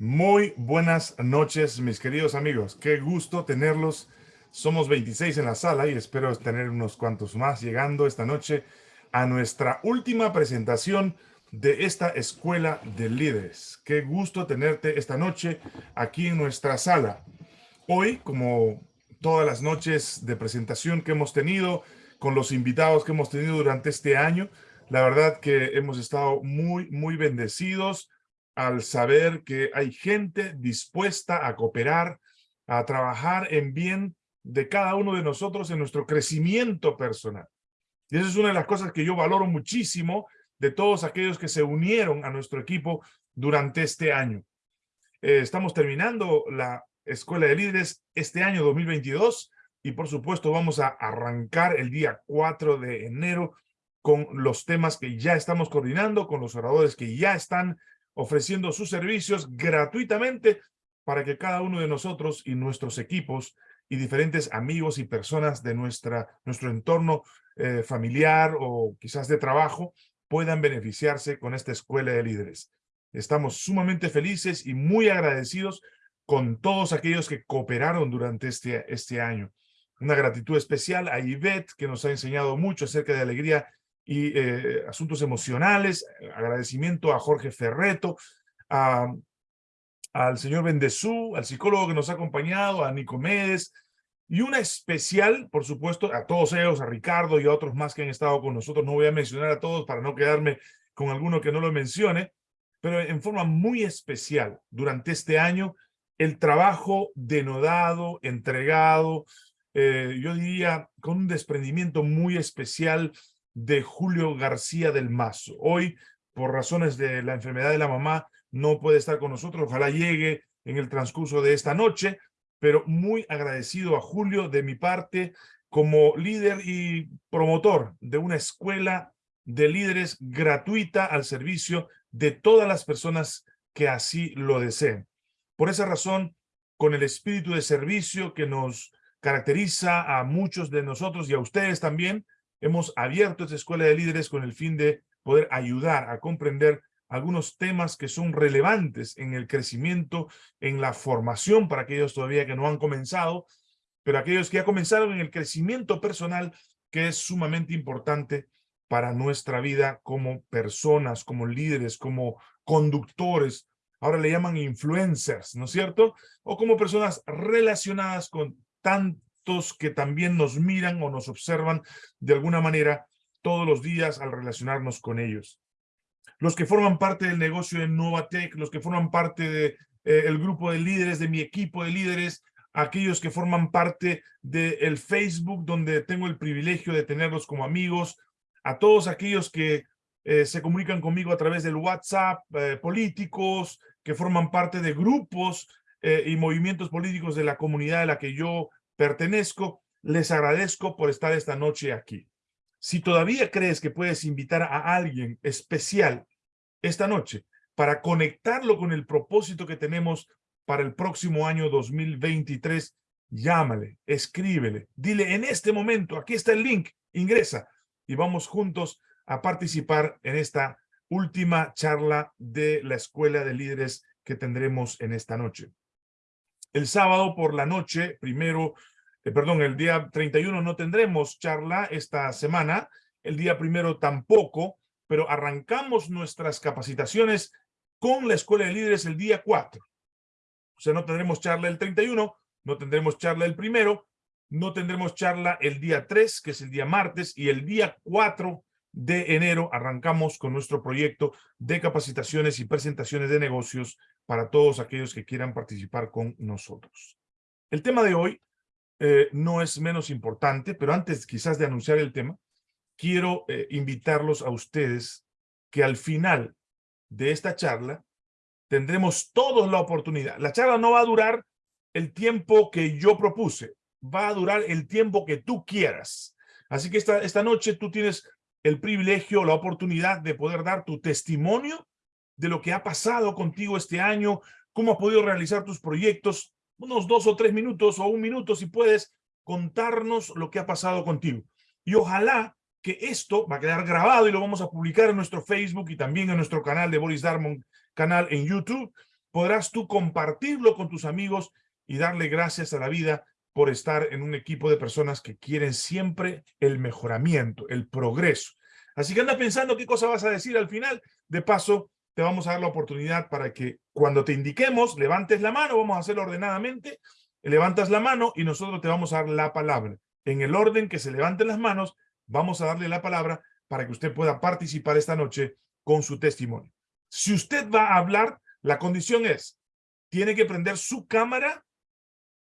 Muy buenas noches, mis queridos amigos. Qué gusto tenerlos. Somos 26 en la sala y espero tener unos cuantos más llegando esta noche a nuestra última presentación de esta Escuela de Líderes. Qué gusto tenerte esta noche aquí en nuestra sala. Hoy, como todas las noches de presentación que hemos tenido, con los invitados que hemos tenido durante este año, la verdad que hemos estado muy, muy bendecidos al saber que hay gente dispuesta a cooperar, a trabajar en bien de cada uno de nosotros en nuestro crecimiento personal. Y esa es una de las cosas que yo valoro muchísimo de todos aquellos que se unieron a nuestro equipo durante este año. Eh, estamos terminando la Escuela de Líderes este año 2022 y por supuesto vamos a arrancar el día 4 de enero con los temas que ya estamos coordinando, con los oradores que ya están ofreciendo sus servicios gratuitamente para que cada uno de nosotros y nuestros equipos y diferentes amigos y personas de nuestra, nuestro entorno eh, familiar o quizás de trabajo puedan beneficiarse con esta escuela de líderes. Estamos sumamente felices y muy agradecidos con todos aquellos que cooperaron durante este, este año. Una gratitud especial a Ivette, que nos ha enseñado mucho acerca de alegría y eh, asuntos emocionales, agradecimiento a Jorge Ferreto, al señor Bendezú, al psicólogo que nos ha acompañado, a Nicomedes, y una especial, por supuesto, a todos ellos, a Ricardo y a otros más que han estado con nosotros. No voy a mencionar a todos para no quedarme con alguno que no lo mencione, pero en forma muy especial, durante este año, el trabajo denodado, entregado, eh, yo diría con un desprendimiento muy especial de Julio García del Mazo. Hoy, por razones de la enfermedad de la mamá, no puede estar con nosotros. Ojalá llegue en el transcurso de esta noche, pero muy agradecido a Julio de mi parte como líder y promotor de una escuela de líderes gratuita al servicio de todas las personas que así lo deseen. Por esa razón, con el espíritu de servicio que nos caracteriza a muchos de nosotros y a ustedes también, hemos abierto esta escuela de líderes con el fin de poder ayudar a comprender algunos temas que son relevantes en el crecimiento, en la formación para aquellos todavía que no han comenzado, pero aquellos que ya comenzaron en el crecimiento personal, que es sumamente importante para nuestra vida como personas, como líderes, como conductores. Ahora le llaman influencers, ¿no es cierto? O como personas relacionadas con tan, que también nos miran o nos observan de alguna manera todos los días al relacionarnos con ellos. Los que forman parte del negocio de Novatec, los que forman parte del de, eh, grupo de líderes, de mi equipo de líderes, aquellos que forman parte del Facebook, donde tengo el privilegio de tenerlos como amigos, a todos aquellos que eh, se comunican conmigo a través del WhatsApp, eh, políticos, que forman parte de grupos y movimientos políticos de la comunidad de la que yo pertenezco, les agradezco por estar esta noche aquí. Si todavía crees que puedes invitar a alguien especial esta noche para conectarlo con el propósito que tenemos para el próximo año 2023, llámale, escríbele, dile en este momento, aquí está el link, ingresa y vamos juntos a participar en esta última charla de la Escuela de Líderes que tendremos en esta noche. El sábado por la noche, primero, eh, perdón, el día 31 no tendremos charla esta semana, el día primero tampoco, pero arrancamos nuestras capacitaciones con la Escuela de Líderes el día 4. O sea, no tendremos charla el 31, no tendremos charla el primero, no tendremos charla el día 3, que es el día martes, y el día 4 de enero arrancamos con nuestro proyecto de capacitaciones y presentaciones de negocios para todos aquellos que quieran participar con nosotros. El tema de hoy eh, no es menos importante, pero antes quizás de anunciar el tema, quiero eh, invitarlos a ustedes que al final de esta charla tendremos todos la oportunidad. La charla no va a durar el tiempo que yo propuse, va a durar el tiempo que tú quieras. Así que esta, esta noche tú tienes el privilegio, la oportunidad de poder dar tu testimonio de lo que ha pasado contigo este año, cómo has podido realizar tus proyectos, unos dos o tres minutos o un minuto si puedes contarnos lo que ha pasado contigo. Y ojalá que esto va a quedar grabado y lo vamos a publicar en nuestro Facebook y también en nuestro canal de Boris Darmon, canal en YouTube, podrás tú compartirlo con tus amigos y darle gracias a la vida por estar en un equipo de personas que quieren siempre el mejoramiento, el progreso. Así que anda pensando qué cosa vas a decir al final. De paso, te vamos a dar la oportunidad para que cuando te indiquemos, levantes la mano, vamos a hacerlo ordenadamente, levantas la mano y nosotros te vamos a dar la palabra. En el orden que se levanten las manos, vamos a darle la palabra para que usted pueda participar esta noche con su testimonio. Si usted va a hablar, la condición es, tiene que prender su cámara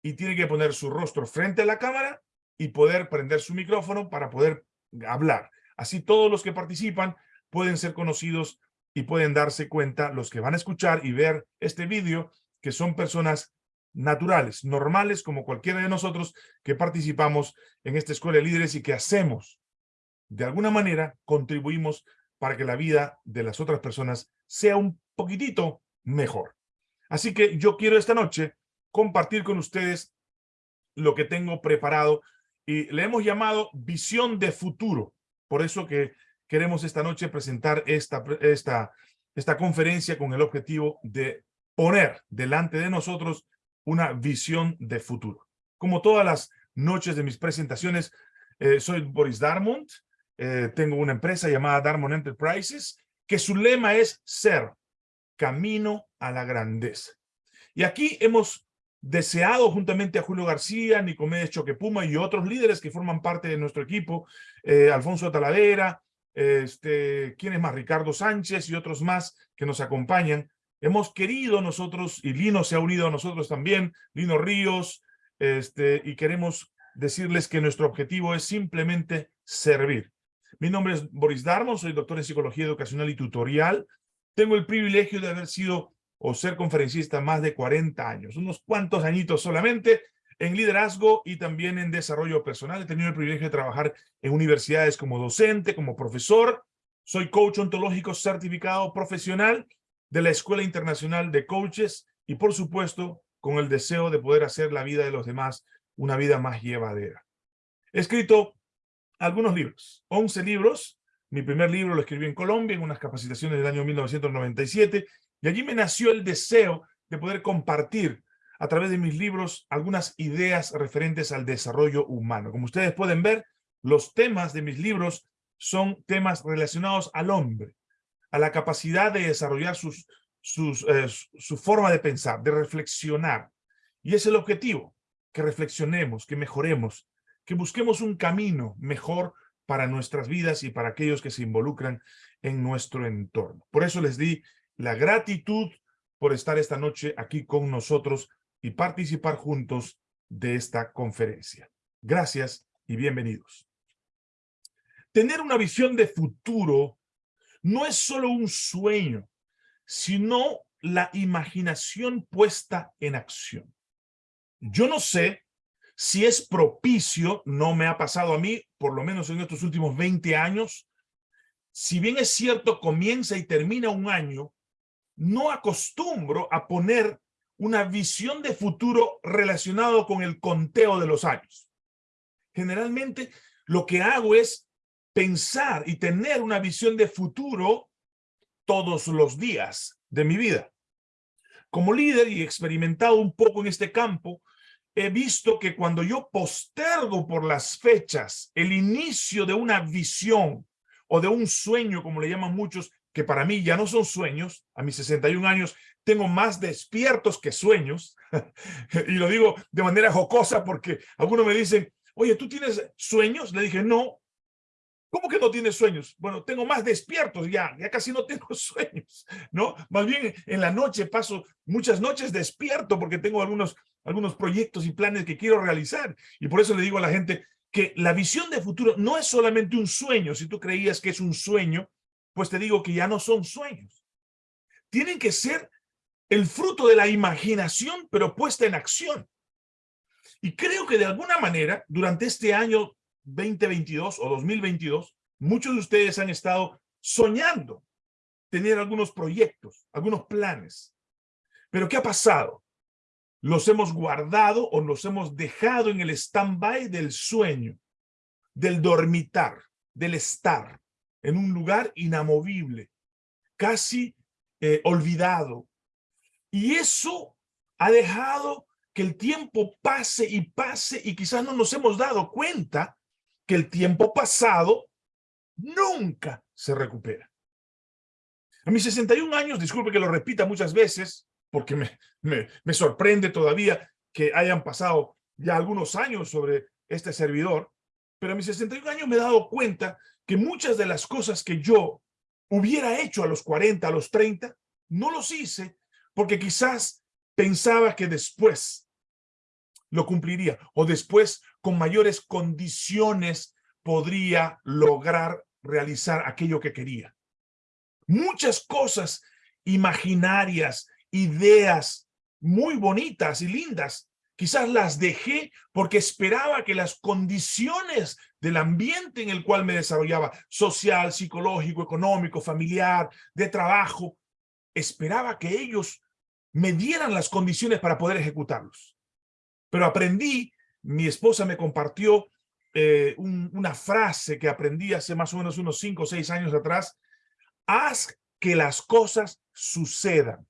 y tiene que poner su rostro frente a la cámara y poder prender su micrófono para poder hablar. Así todos los que participan pueden ser conocidos y pueden darse cuenta, los que van a escuchar y ver este vídeo, que son personas naturales, normales, como cualquiera de nosotros que participamos en esta escuela de líderes y que hacemos, de alguna manera, contribuimos para que la vida de las otras personas sea un poquitito mejor. Así que yo quiero esta noche compartir con ustedes lo que tengo preparado y le hemos llamado visión de futuro. Por eso que queremos esta noche presentar esta, esta, esta conferencia con el objetivo de poner delante de nosotros una visión de futuro. Como todas las noches de mis presentaciones, eh, soy Boris Darmont, eh, tengo una empresa llamada Darmon Enterprises, que su lema es ser camino a la grandeza. Y aquí hemos deseado juntamente a Julio García, Nicomedes Choquepuma y otros líderes que forman parte de nuestro equipo, eh, Alfonso Talavera, este, ¿quién es más? Ricardo Sánchez y otros más que nos acompañan. Hemos querido nosotros, y Lino se ha unido a nosotros también, Lino Ríos, este, y queremos decirles que nuestro objetivo es simplemente servir. Mi nombre es Boris Darmon, soy doctor en Psicología Educacional y Tutorial. Tengo el privilegio de haber sido o ser conferencista más de 40 años, unos cuantos añitos solamente en liderazgo y también en desarrollo personal. He tenido el privilegio de trabajar en universidades como docente, como profesor. Soy coach ontológico certificado profesional de la Escuela Internacional de Coaches y, por supuesto, con el deseo de poder hacer la vida de los demás una vida más llevadera. He escrito algunos libros, 11 libros. Mi primer libro lo escribí en Colombia en unas capacitaciones del año 1997 y allí me nació el deseo de poder compartir a través de mis libros algunas ideas referentes al desarrollo humano. Como ustedes pueden ver, los temas de mis libros son temas relacionados al hombre, a la capacidad de desarrollar sus, sus, eh, su forma de pensar, de reflexionar. Y es el objetivo, que reflexionemos, que mejoremos, que busquemos un camino mejor para nuestras vidas y para aquellos que se involucran en nuestro entorno. Por eso les di la gratitud por estar esta noche aquí con nosotros y participar juntos de esta conferencia. Gracias y bienvenidos. Tener una visión de futuro no es solo un sueño, sino la imaginación puesta en acción. Yo no sé si es propicio, no me ha pasado a mí, por lo menos en estos últimos 20 años, si bien es cierto, comienza y termina un año, no acostumbro a poner una visión de futuro relacionado con el conteo de los años. Generalmente lo que hago es pensar y tener una visión de futuro todos los días de mi vida. Como líder y experimentado un poco en este campo, he visto que cuando yo postergo por las fechas el inicio de una visión o de un sueño, como le llaman muchos, que para mí ya no son sueños, a mis 61 años tengo más despiertos que sueños, y lo digo de manera jocosa porque algunos me dicen, oye, ¿tú tienes sueños? Le dije, no. ¿Cómo que no tienes sueños? Bueno, tengo más despiertos ya, ya casi no tengo sueños, ¿no? Más bien en la noche paso muchas noches despierto porque tengo algunos, algunos proyectos y planes que quiero realizar. Y por eso le digo a la gente que la visión de futuro no es solamente un sueño. Si tú creías que es un sueño, pues te digo que ya no son sueños. Tienen que ser el fruto de la imaginación, pero puesta en acción. Y creo que de alguna manera, durante este año 2022 o 2022, muchos de ustedes han estado soñando tener algunos proyectos, algunos planes. Pero ¿qué ha pasado? Los hemos guardado o los hemos dejado en el stand-by del sueño, del dormitar, del estar en un lugar inamovible, casi eh, olvidado. Y eso ha dejado que el tiempo pase y pase y quizás no nos hemos dado cuenta que el tiempo pasado nunca se recupera. A mis 61 años, disculpe que lo repita muchas veces, porque me, me, me sorprende todavía que hayan pasado ya algunos años sobre este servidor, pero a mis 61 años me he dado cuenta que muchas de las cosas que yo hubiera hecho a los 40, a los 30, no los hice porque quizás pensaba que después lo cumpliría o después con mayores condiciones podría lograr realizar aquello que quería. Muchas cosas imaginarias, ideas muy bonitas y lindas Quizás las dejé porque esperaba que las condiciones del ambiente en el cual me desarrollaba, social, psicológico, económico, familiar, de trabajo, esperaba que ellos me dieran las condiciones para poder ejecutarlos. Pero aprendí, mi esposa me compartió eh, una frase que aprendí hace más o menos unos cinco o seis años atrás, haz que las cosas sucedan.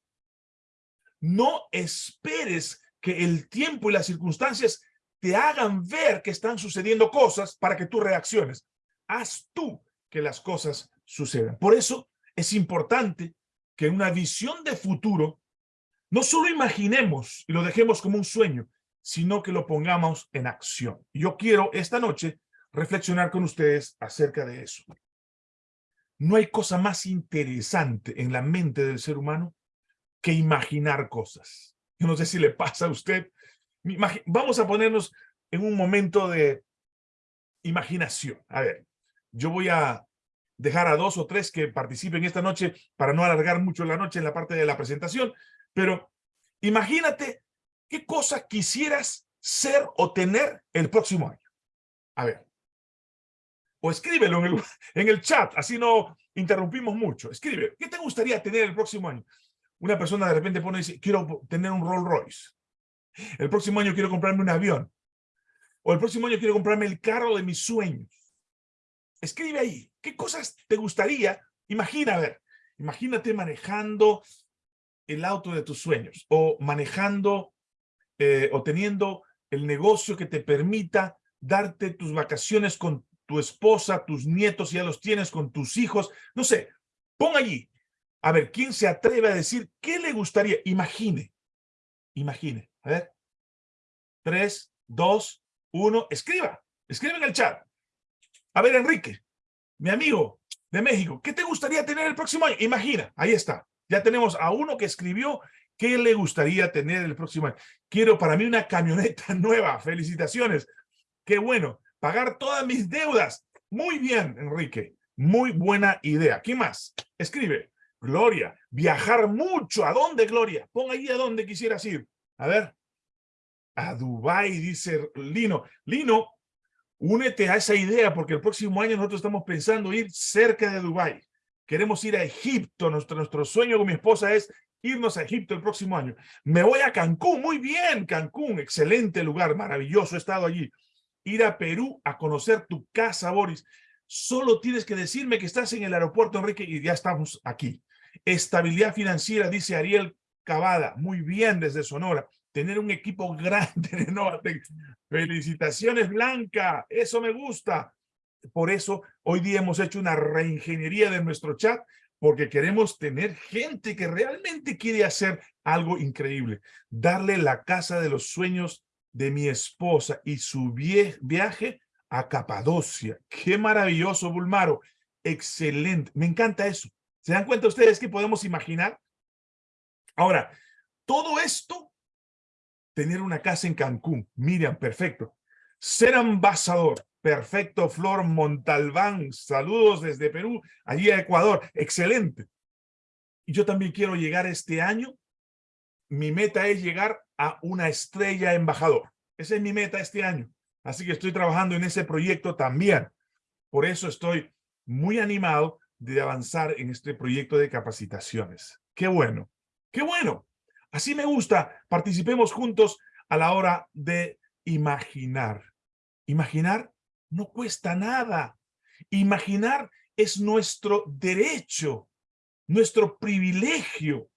No esperes que el tiempo y las circunstancias te hagan ver que están sucediendo cosas para que tú reacciones. Haz tú que las cosas sucedan. Por eso es importante que una visión de futuro no solo imaginemos y lo dejemos como un sueño, sino que lo pongamos en acción. Yo quiero esta noche reflexionar con ustedes acerca de eso. No hay cosa más interesante en la mente del ser humano que imaginar cosas. Yo no sé si le pasa a usted. Vamos a ponernos en un momento de imaginación. A ver, yo voy a dejar a dos o tres que participen esta noche para no alargar mucho la noche en la parte de la presentación, pero imagínate qué cosa quisieras ser o tener el próximo año. A ver. O escríbelo en el, chat, así no interrumpimos mucho. Escribe, ¿qué te gustaría tener el próximo año? Una persona de repente pone y dice, quiero tener un Rolls Royce. El próximo año quiero comprarme un avión. O el próximo año quiero comprarme el carro de mis sueños. Escribe ahí, ¿qué cosas te gustaría? Imagina, a ver, imagínate manejando el auto de tus sueños o manejando eh, o teniendo el negocio que te permita darte tus vacaciones con tu esposa, tus nietos, ya los tienes con tus hijos, no sé, pon allí a ver, ¿quién se atreve a decir qué le gustaría? Imagine. Imagine. A ver. Tres, dos, uno. Escriba. Escribe en el chat. A ver, Enrique, mi amigo de México, ¿qué te gustaría tener el próximo año? Imagina. Ahí está. Ya tenemos a uno que escribió qué le gustaría tener el próximo año. Quiero para mí una camioneta nueva. Felicitaciones. Qué bueno. Pagar todas mis deudas. Muy bien, Enrique. Muy buena idea. ¿Qué más? Escribe. Gloria, viajar mucho. ¿A dónde, Gloria? Pon ahí a dónde quisieras ir. A ver. A Dubai dice Lino. Lino, únete a esa idea porque el próximo año nosotros estamos pensando ir cerca de Dubai. Queremos ir a Egipto. Nuestro, nuestro sueño con mi esposa es irnos a Egipto el próximo año. Me voy a Cancún. Muy bien, Cancún. Excelente lugar, maravilloso. He estado allí. Ir a Perú a conocer tu casa, Boris. Solo tienes que decirme que estás en el aeropuerto, Enrique, y ya estamos aquí. Estabilidad financiera, dice Ariel Cavada. Muy bien desde Sonora. Tener un equipo grande de Novatec. Felicitaciones, Blanca. Eso me gusta. Por eso hoy día hemos hecho una reingeniería de nuestro chat porque queremos tener gente que realmente quiere hacer algo increíble. Darle la casa de los sueños de mi esposa y su viaje a Capadocia. Qué maravilloso, Bulmaro. Excelente. Me encanta eso. ¿Se dan cuenta ustedes que podemos imaginar? Ahora, todo esto, tener una casa en Cancún, Miriam, perfecto. Ser ambasador, perfecto, Flor Montalbán, saludos desde Perú, allí a Ecuador, excelente. Y yo también quiero llegar este año, mi meta es llegar a una estrella embajador. Esa es mi meta este año. Así que estoy trabajando en ese proyecto también. Por eso estoy muy animado de avanzar en este proyecto de capacitaciones. ¡Qué bueno! ¡Qué bueno! Así me gusta. Participemos juntos a la hora de imaginar. Imaginar no cuesta nada. Imaginar es nuestro derecho, nuestro privilegio.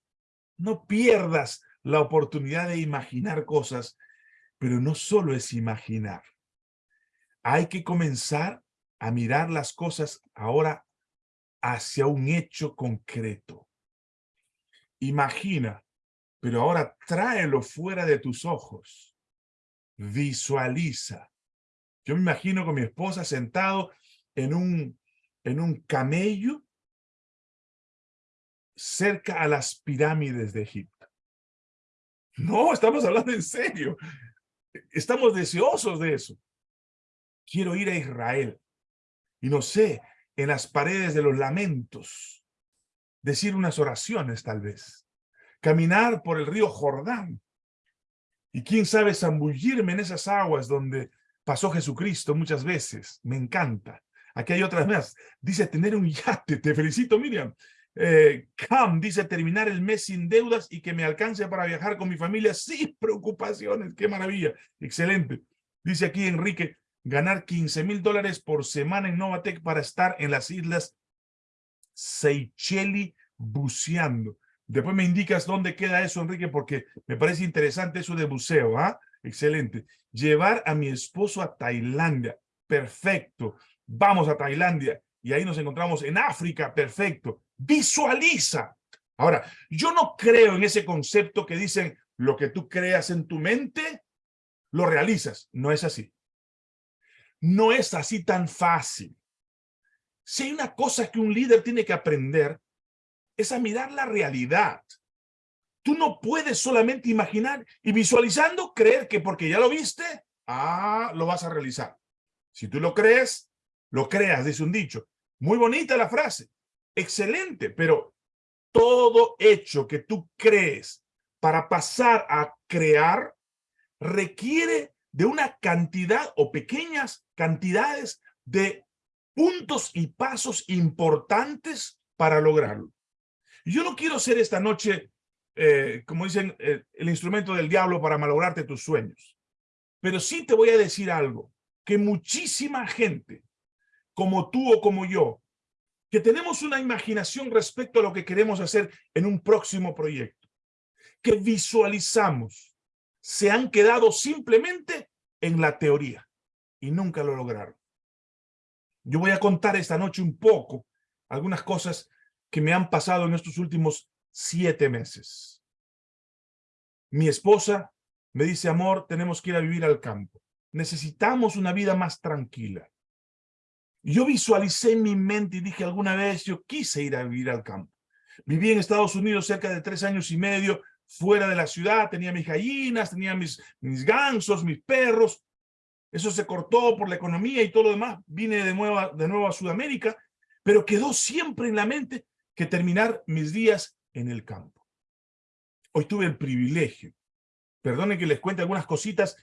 No pierdas la oportunidad de imaginar cosas, pero no solo es imaginar. Hay que comenzar a mirar las cosas ahora hacia un hecho concreto. Imagina, pero ahora tráelo fuera de tus ojos. Visualiza. Yo me imagino con mi esposa sentado en un, en un camello cerca a las pirámides de Egipto. No, estamos hablando en serio. Estamos deseosos de eso. Quiero ir a Israel. Y no sé, en las paredes de los lamentos, decir unas oraciones tal vez. Caminar por el río Jordán. Y quién sabe zambullirme en esas aguas donde pasó Jesucristo muchas veces. Me encanta. Aquí hay otras más. Dice tener un yate. Te felicito, Miriam. Eh, Cam dice terminar el mes sin deudas y que me alcance para viajar con mi familia sin preocupaciones. ¡Qué maravilla! Excelente. Dice aquí Enrique, ganar 15 mil dólares por semana en Novatec para estar en las islas Seychelles buceando. Después me indicas dónde queda eso, Enrique, porque me parece interesante eso de buceo. ¿ah? Excelente. Llevar a mi esposo a Tailandia. Perfecto. Vamos a Tailandia. Y ahí nos encontramos en África. Perfecto. Visualiza. Ahora, yo no creo en ese concepto que dicen lo que tú creas en tu mente, lo realizas. No es así. No es así tan fácil. Si hay una cosa que un líder tiene que aprender, es a mirar la realidad. Tú no puedes solamente imaginar y visualizando creer que porque ya lo viste, ah, lo vas a realizar. Si tú lo crees, lo creas, dice un dicho. Muy bonita la frase. Excelente, pero todo hecho que tú crees para pasar a crear requiere de una cantidad o pequeñas cantidades de puntos y pasos importantes para lograrlo. Yo no quiero ser esta noche, eh, como dicen, eh, el instrumento del diablo para malograrte tus sueños. Pero sí te voy a decir algo, que muchísima gente, como tú o como yo, que tenemos una imaginación respecto a lo que queremos hacer en un próximo proyecto, que visualizamos, se han quedado simplemente en la teoría y nunca lo lograron. Yo voy a contar esta noche un poco algunas cosas que me han pasado en estos últimos siete meses. Mi esposa me dice, amor, tenemos que ir a vivir al campo. Necesitamos una vida más tranquila. Yo visualicé en mi mente y dije alguna vez, yo quise ir a vivir al campo. Viví en Estados Unidos cerca de tres años y medio, fuera de la ciudad, tenía mis gallinas, tenía mis, mis gansos, mis perros. Eso se cortó por la economía y todo lo demás. Vine de nuevo, de nuevo a Sudamérica, pero quedó siempre en la mente que terminar mis días en el campo. Hoy tuve el privilegio, perdonen que les cuente algunas cositas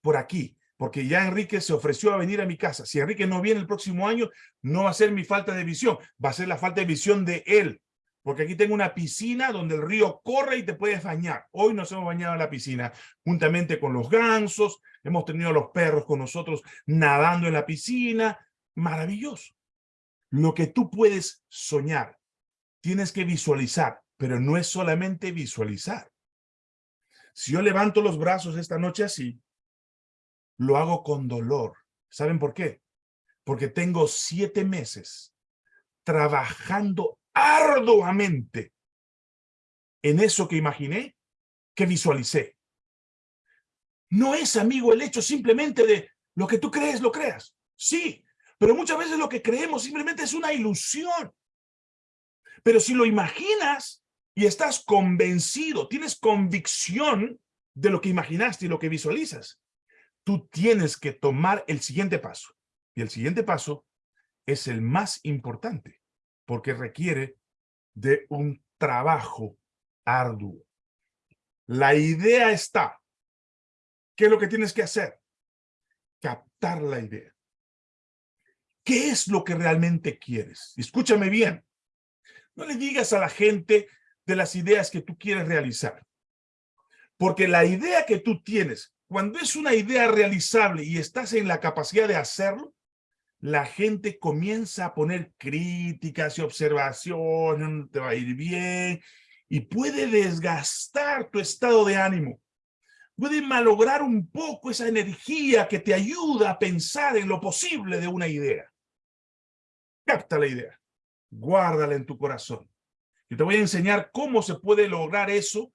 por aquí, porque ya Enrique se ofreció a venir a mi casa. Si Enrique no viene el próximo año, no va a ser mi falta de visión, va a ser la falta de visión de él. Porque aquí tengo una piscina donde el río corre y te puedes bañar. Hoy nos hemos bañado en la piscina, juntamente con los gansos, hemos tenido a los perros con nosotros nadando en la piscina. Maravilloso. Lo que tú puedes soñar, tienes que visualizar, pero no es solamente visualizar. Si yo levanto los brazos esta noche así, lo hago con dolor. ¿Saben por qué? Porque tengo siete meses trabajando arduamente en eso que imaginé, que visualicé. No es, amigo, el hecho simplemente de lo que tú crees, lo creas. Sí, pero muchas veces lo que creemos simplemente es una ilusión. Pero si lo imaginas y estás convencido, tienes convicción de lo que imaginaste y lo que visualizas, tú tienes que tomar el siguiente paso. Y el siguiente paso es el más importante porque requiere de un trabajo arduo. La idea está. ¿Qué es lo que tienes que hacer? Captar la idea. ¿Qué es lo que realmente quieres? Escúchame bien. No le digas a la gente de las ideas que tú quieres realizar. Porque la idea que tú tienes, cuando es una idea realizable y estás en la capacidad de hacerlo, la gente comienza a poner críticas y observaciones, no te va a ir bien, y puede desgastar tu estado de ánimo. Puede malograr un poco esa energía que te ayuda a pensar en lo posible de una idea. Capta la idea, guárdala en tu corazón. Yo te voy a enseñar cómo se puede lograr eso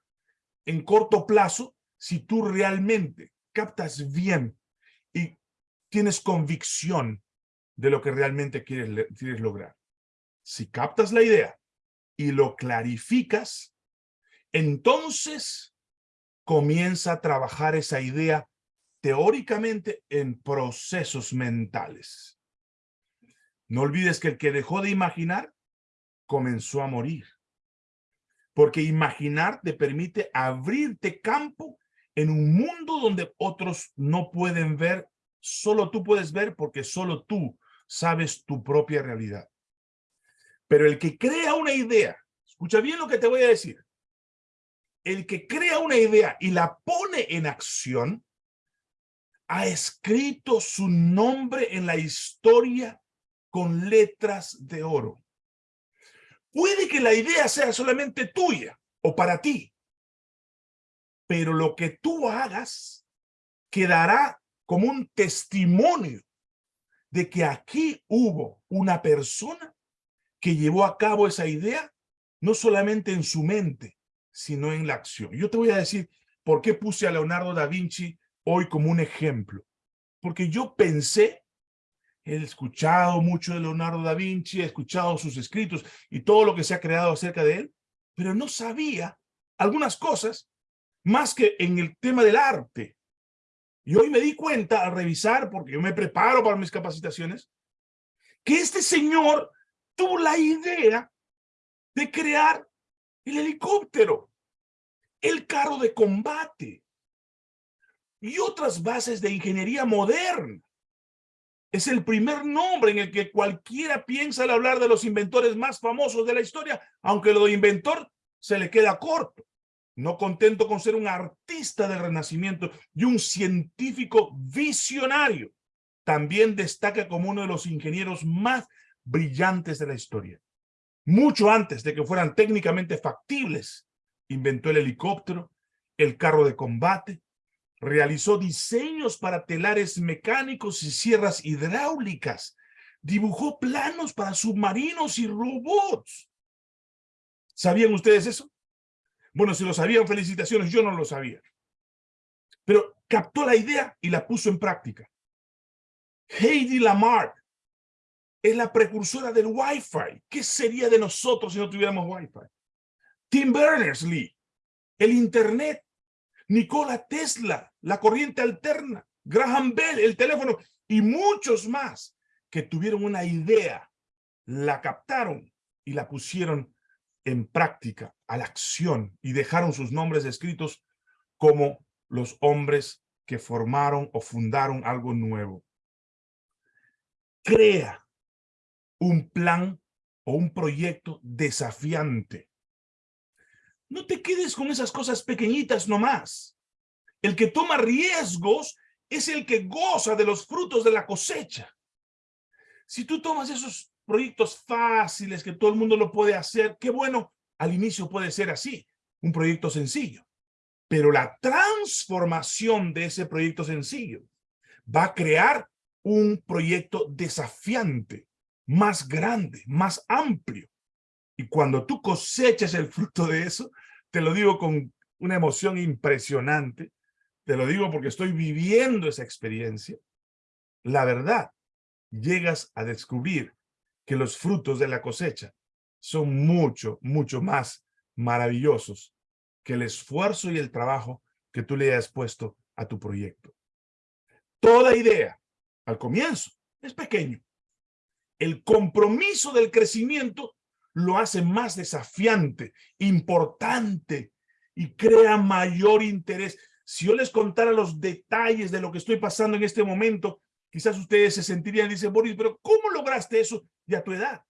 en corto plazo si tú realmente captas bien y tienes convicción de lo que realmente quieres, lograr. Si captas la idea y lo clarificas, entonces comienza a trabajar esa idea teóricamente en procesos mentales. No olvides que el que dejó de imaginar comenzó a morir. Porque imaginar te permite abrirte campo en un mundo donde otros no pueden ver, solo tú puedes ver porque solo tú sabes tu propia realidad. Pero el que crea una idea, escucha bien lo que te voy a decir, el que crea una idea y la pone en acción, ha escrito su nombre en la historia con letras de oro. Puede que la idea sea solamente tuya o para ti, pero lo que tú hagas quedará como un testimonio de que aquí hubo una persona que llevó a cabo esa idea, no solamente en su mente, sino en la acción. Yo te voy a decir por qué puse a Leonardo da Vinci hoy como un ejemplo. Porque yo pensé He escuchado mucho de Leonardo da Vinci, he escuchado sus escritos y todo lo que se ha creado acerca de él, pero no sabía algunas cosas más que en el tema del arte. Y hoy me di cuenta al revisar, porque yo me preparo para mis capacitaciones, que este señor tuvo la idea de crear el helicóptero, el carro de combate y otras bases de ingeniería moderna. Es el primer nombre en el que cualquiera piensa al hablar de los inventores más famosos de la historia, aunque lo de inventor se le queda corto. No contento con ser un artista del Renacimiento y un científico visionario, también destaca como uno de los ingenieros más brillantes de la historia. Mucho antes de que fueran técnicamente factibles, inventó el helicóptero, el carro de combate, Realizó diseños para telares mecánicos y sierras hidráulicas. Dibujó planos para submarinos y robots. ¿Sabían ustedes eso? Bueno, si lo sabían, felicitaciones. Yo no lo sabía. Pero captó la idea y la puso en práctica. Heidi Lamarck es la precursora del Wi-Fi. ¿Qué sería de nosotros si no tuviéramos Wi-Fi? Tim Berners-Lee, el Internet Nikola Tesla, la corriente alterna, Graham Bell, el teléfono y muchos más que tuvieron una idea, la captaron y la pusieron en práctica, a la acción y dejaron sus nombres escritos como los hombres que formaron o fundaron algo nuevo. Crea un plan o un proyecto desafiante no te quedes con esas cosas pequeñitas nomás. El que toma riesgos es el que goza de los frutos de la cosecha. Si tú tomas esos proyectos fáciles que todo el mundo lo puede hacer, qué bueno, al inicio puede ser así, un proyecto sencillo. Pero la transformación de ese proyecto sencillo va a crear un proyecto desafiante, más grande, más amplio. Y cuando tú cosechas el fruto de eso, te lo digo con una emoción impresionante, te lo digo porque estoy viviendo esa experiencia, la verdad, llegas a descubrir que los frutos de la cosecha son mucho, mucho más maravillosos que el esfuerzo y el trabajo que tú le hayas puesto a tu proyecto. Toda idea, al comienzo, es pequeño. El compromiso del crecimiento lo hace más desafiante, importante y crea mayor interés. Si yo les contara los detalles de lo que estoy pasando en este momento, quizás ustedes se sentirían, dice Boris, pero ¿cómo lograste eso de a tu edad?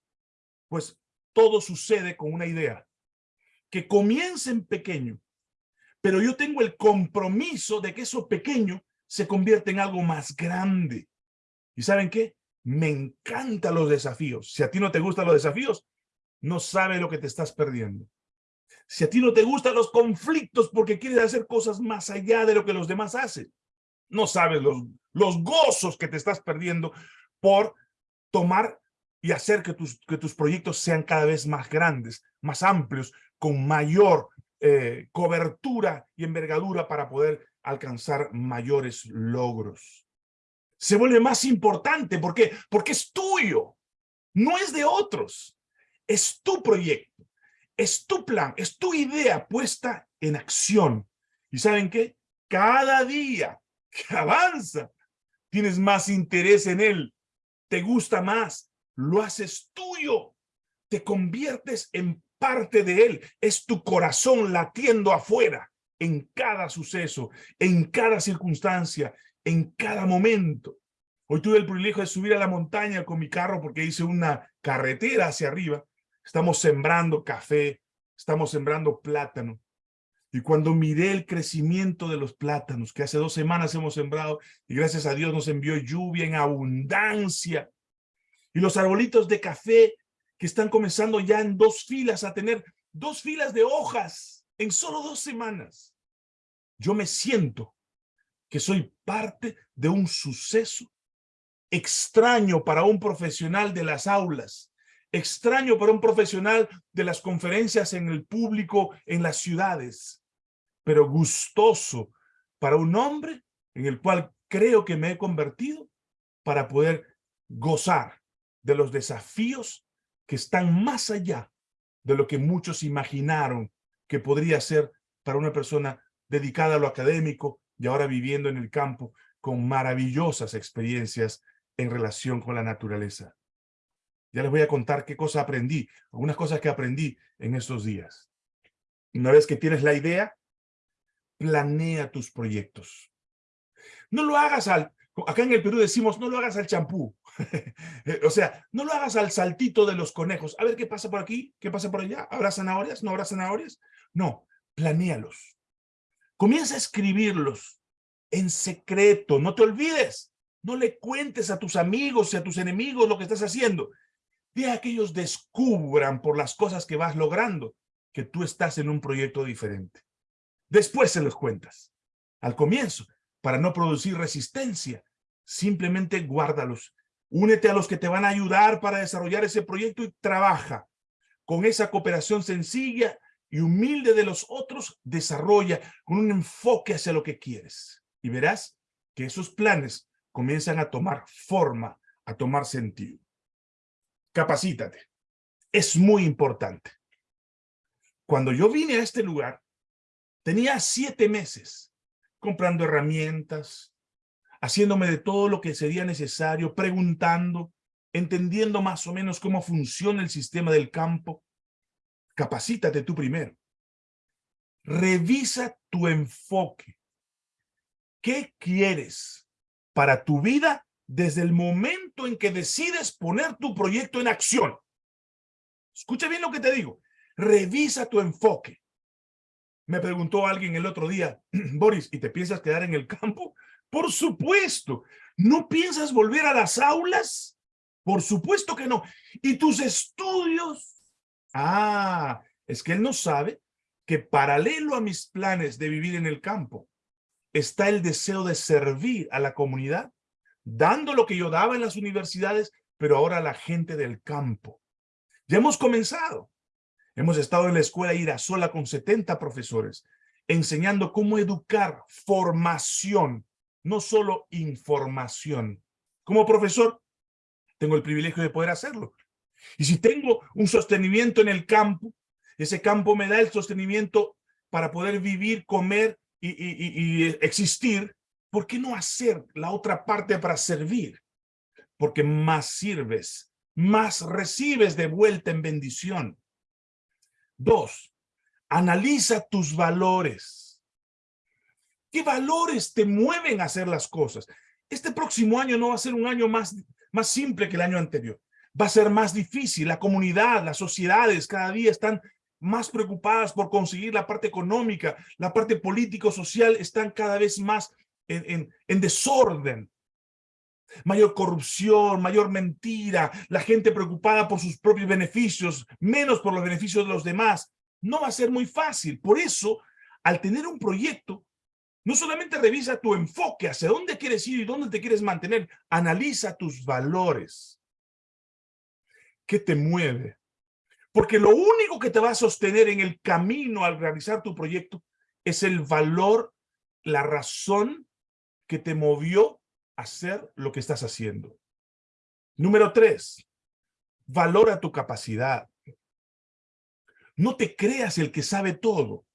Pues todo sucede con una idea, que comience en pequeño, pero yo tengo el compromiso de que eso pequeño se convierta en algo más grande. ¿Y saben qué? Me encantan los desafíos. Si a ti no te gustan los desafíos, no sabe lo que te estás perdiendo. Si a ti no te gustan los conflictos porque quieres hacer cosas más allá de lo que los demás hacen. No sabes los, los gozos que te estás perdiendo por tomar y hacer que tus, que tus proyectos sean cada vez más grandes, más amplios, con mayor eh, cobertura y envergadura para poder alcanzar mayores logros. Se vuelve más importante. ¿Por qué? Porque es tuyo. No es de otros. Es tu proyecto. Es tu plan. Es tu idea puesta en acción. ¿Y saben qué? Cada día que avanza, tienes más interés en él. Te gusta más. Lo haces tuyo. Te conviertes en parte de él. Es tu corazón latiendo afuera en cada suceso, en cada circunstancia, en cada momento. Hoy tuve el privilegio de subir a la montaña con mi carro porque hice una carretera hacia arriba. Estamos sembrando café, estamos sembrando plátano. Y cuando miré el crecimiento de los plátanos, que hace dos semanas hemos sembrado, y gracias a Dios nos envió lluvia en abundancia, y los arbolitos de café que están comenzando ya en dos filas a tener dos filas de hojas en solo dos semanas. Yo me siento que soy parte de un suceso extraño para un profesional de las aulas, extraño para un profesional de las conferencias en el público en las ciudades, pero gustoso para un hombre en el cual creo que me he convertido para poder gozar de los desafíos que están más allá de lo que muchos imaginaron que podría ser para una persona dedicada a lo académico y ahora viviendo en el campo con maravillosas experiencias en relación con la naturaleza. Ya les voy a contar qué cosa aprendí, algunas cosas que aprendí en estos días. Una vez que tienes la idea, planea tus proyectos. No lo hagas al... Acá en el Perú decimos, no lo hagas al champú. o sea, no lo hagas al saltito de los conejos. A ver qué pasa por aquí, qué pasa por allá. ¿Habrá zanahorias? ¿No habrá zanahorias? No, planéalos. Comienza a escribirlos en secreto. No te olvides. No le cuentes a tus amigos y a tus enemigos lo que estás haciendo. Deja que ellos descubran por las cosas que vas logrando que tú estás en un proyecto diferente. Después se los cuentas. Al comienzo, para no producir resistencia, simplemente guárdalos. Únete a los que te van a ayudar para desarrollar ese proyecto y trabaja. Con esa cooperación sencilla y humilde de los otros, desarrolla con un enfoque hacia lo que quieres. Y verás que esos planes comienzan a tomar forma, a tomar sentido. Capacítate. Es muy importante. Cuando yo vine a este lugar, tenía siete meses comprando herramientas, haciéndome de todo lo que sería necesario, preguntando, entendiendo más o menos cómo funciona el sistema del campo. Capacítate tú primero. Revisa tu enfoque. ¿Qué quieres? para tu vida desde el momento en que decides poner tu proyecto en acción. Escucha bien lo que te digo. Revisa tu enfoque. Me preguntó alguien el otro día, Boris, ¿y te piensas quedar en el campo? Por supuesto. ¿No piensas volver a las aulas? Por supuesto que no. ¿Y tus estudios? Ah, es que él no sabe que paralelo a mis planes de vivir en el campo, está el deseo de servir a la comunidad, dando lo que yo daba en las universidades, pero ahora a la gente del campo. Ya hemos comenzado. Hemos estado en la escuela sola con 70 profesores, enseñando cómo educar, formación, no solo información. Como profesor, tengo el privilegio de poder hacerlo. Y si tengo un sostenimiento en el campo, ese campo me da el sostenimiento para poder vivir, comer y, existir, ¿por qué no hacer la otra parte para servir? Porque más sirves, más recibes de vuelta en bendición. Dos, analiza tus valores. ¿Qué valores te mueven a hacer las cosas? Este próximo año no va a ser un año más, más simple que el año anterior. Va a ser más difícil. La comunidad, las sociedades cada día están más preocupadas por conseguir la parte económica, la parte político-social están cada vez más en, en, desorden. Mayor corrupción, mayor mentira, la gente preocupada por sus propios beneficios, menos por los beneficios de los demás. no va a ser muy fácil. Por eso, al tener un proyecto, no solamente revisa tu enfoque, hacia dónde quieres ir y dónde te quieres mantener, analiza tus valores. ¿Qué te mueve? Porque lo único que te va a sostener en el camino al realizar tu proyecto es el valor, la razón que te movió a hacer lo que estás haciendo. Número tres, valora tu capacidad. No te creas el que sabe todo,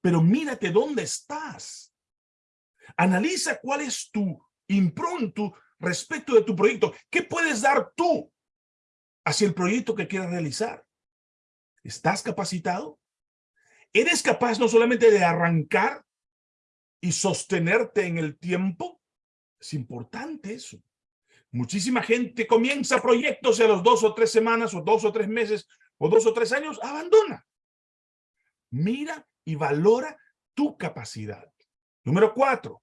pero mírate dónde estás. Analiza cuál es tu impronto respecto de tu proyecto. ¿Qué puedes dar tú hacia el proyecto que quieras realizar? ¿Estás capacitado? ¿Eres capaz no solamente de arrancar y sostenerte en el tiempo? Es importante eso. Muchísima gente comienza proyectos a los dos o tres semanas o dos o tres meses o dos o tres años abandona. Mira y valora tu capacidad. Número cuatro,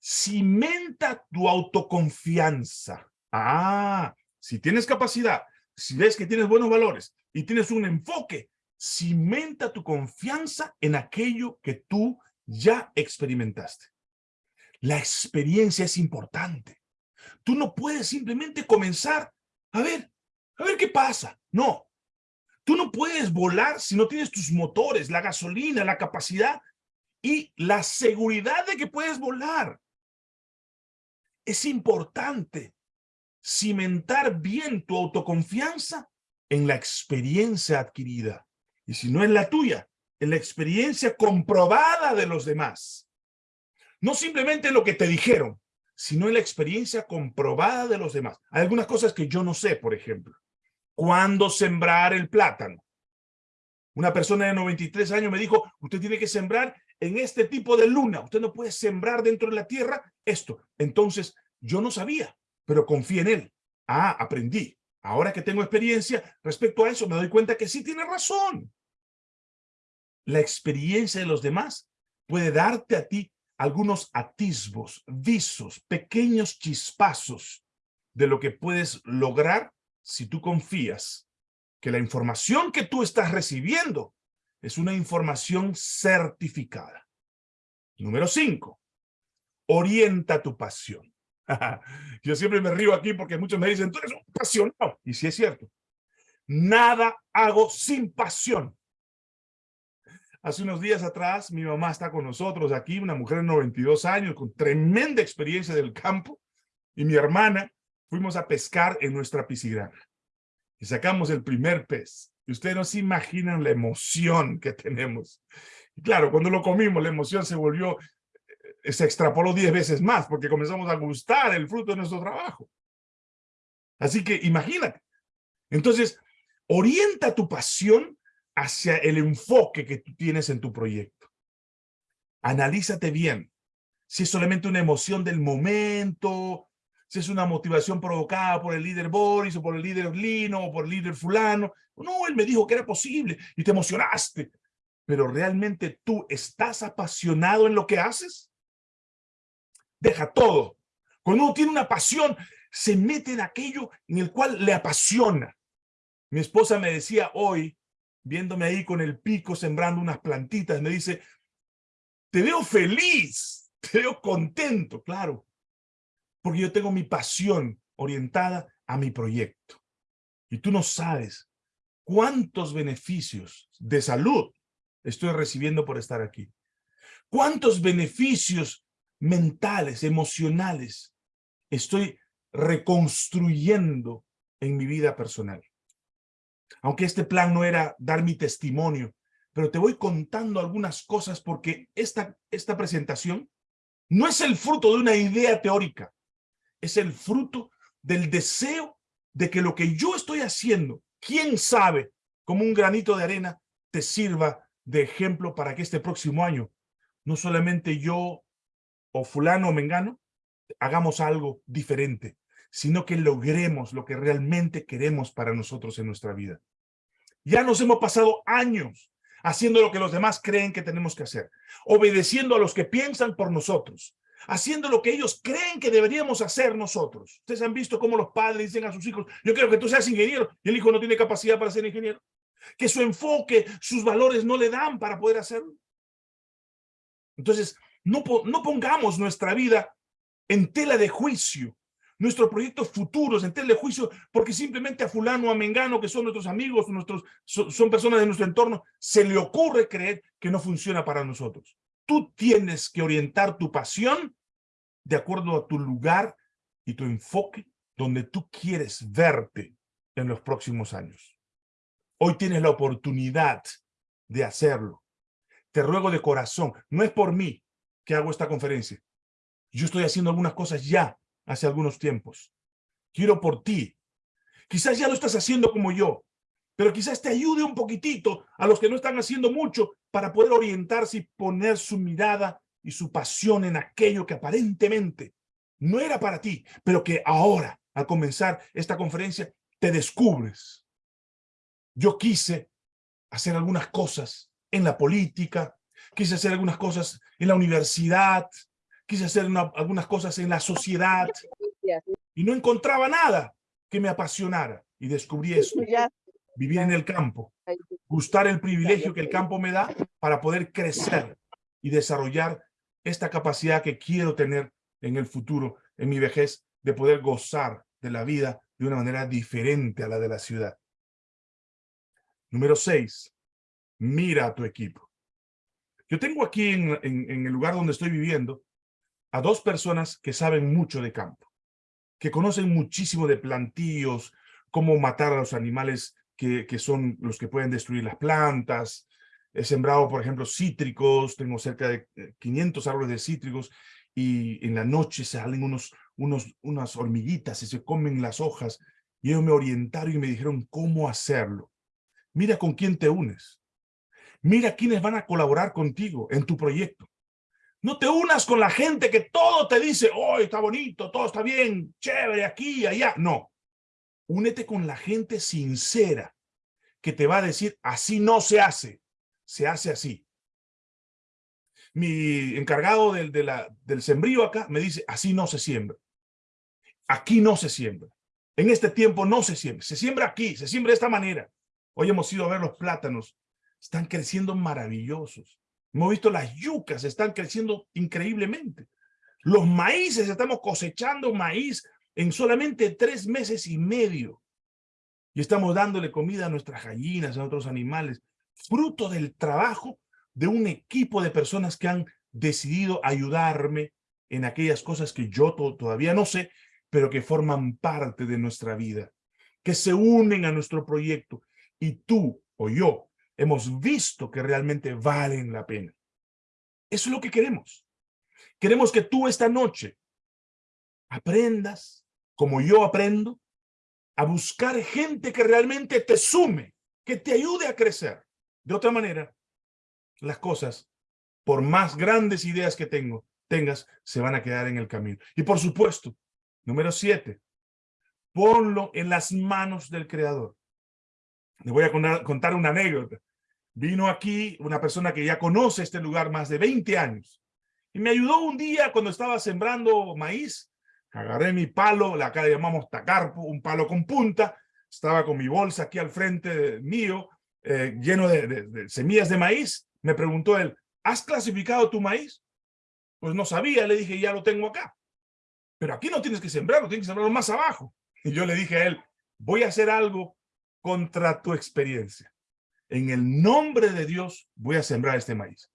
cimenta tu autoconfianza. Ah, si tienes capacidad, si ves que tienes buenos valores, y tienes un enfoque, cimenta tu confianza en aquello que tú ya experimentaste. La experiencia es importante. Tú no puedes simplemente comenzar a ver, a ver qué pasa. No, tú no puedes volar si no tienes tus motores, la gasolina, la capacidad y la seguridad de que puedes volar. Es importante cimentar bien tu autoconfianza en la experiencia adquirida. Y si no es la tuya, en la experiencia comprobada de los demás. No simplemente lo que te dijeron, sino en la experiencia comprobada de los demás. Hay algunas cosas que yo no sé, por ejemplo. ¿Cuándo sembrar el plátano? Una persona de 93 años me dijo, usted tiene que sembrar en este tipo de luna. Usted no puede sembrar dentro de la tierra esto. Entonces, yo no sabía, pero confié en él. Ah, aprendí. Ahora que tengo experiencia respecto a eso, me doy cuenta que sí tiene razón. La experiencia de los demás puede darte a ti algunos atisbos, visos, pequeños chispazos de lo que puedes lograr si tú confías que la información que tú estás recibiendo es una información certificada. Número cinco, orienta tu pasión. Yo siempre me río aquí porque muchos me dicen, tú eres un apasionado. Y sí es cierto. Nada hago sin pasión. Hace unos días atrás, mi mamá está con nosotros aquí, una mujer de 92 años, con tremenda experiencia del campo, y mi hermana, fuimos a pescar en nuestra piscigrana. Y sacamos el primer pez. Y ustedes no se imaginan la emoción que tenemos. Y claro, cuando lo comimos, la emoción se volvió se extrapoló diez veces más porque comenzamos a gustar el fruto de nuestro trabajo. Así que imagínate. Entonces, orienta tu pasión hacia el enfoque que tú tienes en tu proyecto. Analízate bien. Si es solamente una emoción del momento, si es una motivación provocada por el líder Boris o por el líder Lino o por el líder fulano. No, él me dijo que era posible y te emocionaste. Pero realmente tú estás apasionado en lo que haces deja todo. Cuando uno tiene una pasión, se mete en aquello en el cual le apasiona. Mi esposa me decía hoy, viéndome ahí con el pico sembrando unas plantitas, me dice, te veo feliz, te veo contento, claro, porque yo tengo mi pasión orientada a mi proyecto. Y tú no sabes cuántos beneficios de salud estoy recibiendo por estar aquí. ¿Cuántos beneficios mentales, emocionales, estoy reconstruyendo en mi vida personal. Aunque este plan no era dar mi testimonio, pero te voy contando algunas cosas porque esta, esta presentación no es el fruto de una idea teórica, es el fruto del deseo de que lo que yo estoy haciendo, quién sabe, como un granito de arena, te sirva de ejemplo para que este próximo año no solamente yo o fulano o mengano, hagamos algo diferente, sino que logremos lo que realmente queremos para nosotros en nuestra vida. Ya nos hemos pasado años haciendo lo que los demás creen que tenemos que hacer, obedeciendo a los que piensan por nosotros, haciendo lo que ellos creen que deberíamos hacer nosotros. Ustedes han visto cómo los padres dicen a sus hijos, yo quiero que tú seas ingeniero, y el hijo no tiene capacidad para ser ingeniero. que su enfoque, sus valores no le dan para poder hacerlo. Entonces, no, no pongamos nuestra vida en tela de juicio, nuestros proyectos futuros en tela de juicio, porque simplemente a fulano o a mengano, que son nuestros amigos, nuestros, son personas de nuestro entorno, se le ocurre creer que no funciona para nosotros. Tú tienes que orientar tu pasión de acuerdo a tu lugar y tu enfoque donde tú quieres verte en los próximos años. Hoy tienes la oportunidad de hacerlo. Te ruego de corazón, no es por mí que hago esta conferencia. Yo estoy haciendo algunas cosas ya hace algunos tiempos. Quiero por ti. Quizás ya lo estás haciendo como yo, pero quizás te ayude un poquitito a los que no están haciendo mucho para poder orientarse y poner su mirada y su pasión en aquello que aparentemente no era para ti, pero que ahora, al comenzar esta conferencia, te descubres. Yo quise hacer algunas cosas en la política, quise hacer algunas cosas en la universidad, quise hacer algunas cosas en la sociedad y no encontraba nada que me apasionara. Y descubrí esto, vivir en el campo, gustar el privilegio que el campo me da para poder crecer y desarrollar esta capacidad que quiero tener en el futuro, en mi vejez, de poder gozar de la vida de una manera diferente a la de la ciudad. Número seis, mira a tu equipo. Yo tengo aquí en, en, el lugar donde estoy viviendo a dos personas que saben mucho de campo, que conocen muchísimo de plantíos, cómo matar a los animales que, son los que pueden destruir las plantas, He sembrado, por ejemplo, cítricos, tengo cerca de 500 eh, árboles de cítricos y en la noche salen unos, unos, unas hormiguitas y se comen las hojas. Y ellos me orientaron y me dijeron cómo hacerlo. Mira con quién te unes. Mira quiénes van a colaborar contigo en tu proyecto. No te unas con la gente que todo te dice, oh, está bonito, todo está bien, chévere, aquí, allá. No. Únete con la gente sincera que te va a decir, así no se hace se hace así. Mi encargado del, de del sembrío acá me dice, así no se siembra. Aquí no se siembra. En este tiempo no se siembra. Se siembra aquí, se siembra de esta manera. Hoy hemos ido a ver los plátanos. Están creciendo maravillosos. Hemos visto las yucas, están creciendo increíblemente. Los maíces, estamos cosechando maíz en solamente tres meses y medio. Y estamos dándole comida a nuestras gallinas, a nuestros animales fruto del trabajo de un equipo de personas que han decidido ayudarme en aquellas cosas que yo todavía no sé, pero que forman parte de nuestra vida, que se unen a nuestro proyecto y tú o yo hemos visto que realmente valen la pena. Eso es lo que queremos. Queremos que tú esta noche aprendas, como yo aprendo, a buscar gente que realmente te sume, que te ayude a crecer. De otra manera, las cosas, por más grandes ideas que tengas, se van a quedar en el camino. Y por supuesto, número siete, ponlo en las manos del Creador. Le voy a contar una anécdota. Vino aquí una persona que ya conoce este lugar más de 20 años y me ayudó un día cuando estaba sembrando maíz. Agarré mi palo, acá le llamamos tacarpo, un palo con punta. Estaba con mi bolsa aquí al frente mío eh, lleno de, semillas de maíz. Me preguntó él, ¿has clasificado tu maíz? Pues no sabía, le dije, ya lo tengo acá. Pero aquí no tienes que sembrarlo, tienes que sembrarlo más abajo. Y yo le dije a él, voy a hacer algo contra tu experiencia. En el nombre de Dios voy a sembrar este maíz.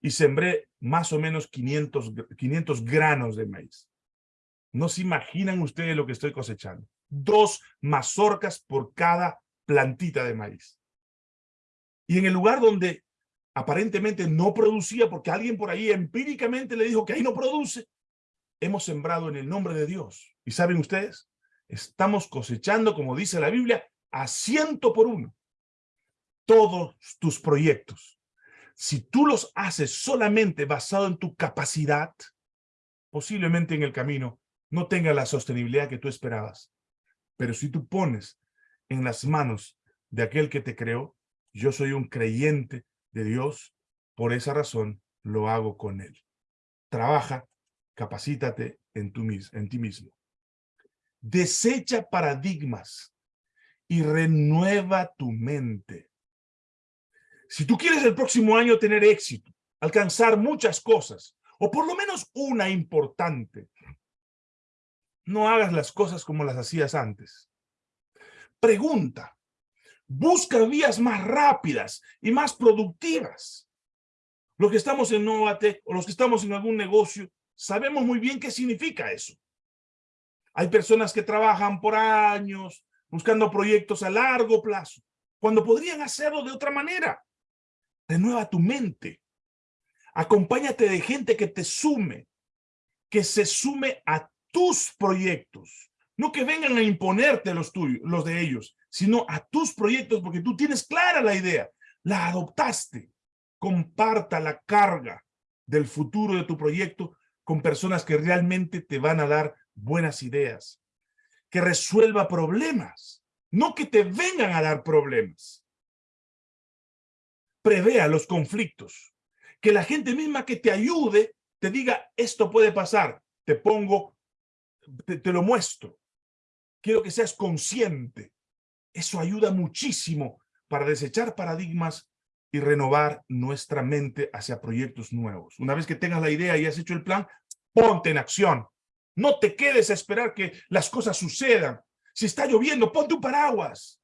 Y sembré más o menos 500, 500 granos de maíz. No se imaginan ustedes lo que estoy cosechando. Dos mazorcas por cada plantita de maíz. Y en el lugar donde aparentemente no producía, porque alguien por ahí empíricamente le dijo que ahí no produce, hemos sembrado en el nombre de Dios. ¿Y saben ustedes? Estamos cosechando, como dice la Biblia, a ciento por uno. Todos tus proyectos. Si tú los haces solamente basado en tu capacidad, posiblemente en el camino no tenga la sostenibilidad que tú esperabas. Pero si tú pones en las manos de aquel que te creó, yo soy un creyente de Dios, por esa razón lo hago con Él. Trabaja, capacítate en, en ti mismo. Desecha paradigmas y renueva tu mente. Si tú quieres el próximo año tener éxito, alcanzar muchas cosas, o por lo menos una importante, no hagas las cosas como las hacías antes. Pregunta. Busca vías más rápidas y más productivas. Los que estamos en Novate o los que estamos en algún negocio, sabemos muy bien qué significa eso. Hay personas que trabajan por años buscando proyectos a largo plazo, cuando podrían hacerlo de otra manera. Renueva tu mente. Acompáñate de gente que te sume, que se sume a tus proyectos. No que vengan a imponerte los tuyos, los de ellos, sino a tus proyectos porque tú tienes clara la idea. La adoptaste. Comparta la carga del futuro de tu proyecto con personas que realmente te van a dar buenas ideas. Que resuelva problemas, no que te vengan a dar problemas. Prevea los conflictos. Que la gente misma que te ayude te diga, esto puede pasar, te pongo, te, lo muestro. Quiero que seas consciente. Eso ayuda muchísimo para desechar paradigmas y renovar nuestra mente hacia proyectos nuevos. Una vez que tengas la idea y has hecho el plan, ponte en acción. No te quedes a esperar que las cosas sucedan. Si está lloviendo, ponte un paraguas.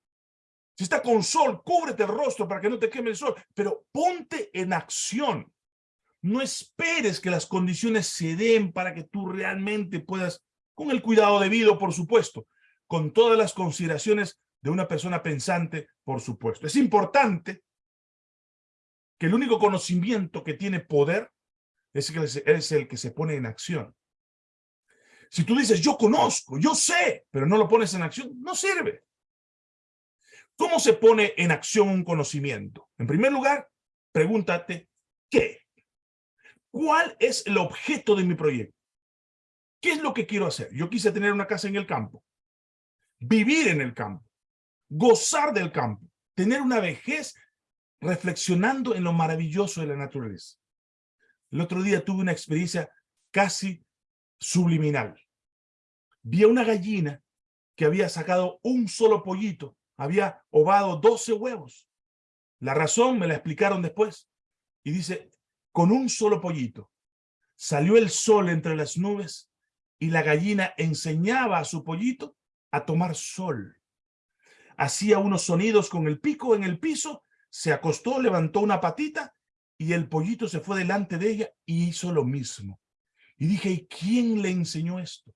Si está con sol, cúbrete el rostro para que no te queme el sol. Pero ponte en acción. No esperes que las condiciones se den para que tú realmente puedas, con el cuidado debido, por supuesto, con todas las consideraciones de una persona pensante, por supuesto. Es importante que el único conocimiento que tiene poder es el, es el que se pone en acción. Si tú dices, yo conozco, yo sé, pero no lo pones en acción, no sirve. ¿Cómo se pone en acción un conocimiento? En primer lugar, pregúntate, ¿qué? ¿Cuál es el objeto de mi proyecto? ¿Qué es lo que quiero hacer? Yo quise tener una casa en el campo, vivir en el campo, gozar del campo, tener una vejez reflexionando en lo maravilloso de la naturaleza. El otro día tuve una experiencia casi subliminal. Vi a una gallina que había sacado un solo pollito, había ovado 12 huevos. La razón me la explicaron después. Y dice, con un solo pollito, salió el sol entre las nubes y la gallina enseñaba a su pollito a tomar sol. Hacía unos sonidos con el pico en el piso, se acostó, levantó una patita y el pollito se fue delante de ella y hizo lo mismo. Y dije, ¿y quién le enseñó esto?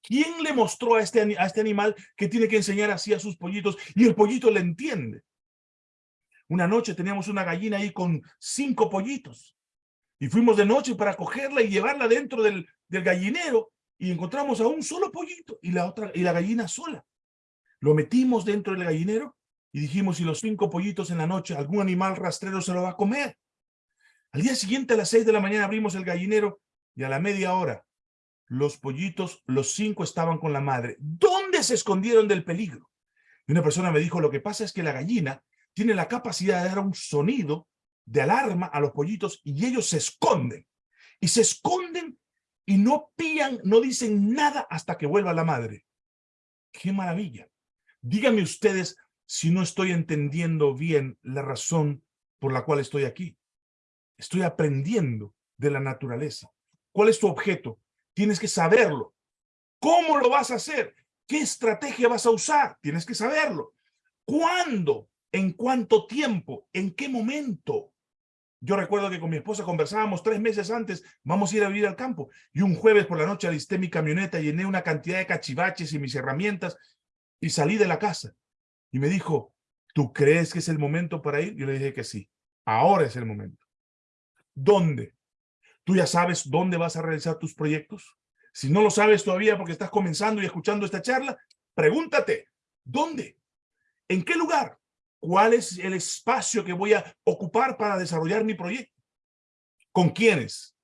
¿Quién le mostró a este, a este animal que tiene que enseñar así a sus pollitos? Y el pollito le entiende. Una noche teníamos una gallina ahí con cinco pollitos. Y fuimos de noche para cogerla y llevarla dentro del, del gallinero. Y encontramos a un solo pollito y la, otra, y la gallina sola. Lo metimos dentro del gallinero y dijimos, si los cinco pollitos en la noche, algún animal rastrero se lo va a comer. Al día siguiente, a las seis de la mañana, abrimos el gallinero y a la media hora, los pollitos, los cinco estaban con la madre. ¿Dónde se escondieron del peligro? Y una persona me dijo, lo que pasa es que la gallina tiene la capacidad de dar un sonido de alarma a los pollitos y ellos se esconden. Y se esconden y no pían, no dicen nada hasta que vuelva la madre. ¡Qué maravilla! Díganme ustedes si no estoy entendiendo bien la razón por la cual estoy aquí. Estoy aprendiendo de la naturaleza. ¿Cuál es tu objeto? Tienes que saberlo. ¿Cómo lo vas a hacer? ¿Qué estrategia vas a usar? Tienes que saberlo. ¿Cuándo? ¿En cuánto tiempo? ¿En qué momento? Yo recuerdo que con mi esposa conversábamos tres meses antes, vamos a ir a vivir al campo. Y un jueves por la noche alisté mi camioneta, llené una cantidad de cachivaches y mis herramientas y salí de la casa. Y me dijo, ¿tú crees que es el momento para ir? Yo le dije que sí, ahora es el momento. ¿Dónde? ¿Tú ya sabes dónde vas a realizar tus proyectos? Si no lo sabes todavía porque estás comenzando y escuchando esta charla, pregúntate, ¿dónde? ¿En qué lugar? ¿Cuál es el espacio que voy a ocupar para desarrollar mi proyecto? ¿Con quiénes?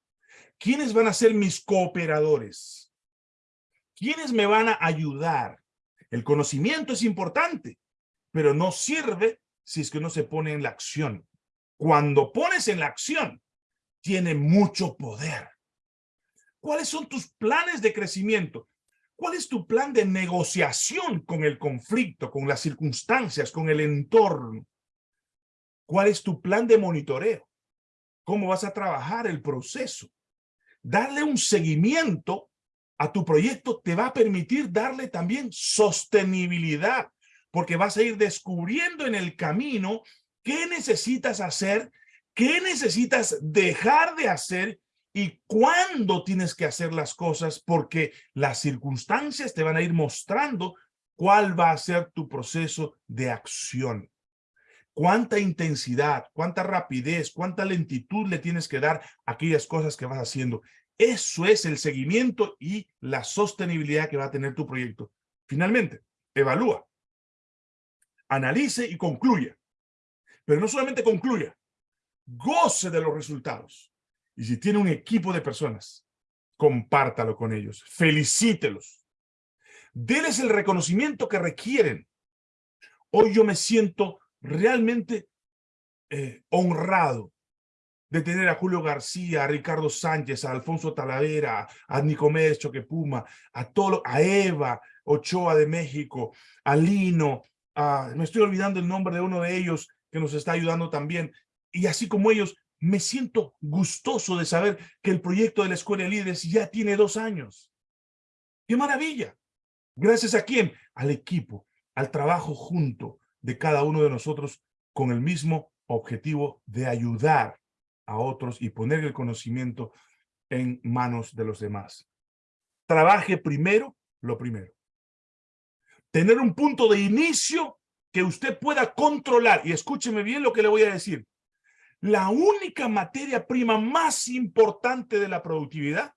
¿Quiénes van a ser mis cooperadores? ¿Quiénes me van a ayudar? El conocimiento es importante, pero no sirve si es que no se pone en la acción. Cuando pones en la acción, tiene mucho poder. ¿Cuáles son tus planes de crecimiento? ¿Cuál es tu plan de negociación con el conflicto, con las circunstancias, con el entorno? ¿Cuál es tu plan de monitoreo? ¿Cómo vas a trabajar el proceso? Darle un seguimiento a tu proyecto te va a permitir darle también sostenibilidad, porque vas a ir descubriendo en el camino qué necesitas hacer, qué necesitas dejar de hacer y cuándo tienes que hacer las cosas, porque las circunstancias te van a ir mostrando cuál va a ser tu proceso de acción. Cuánta intensidad, cuánta rapidez, cuánta lentitud le tienes que dar a aquellas cosas que vas haciendo. Eso es el seguimiento y la sostenibilidad que va a tener tu proyecto. Finalmente, evalúa, analice y concluya. Pero no solamente concluya, goce de los resultados. Y si tiene un equipo de personas, compártalo con ellos, felicítelos. Denles el reconocimiento que requieren. Hoy yo me siento realmente eh, honrado de tener a Julio García, a Ricardo Sánchez, a Alfonso Talavera, a Nicomedes Choquepuma, a, todo, a Eva Ochoa de México, a Lino, me estoy olvidando el nombre de uno de ellos que nos está ayudando también, y así como ellos, me siento gustoso de saber que el proyecto de la Escuela de Líderes ya tiene dos años. ¡Qué maravilla! Gracias a quién? Al equipo, al trabajo junto de cada uno de nosotros con el mismo objetivo de ayudar a otros y poner el conocimiento en manos de los demás. Trabaje primero lo primero. Tener un punto de inicio que usted pueda controlar. Y escúcheme bien lo que le voy a decir. La única materia prima más importante de la productividad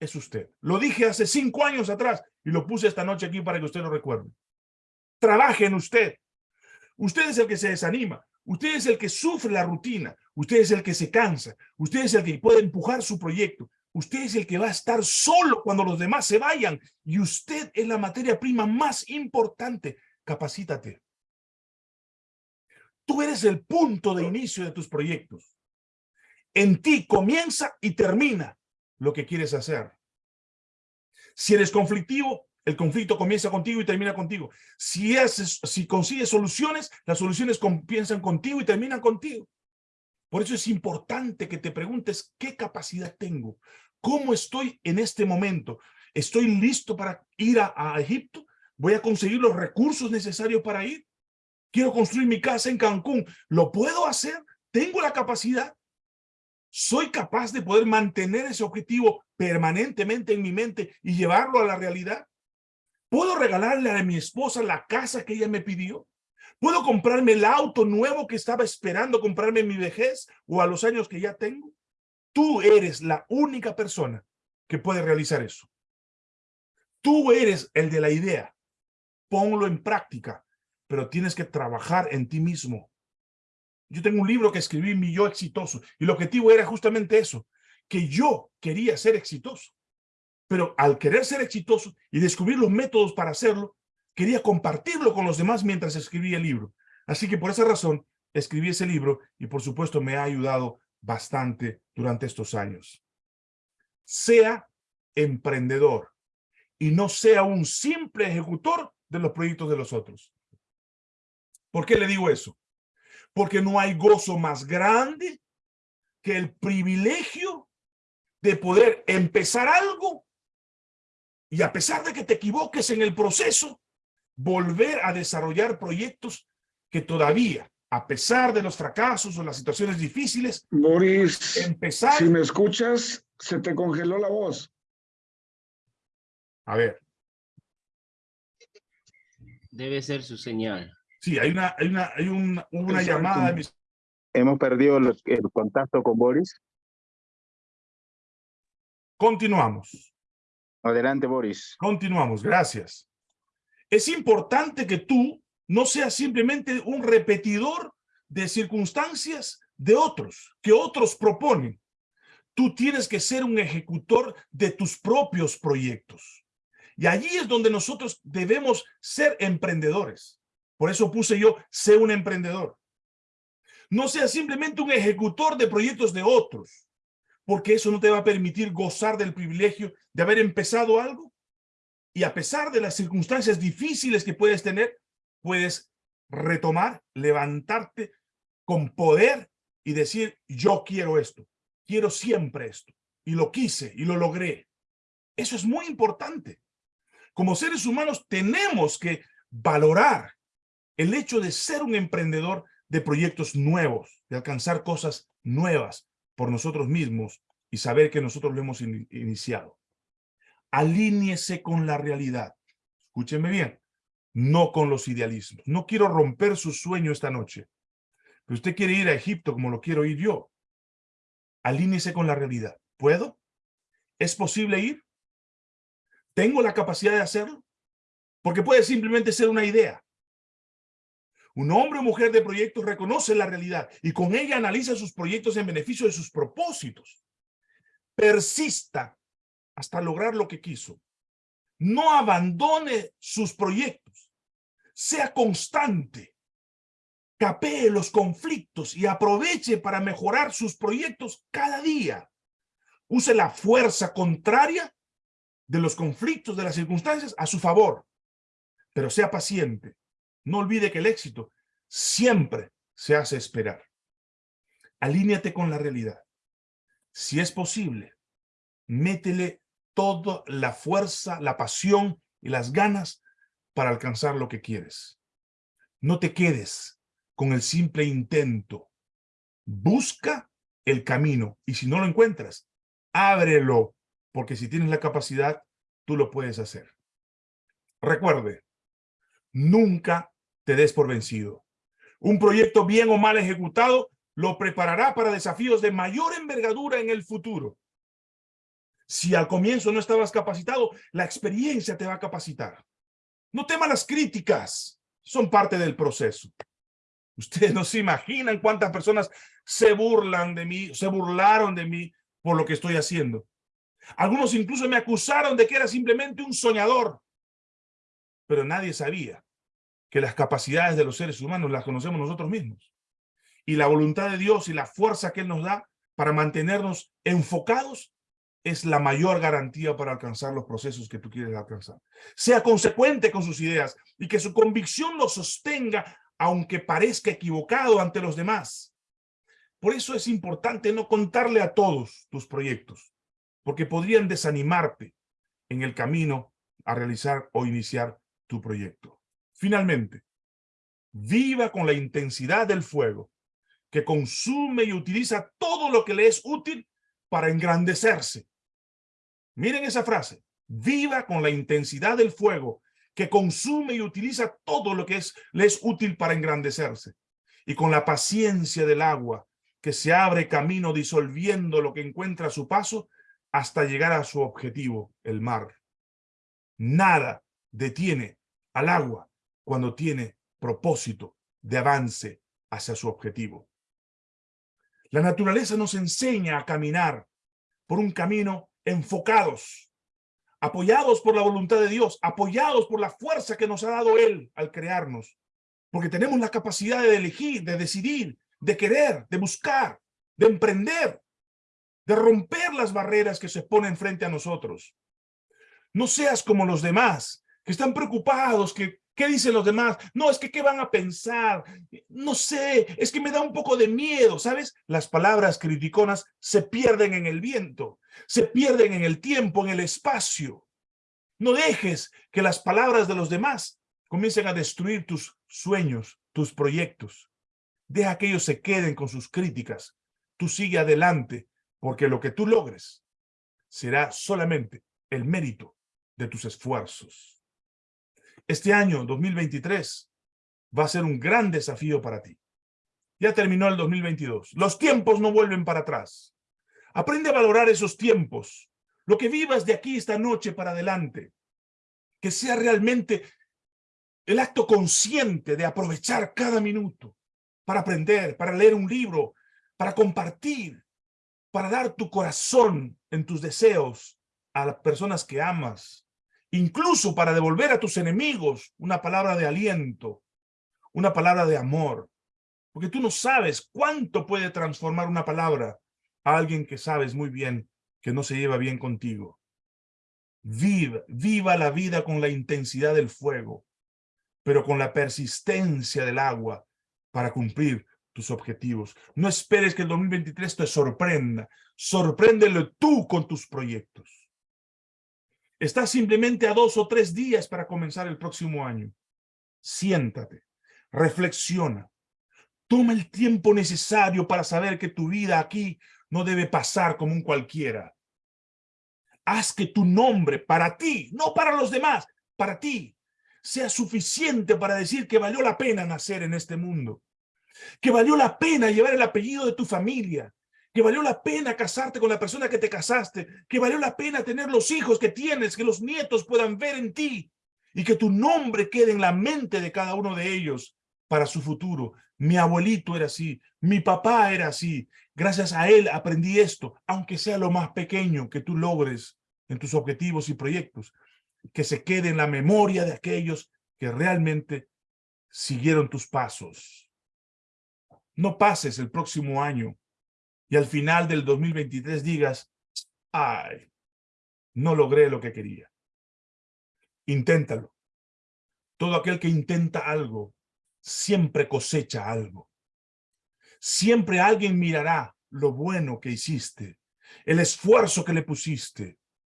es usted. Lo dije hace cinco años atrás y lo puse esta noche aquí para que usted lo recuerde. Trabaje en usted. Usted es el que se desanima. Usted es el que sufre la rutina. Usted es el que se cansa. Usted es el que puede empujar su proyecto. Usted es el que va a estar solo cuando los demás se vayan. Y usted es la materia prima más importante. Capacítate. Tú eres el punto de inicio de tus proyectos. En ti comienza y termina lo que quieres hacer. Si eres conflictivo, el conflicto comienza contigo y termina contigo. Si, haces, si consigues soluciones, las soluciones comienzan contigo y terminan contigo. Por eso es importante que te preguntes qué capacidad tengo, cómo estoy en este momento. ¿Estoy listo para ir a, a Egipto? ¿Voy a conseguir los recursos necesarios para ir? Quiero construir mi casa en Cancún. ¿Lo puedo hacer? ¿Tengo la capacidad? ¿Soy capaz de poder mantener ese objetivo permanentemente en mi mente y llevarlo a la realidad? ¿Puedo regalarle a mi esposa la casa que ella me pidió? ¿Puedo comprarme el auto nuevo que estaba esperando comprarme en mi vejez o a los años que ya tengo? Tú eres la única persona que puede realizar eso. Tú eres el de la idea. Ponlo en práctica pero tienes que trabajar en ti mismo. Yo tengo un libro que escribí, Mi Yo Exitoso, y el objetivo era justamente eso, que yo quería ser exitoso. Pero al querer ser exitoso y descubrir los métodos para hacerlo, quería compartirlo con los demás mientras escribía el libro. Así que por esa razón escribí ese libro y por supuesto me ha ayudado bastante durante estos años. Sea emprendedor y no sea un simple ejecutor de los proyectos de los otros. ¿Por qué le digo eso? Porque no hay gozo más grande que el privilegio de poder empezar algo y a pesar de que te equivoques en el proceso, volver a desarrollar proyectos que todavía, a pesar de los fracasos o las situaciones difíciles, Boris, empezar... si me escuchas, se te congeló la voz. A ver. Debe ser su señal. Sí, hay una, hay una, hay una, una llamada. De Hemos perdido el, el contacto con Boris. Continuamos. Adelante, Boris. Continuamos, gracias. Es importante que tú no seas simplemente un repetidor de circunstancias de otros, que otros proponen. Tú tienes que ser un ejecutor de tus propios proyectos. Y allí es donde nosotros debemos ser emprendedores. Por eso puse yo, sé un emprendedor. No sea simplemente un ejecutor de proyectos de otros, porque eso no te va a permitir gozar del privilegio de haber empezado algo. Y a pesar de las circunstancias difíciles que puedes tener, puedes retomar, levantarte, con poder y decir, yo quiero esto, quiero siempre esto, y lo quise y lo logré. Eso es muy importante. Como seres humanos tenemos que valorar el hecho de ser un emprendedor de proyectos nuevos, de alcanzar cosas nuevas por nosotros mismos y saber que nosotros lo hemos iniciado. Alíñese con la realidad. Escúcheme bien, no con los idealismos. No quiero romper su sueño esta noche. Pero usted quiere ir a Egipto como lo quiero ir yo. Alíñese con la realidad. ¿Puedo? ¿Es posible ir? ¿Tengo la capacidad de hacerlo? Porque puede simplemente ser una idea. Un hombre o mujer de proyectos reconoce la realidad y con ella analiza sus proyectos en beneficio de sus propósitos. Persista hasta lograr lo que quiso. No abandone sus proyectos. Sea constante. Capee los conflictos y aproveche para mejorar sus proyectos cada día. Use la fuerza contraria de los conflictos, de las circunstancias, a su favor. Pero sea paciente. No olvide que el éxito siempre se hace esperar. Alíñate con la realidad. Si es posible, métele toda la fuerza, la pasión y las ganas para alcanzar lo que quieres. No te quedes con el simple intento. Busca el camino y si no lo encuentras, ábrelo, porque si tienes la capacidad, tú lo puedes hacer. Recuerde, nunca te des por vencido. Un proyecto bien o mal ejecutado lo preparará para desafíos de mayor envergadura en el futuro. Si al comienzo no estabas capacitado, la experiencia te va a capacitar. No temas las críticas, son parte del proceso. Ustedes no se imaginan cuántas personas se burlan de mí, se burlaron de mí por lo que estoy haciendo. Algunos incluso me acusaron de que era simplemente un soñador. Pero nadie sabía que las capacidades de los seres humanos las conocemos nosotros mismos. Y la voluntad de Dios y la fuerza que Él nos da para mantenernos enfocados es la mayor garantía para alcanzar los procesos que tú quieres alcanzar. Sea consecuente con sus ideas y que su convicción lo sostenga aunque parezca equivocado ante los demás. Por eso es importante no contarle a todos tus proyectos, porque podrían desanimarte en el camino a realizar o iniciar tu proyecto. Finalmente, viva con la intensidad del fuego que consume y utiliza todo lo que le es útil para engrandecerse. Miren esa frase, viva con la intensidad del fuego que consume y utiliza todo lo que es, le es útil para engrandecerse y con la paciencia del agua que se abre camino disolviendo lo que encuentra a su paso hasta llegar a su objetivo, el mar. Nada detiene al agua cuando tiene propósito de avance hacia su objetivo. La naturaleza nos enseña a caminar por un camino enfocados, apoyados por la voluntad de Dios, apoyados por la fuerza que nos ha dado Él al crearnos, porque tenemos la capacidad de elegir, de decidir, de querer, de buscar, de emprender, de romper las barreras que se ponen frente a nosotros. No seas como los demás, que están preocupados, que ¿Qué dicen los demás? No, es que ¿qué van a pensar? No sé, es que me da un poco de miedo, ¿sabes? Las palabras criticonas se pierden en el viento, se pierden en el tiempo, en el espacio. No dejes que las palabras de los demás comiencen a destruir tus sueños, tus proyectos. Deja que ellos se queden con sus críticas. Tú sigue adelante, porque lo que tú logres será solamente el mérito de tus esfuerzos. Este año, 2023, va a ser un gran desafío para ti. Ya terminó el 2022. Los tiempos no vuelven para atrás. Aprende a valorar esos tiempos. Lo que vivas de aquí esta noche para adelante. Que sea realmente el acto consciente de aprovechar cada minuto para aprender, para leer un libro, para compartir, para dar tu corazón en tus deseos a las personas que amas, incluso para devolver a tus enemigos una palabra de aliento, una palabra de amor. Porque tú no sabes cuánto puede transformar una palabra a alguien que sabes muy bien que no se lleva bien contigo. Viva, viva la vida con la intensidad del fuego, pero con la persistencia del agua para cumplir tus objetivos. No esperes que el 2023 te sorprenda. Sorpréndelo tú con tus proyectos. Estás simplemente a dos o tres días para comenzar el próximo año. Siéntate, reflexiona. Toma el tiempo necesario para saber que tu vida aquí no debe pasar como un cualquiera. Haz que tu nombre para ti, no para los demás, para ti, sea suficiente para decir que valió la pena nacer en este mundo que valió la pena llevar el apellido de tu familia, que valió la pena casarte con la persona que te casaste, que valió la pena tener los hijos que tienes, que los nietos puedan ver en ti y que tu nombre quede en la mente de cada uno de ellos para su futuro. Mi abuelito era así, mi papá era así, gracias a él aprendí esto, aunque sea lo más pequeño que tú logres en tus objetivos y proyectos, que se quede en la memoria de aquellos que realmente siguieron tus pasos. No pases el próximo año y al final del 2023 digas, ay, no logré lo que quería. Inténtalo. Todo aquel que intenta algo, siempre cosecha algo. Siempre alguien mirará lo bueno que hiciste, el esfuerzo que le pusiste.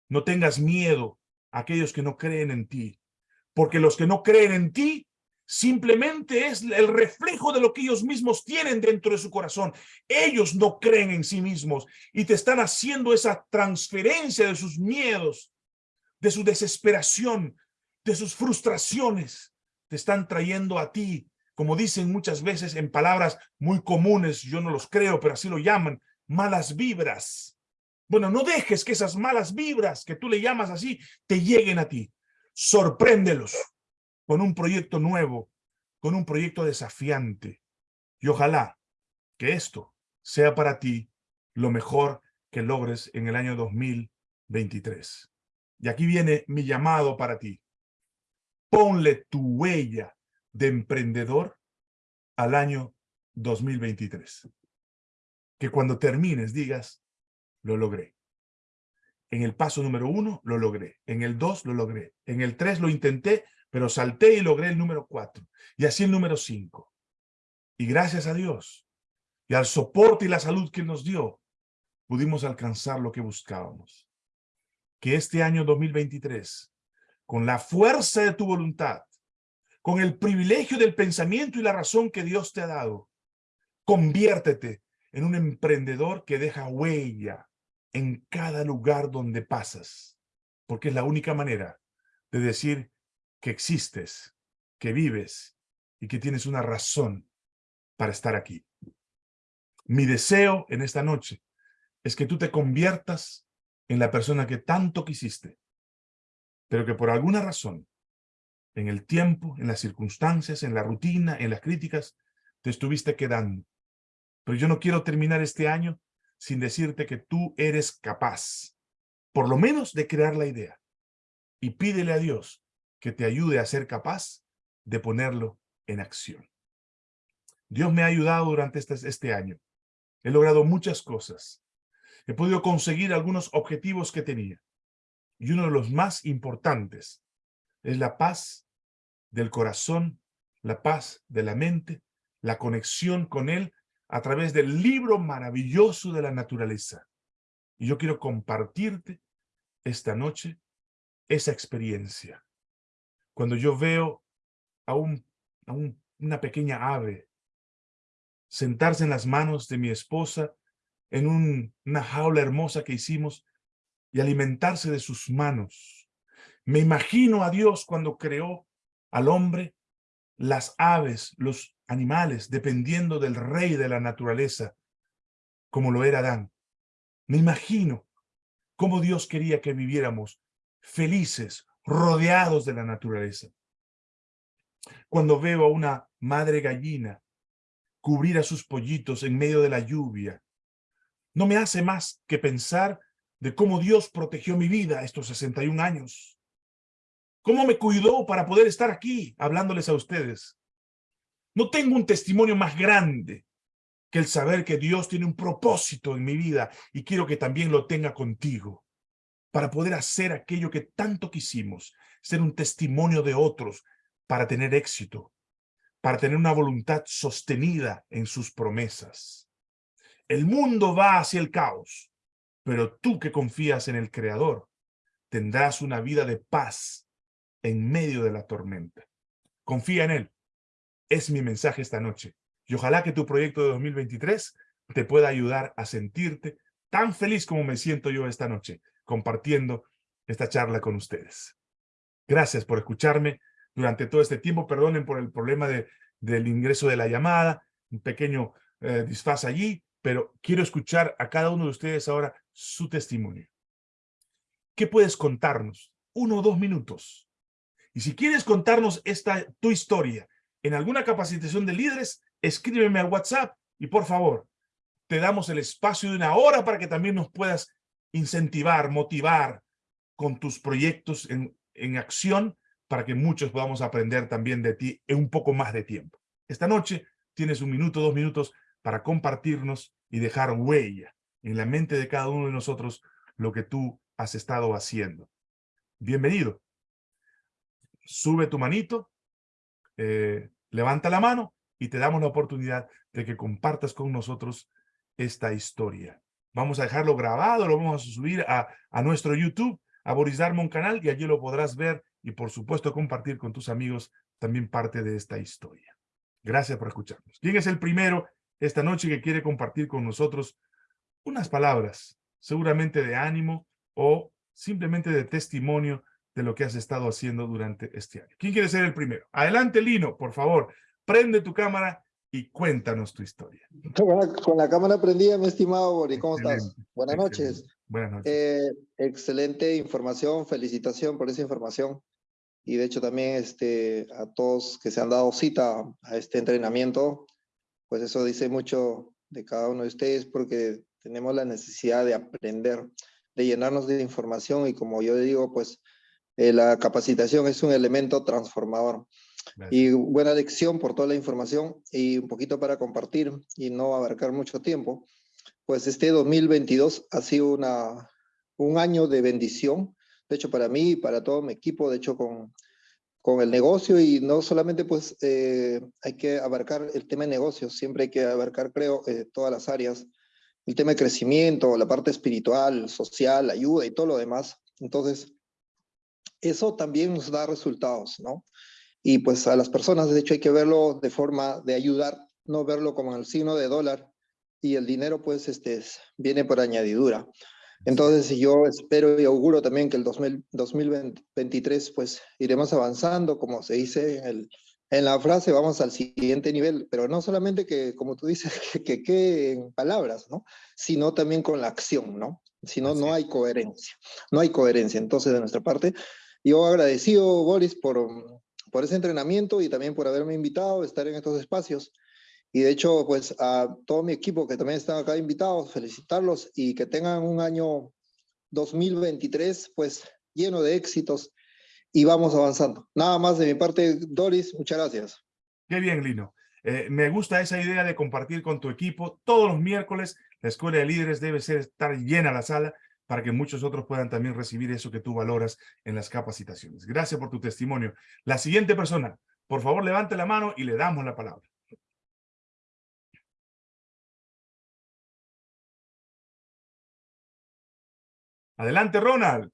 No tengas miedo a aquellos que no creen en ti, porque los que no creen en ti simplemente es el reflejo de lo que ellos mismos tienen dentro de su corazón. Ellos no creen en sí mismos y te están haciendo esa transferencia de sus miedos, de su desesperación, de sus frustraciones. Te están trayendo a ti, como dicen muchas veces en palabras muy comunes, yo no los creo, pero así lo llaman, malas vibras. Bueno, no dejes que esas malas vibras que tú le llamas así, te lleguen a ti. Sorpréndelos con un proyecto nuevo, con un proyecto desafiante. Y ojalá que esto sea para ti lo mejor que logres en el año 2023. Y aquí viene mi llamado para ti. Ponle tu huella de emprendedor al año 2023. Que cuando termines digas, lo logré. En el paso número uno lo logré. En el dos lo logré. En el tres lo intenté, pero salté y logré el número cuatro, y así el número cinco. Y gracias a Dios, y al soporte y la salud que nos dio, pudimos alcanzar lo que buscábamos. Que este año 2023, con la fuerza de tu voluntad, con el privilegio del pensamiento y la razón que Dios te ha dado, conviértete en un emprendedor que deja huella en cada lugar donde pasas, porque es la única manera de decir que existes, que vives y que tienes una razón para estar aquí. Mi deseo en esta noche es que tú te conviertas en la persona que tanto quisiste, pero que por alguna razón, en el tiempo, en las circunstancias, en la rutina, en las críticas, te estuviste quedando. Pero yo no quiero terminar este año sin decirte que tú eres capaz, por lo menos de crear la idea. Y pídele a Dios que te ayude a ser capaz de ponerlo en acción. Dios me ha ayudado durante este, este año. He logrado muchas cosas. He podido conseguir algunos objetivos que tenía. Y uno de los más importantes es la paz del corazón, la paz de la mente, la conexión con Él a través del libro maravilloso de la naturaleza. Y yo quiero compartirte esta noche esa experiencia cuando yo veo a, un, a una pequeña ave sentarse en las manos de mi esposa en una jaula hermosa que hicimos y alimentarse de sus manos. Me imagino a Dios cuando creó al hombre, las aves, los animales, dependiendo del rey de la naturaleza, como lo era Adán. Me imagino cómo Dios quería que viviéramos felices, rodeados de la naturaleza. Cuando veo a una madre gallina cubrir a sus pollitos en medio de la lluvia, no me hace más que pensar de cómo Dios protegió mi vida estos 61 años. Cómo me cuidó para poder estar aquí hablándoles a ustedes. No tengo un testimonio más grande que el saber que Dios tiene un propósito en mi vida y quiero que también lo tenga contigo para poder hacer aquello que tanto quisimos, ser un testimonio de otros para tener éxito, para tener una voluntad sostenida en sus promesas. El mundo va hacia el caos, pero tú que confías en el Creador, tendrás una vida de paz en medio de la tormenta. Confía en Él. Es mi mensaje esta noche. Y ojalá que tu proyecto de 2023 te pueda ayudar a sentirte tan feliz como me siento yo esta noche, compartiendo esta charla con ustedes. Gracias por escucharme durante todo este tiempo. Perdonen por el problema de, del ingreso de la llamada, un pequeño eh, disfaz allí, pero quiero escuchar a cada uno de ustedes ahora su testimonio. ¿Qué puedes contarnos? Uno o dos minutos. Y si quieres contarnos esta tu historia en alguna capacitación de líderes, escríbeme al WhatsApp y por favor, te damos el espacio de una hora para que también nos puedas incentivar, motivar con tus proyectos en, en acción para que muchos podamos aprender también de ti en un poco más de tiempo. Esta noche tienes un minuto, dos minutos para compartirnos y dejar huella en la mente de cada uno de nosotros lo que tú has estado haciendo. Bienvenido. Sube tu manito, eh, levanta la mano y te damos la oportunidad de que compartas con nosotros esta historia. Vamos a dejarlo grabado, lo vamos a subir a, a nuestro YouTube, a Boris Darmon canal, y allí lo podrás ver y por supuesto compartir con tus amigos también parte de esta historia. Gracias por escucharnos. ¿Quién es el primero esta noche que quiere compartir con nosotros unas palabras, seguramente de ánimo o simplemente de testimonio de lo que has estado haciendo durante este año? ¿Quién quiere ser el primero? Adelante, Lino, por favor. Prende tu cámara y cuéntanos tu historia. Con la, cámara prendida, mi estimado Bori, ¿cómo estás? Buenas noches. Buenas noches. Eh, excelente información, felicitación por esa información. Y de hecho también este, a todos que se han dado cita a este entrenamiento, pues eso dice mucho de cada uno de ustedes porque tenemos la necesidad de aprender, de llenarnos de información y como yo digo, pues eh, la capacitación es un elemento transformador. Y buena lección por toda la información y un poquito para compartir y no abarcar mucho tiempo. Pues este 2022 ha sido una, un año de bendición, de hecho para mí y para todo mi equipo, de hecho con, con el negocio y no solamente pues eh, hay que abarcar el tema de negocios, siempre hay que abarcar creo eh, todas las áreas, el tema de crecimiento, la parte espiritual, social, ayuda y todo lo demás. Entonces, eso también nos da resultados, ¿no? Y pues a las personas, de hecho, hay que verlo de forma de ayudar, no verlo como el signo de dólar y el dinero pues este, viene por añadidura. Entonces yo espero y auguro también que el 2023 pues iremos avanzando, como se dice en, el, en, la frase, vamos al siguiente nivel, pero no solamente que, como tú dices, que quede en palabras, ¿no? Sino también con la acción, ¿no? Si no, no hay coherencia, no hay coherencia. Entonces, de nuestra parte, yo agradecido, Boris, por, por ese entrenamiento y también por haberme invitado a estar en estos espacios. Y de hecho, pues a todo mi equipo que también están acá invitados, felicitarlos y que tengan un año 2023 pues lleno de éxitos y vamos avanzando. Nada más de mi parte, Doris, muchas gracias. Qué bien, Lino. Eh, me gusta esa idea de compartir con tu equipo. Todos los miércoles la Escuela de Líderes debe ser, estar llena la sala para que muchos otros puedan también recibir eso que tú valoras en las capacitaciones. Gracias por tu testimonio. La siguiente persona, por favor, levante la mano y le damos la palabra. Adelante, Ronald.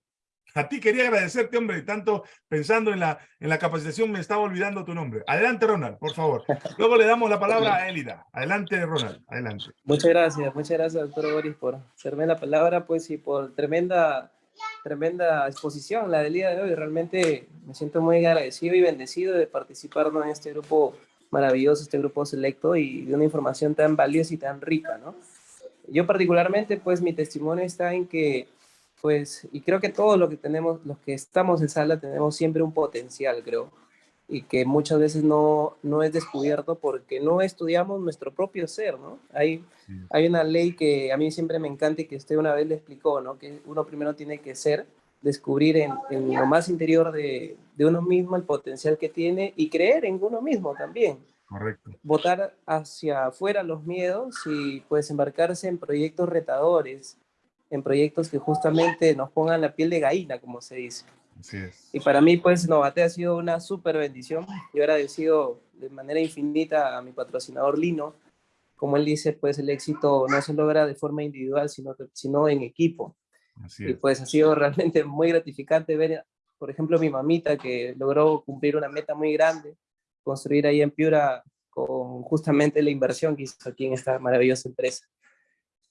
A ti quería agradecerte, hombre, tanto pensando en la, en la capacitación me estaba olvidando tu nombre. Adelante, Ronald, por favor. Luego le damos la palabra a Elida. Adelante, Ronald, adelante. Muchas gracias, muchas gracias, doctor Boris, por hacerme la palabra, pues, y por tremenda, tremenda exposición, la del día de hoy. Realmente me siento muy agradecido y bendecido de participar en este grupo maravilloso, este grupo selecto, y de una información tan valiosa y tan rica, ¿no? Yo particularmente, pues, mi testimonio está en que pues, y creo que todos los que tenemos, los que estamos en sala, tenemos siempre un potencial, creo, y que muchas veces no, no es descubierto porque no estudiamos nuestro propio ser, ¿no? Hay, hay una ley que a mí siempre me encanta y que usted una vez le explicó, ¿no? Que uno primero tiene que ser, descubrir en, en lo más interior de, de uno mismo el potencial que tiene y creer en uno mismo también. Correcto. Votar hacia afuera los miedos y pues embarcarse en proyectos retadores, en proyectos que justamente nos pongan la piel de gallina, como se dice. Así es. Y para mí, pues, Novate ha sido una súper bendición. Yo agradecido de manera infinita a mi patrocinador Lino. Como él dice, pues el éxito no se logra de forma individual, sino, sino en equipo. Así Y es. pues ha sido realmente muy gratificante ver, por ejemplo, mi mamita que logró cumplir una meta muy grande, construir ahí en Piura con justamente la inversión que hizo aquí en esta maravillosa empresa.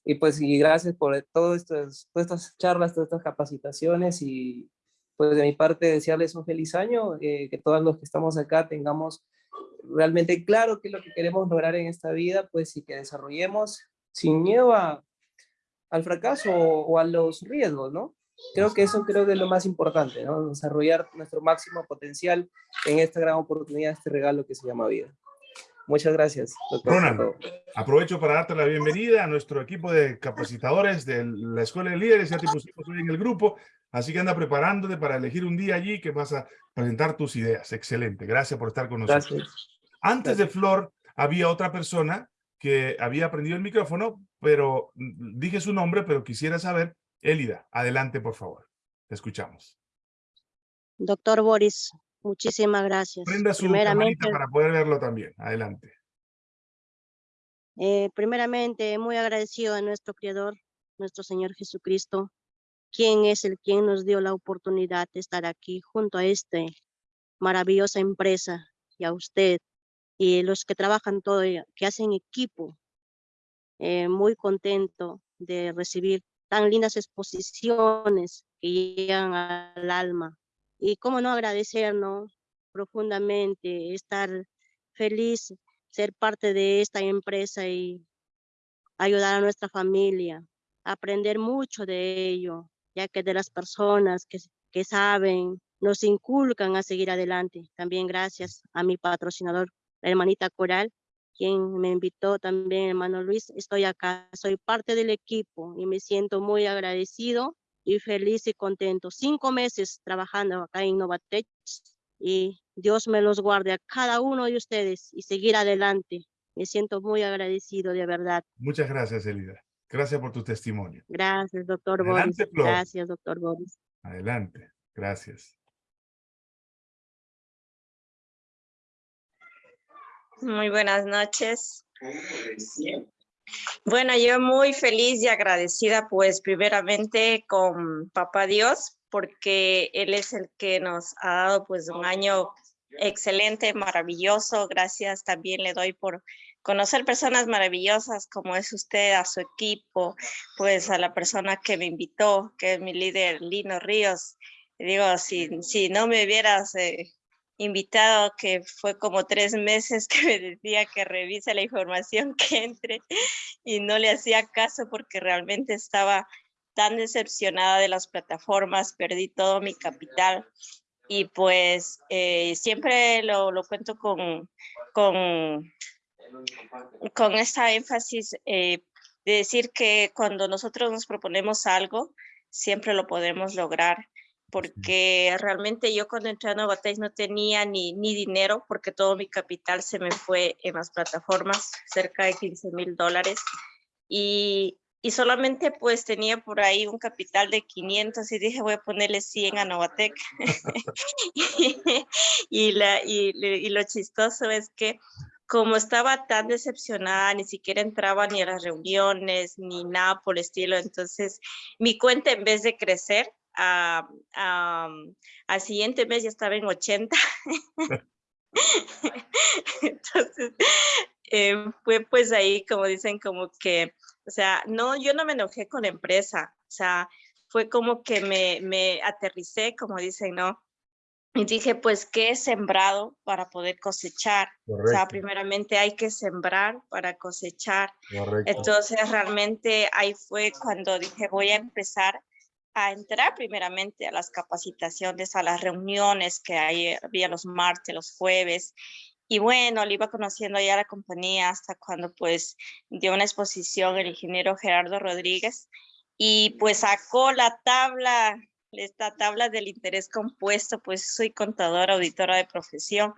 Y pues, y gracias por estos, todas estas charlas, todas estas capacitaciones y pues de mi parte desearles un feliz año, eh, que todos los que estamos acá tengamos realmente claro qué es lo que queremos lograr en esta vida, pues y que desarrollemos sin miedo a, al fracaso o, o a los riesgos, ¿no? Creo que eso creo que es lo más importante, ¿no? Desarrollar nuestro máximo potencial en esta gran oportunidad, este regalo que se llama vida. Muchas gracias. doctor, todo. Aprovecho para darte la bienvenida a nuestro equipo de capacitadores de la Escuela de Líderes. Ya te pusimos hoy en el grupo, así que anda preparándote para elegir un día allí que vas a presentar tus ideas. Excelente. Gracias por estar con nosotros. Gracias. Antes de Flor, había otra persona que había prendido el micrófono, pero dije su nombre, pero quisiera saber, Elida, adelante, por favor. Te escuchamos. Doctor Boris, muchísimas gracias. Prenda su Primeramente, para poder verlo también. Adelante. eh, primeramente, muy agradecido a nuestro Creador, nuestro Señor Jesucristo, quien es el quien nos dio la oportunidad de estar aquí junto a esta maravillosa empresa y a usted y los que trabajan todo, que hacen equipo. Eh, muy contento de recibir tan lindas exposiciones que llegan al alma. Y cómo no agradecernos profundamente, estar feliz, ser parte de esta empresa y ayudar a nuestra familia, aprender mucho de ello, ya que de las personas que, que saben, nos inculcan a seguir adelante. También gracias a mi patrocinador, la hermanita Coral, quien me invitó también, hermano Luis. Estoy acá, soy parte del equipo y me siento muy agradecido y feliz y contento. Cinco meses trabajando acá en Novatech y Dios me los guarde a cada uno de ustedes y seguir adelante. Me siento muy agradecido, de verdad. Muchas gracias, Elida. Gracias por tu testimonio. Gracias, doctor Adelante, Boris. Flor. Gracias, doctor Boris. Adelante. Gracias. Muy buenas noches. Bueno, yo muy feliz y agradecida, pues primeramente con Papá Dios, porque Él es el que nos ha dado pues un año excelente, maravilloso. Gracias también le doy por conocer personas maravillosas como es usted, a su equipo, pues a la persona que me invitó, que es mi líder Lino Ríos. Digo, si, si no me hubieras eh, invitado, que fue como tres meses que me decía que revise la información que entre y no le hacía caso porque realmente estaba tan decepcionada de las plataformas, perdí todo mi capital y pues eh, siempre lo, lo cuento con, con, con esta énfasis eh, de decir que cuando nosotros nos proponemos algo, siempre lo podemos lograr porque realmente yo cuando entré a Novatech no tenía ni, ni dinero porque todo mi capital se me fue en las plataformas, cerca de 15 mil dólares. Y, y solamente pues tenía por ahí un capital de 500 y dije voy a ponerle 100 a Novatech. y, la, y, y lo chistoso es que como estaba tan decepcionada, ni siquiera entraba ni a las reuniones, ni nada por el estilo. Entonces, mi cuenta en vez de crecer, a, a, al siguiente mes ya estaba en 80. Entonces, eh, fue pues ahí, como dicen, como que, o sea, no, yo no me enojé con la empresa, o sea, fue como que me, me aterricé, como dicen, ¿no? Y dije, pues, ¿qué he sembrado para poder cosechar? Correcto. O sea, primeramente hay que sembrar para cosechar. Correcto. Entonces, realmente ahí fue cuando dije, voy a empezar a entrar primeramente a las capacitaciones, a las reuniones que hay, había los martes, los jueves. Y bueno, le iba conociendo ya la compañía hasta cuando pues dio una exposición el ingeniero Gerardo Rodríguez y pues sacó la tabla, esta tabla del interés compuesto, pues soy contadora, auditora de profesión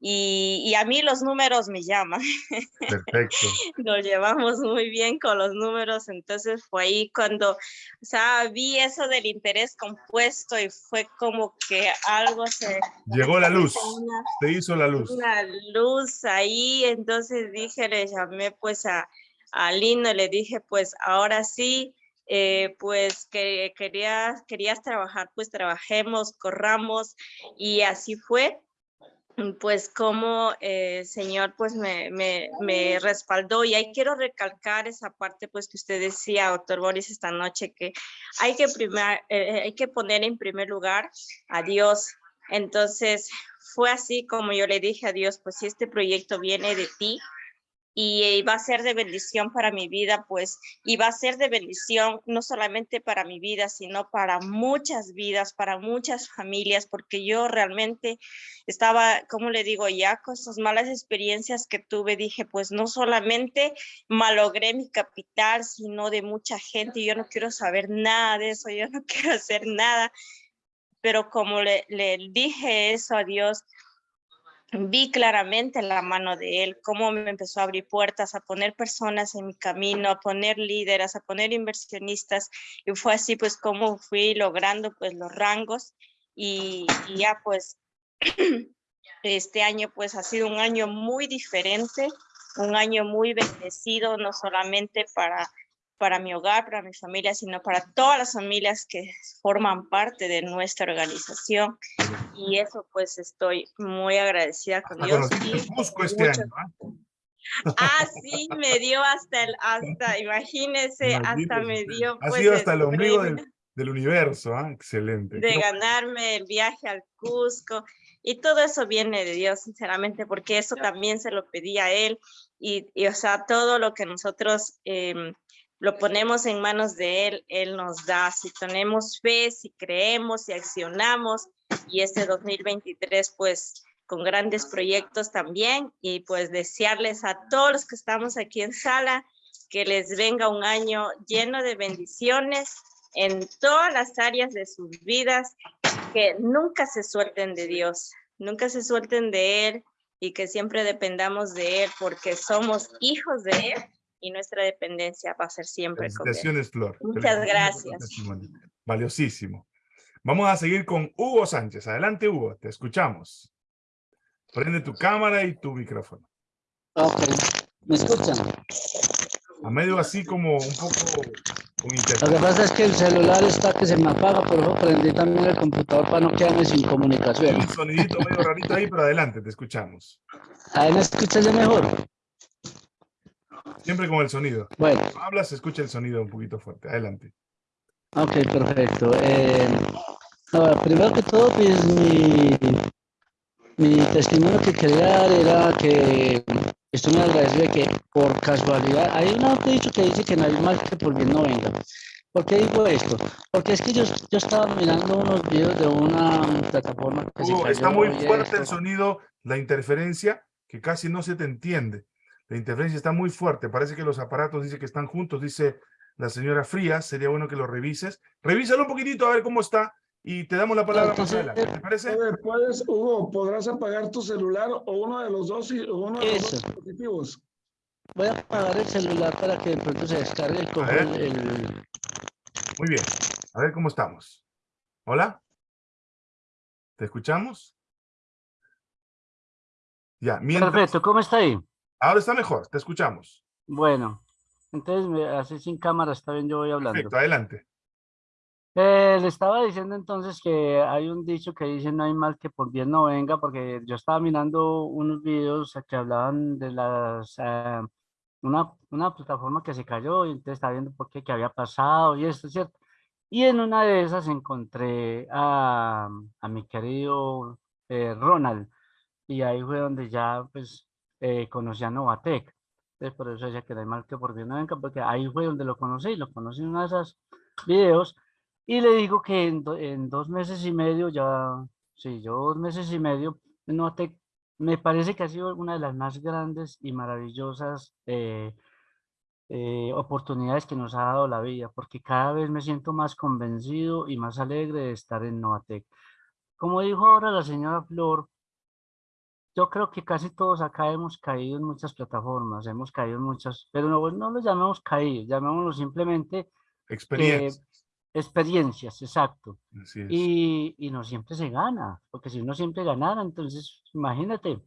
y, y a mí los números me llaman. Perfecto. Nos llevamos muy bien con los números, entonces fue ahí cuando, o sea, vi eso del interés compuesto y fue como que algo se... Llegó la luz, una- te hizo la luz. una luz ahí, entonces dije, le llamé pues a, a Lino, le dije pues ahora sí, eh, pues que querías, querías trabajar, pues trabajemos, corramos y así fue. Pues como eh, Señor pues me, me, me respaldó y ahí quiero recalcar esa parte pues que usted decía, doctor Boris, esta noche, que hay que, primar- eh, hay que poner en primer lugar a Dios. Entonces, fue así como yo le dije a Dios, pues si este proyecto viene de ti y va a ser de bendición para mi vida, pues, y va a ser de bendición no solamente para mi vida, sino para muchas vidas, para muchas familias, porque yo realmente estaba, como le digo, ya con esas malas experiencias que tuve, dije, pues no solamente malogré mi capital, sino de mucha gente, yo no quiero saber nada de eso, yo no quiero hacer nada, pero como le, le dije eso a Dios, vi claramente la mano de Él, cómo me empezó a abrir puertas, a poner personas en mi camino, a poner líderes, a poner inversionistas, y fue así pues como fui logrando pues los rangos y, y ya pues este año pues ha sido un año muy diferente, un año muy bendecido, no solamente para para mi hogar, para mi familia, sino para todas las familias que forman parte de nuestra organización. Y eso pues estoy muy agradecida con Hasta Dios. y Cusco este mucho- año. ¿ah? Ah, sí, me dio hasta el, hasta, imagínese, hasta me dio Ha pues sido hasta el el ombligo del, del universo. ¿ah? Excelente. de Qué ganarme el viaje al Cusco y todo eso viene de Dios, sinceramente, porque eso también se lo pedí a Él y, y, o sea, todo lo que nosotros em, lo ponemos en manos de Él, Él nos da, si tenemos fe, si creemos, si accionamos y este 2023 pues con grandes proyectos también y pues desearles a todos los que estamos aquí en sala que les venga un año lleno de bendiciones en todas las áreas de sus vidas, que nunca se suelten de Dios, nunca se suelten de Él y que siempre dependamos de Él porque somos hijos de Él y nuestra dependencia va a ser siempre. Felicitaciones, Flor. Muchas gracias. Valiosísimo. Vamos a seguir con Hugo Sánchez. Adelante, Hugo. Te escuchamos. Prende tu cámara y tu micrófono. Ok, ¿me escuchan? A medio así como un poco con Lo que pasa es que el celular está que se me apaga, por eso prendí también el computador para no quedarme sin comunicación. Un sonidito medio rarito ahí, pero adelante, te escuchamos. Ahí me escuchas ya mejor. Siempre con el sonido. Bueno, Cuando hablas, se escucha el sonido un poquito fuerte. Adelante. ok, perfecto. Eh, ahora, primero que todo, pues mi, mi testimonio que quería dar era que estoy muy agradecido de que por casualidad, hay un dicho que dice que no hay mal que por bien no venga. ¿Por qué digo esto? Porque es que yo, yo estaba mirando unos videos de una plataforma que se está muy fuerte el sonido, la interferencia, que casi no se te entiende. La interferencia está muy fuerte. Parece que los aparatos dice que están juntos, dice la señora Frías. Sería bueno que lo revises. Revísalo un poquitito a ver cómo está y te damos la palabra más entonces, adelante. ¿Te parece? A ver, puedes, Hugo, podrás apagar tu celular o uno de los dos, y- o uno de los dos dispositivos. Voy a apagar el celular para que de pronto se descargue el, el- Muy bien. A ver cómo estamos. Hola. ¿Te escuchamos? Ya, mientras... Perfecto, ¿cómo está ahí? Ahora está mejor, te escuchamos. Bueno, entonces me- así sin cámara está bien, yo voy hablando. Perfecto, adelante. Eh, le estaba diciendo entonces que hay un dicho que dice no hay mal que por bien no venga, porque yo estaba mirando unos videos que hablaban de las eh, una, una plataforma que se cayó y entonces estaba viendo por qué, qué había pasado y esto, ¿cierto? Y en una de esas encontré a, a mi querido eh, Ronald y ahí fue donde ya pues eh, conocí a Novatec. Entonces por eso decía que no hay mal que por bien no venga, porque ahí fue donde lo conocí, lo conocí en uno de esos videos y le digo que en, do- en dos meses y medio ya, sí, yo dos meses y medio, Novatec me parece que ha sido una de las más grandes y maravillosas eh, eh, oportunidades que nos ha dado la vida, porque cada vez me siento más convencido y más alegre de estar en Novatec. Como dijo ahora la señora Flor, yo creo que casi todos acá hemos caído en muchas plataformas, hemos caído en muchas, pero no, no lo llamemos caído, llamémoslo simplemente Experiencia. experiencias, exacto. Así es. Y, y no siempre se gana, porque si uno siempre ganara, entonces imagínate,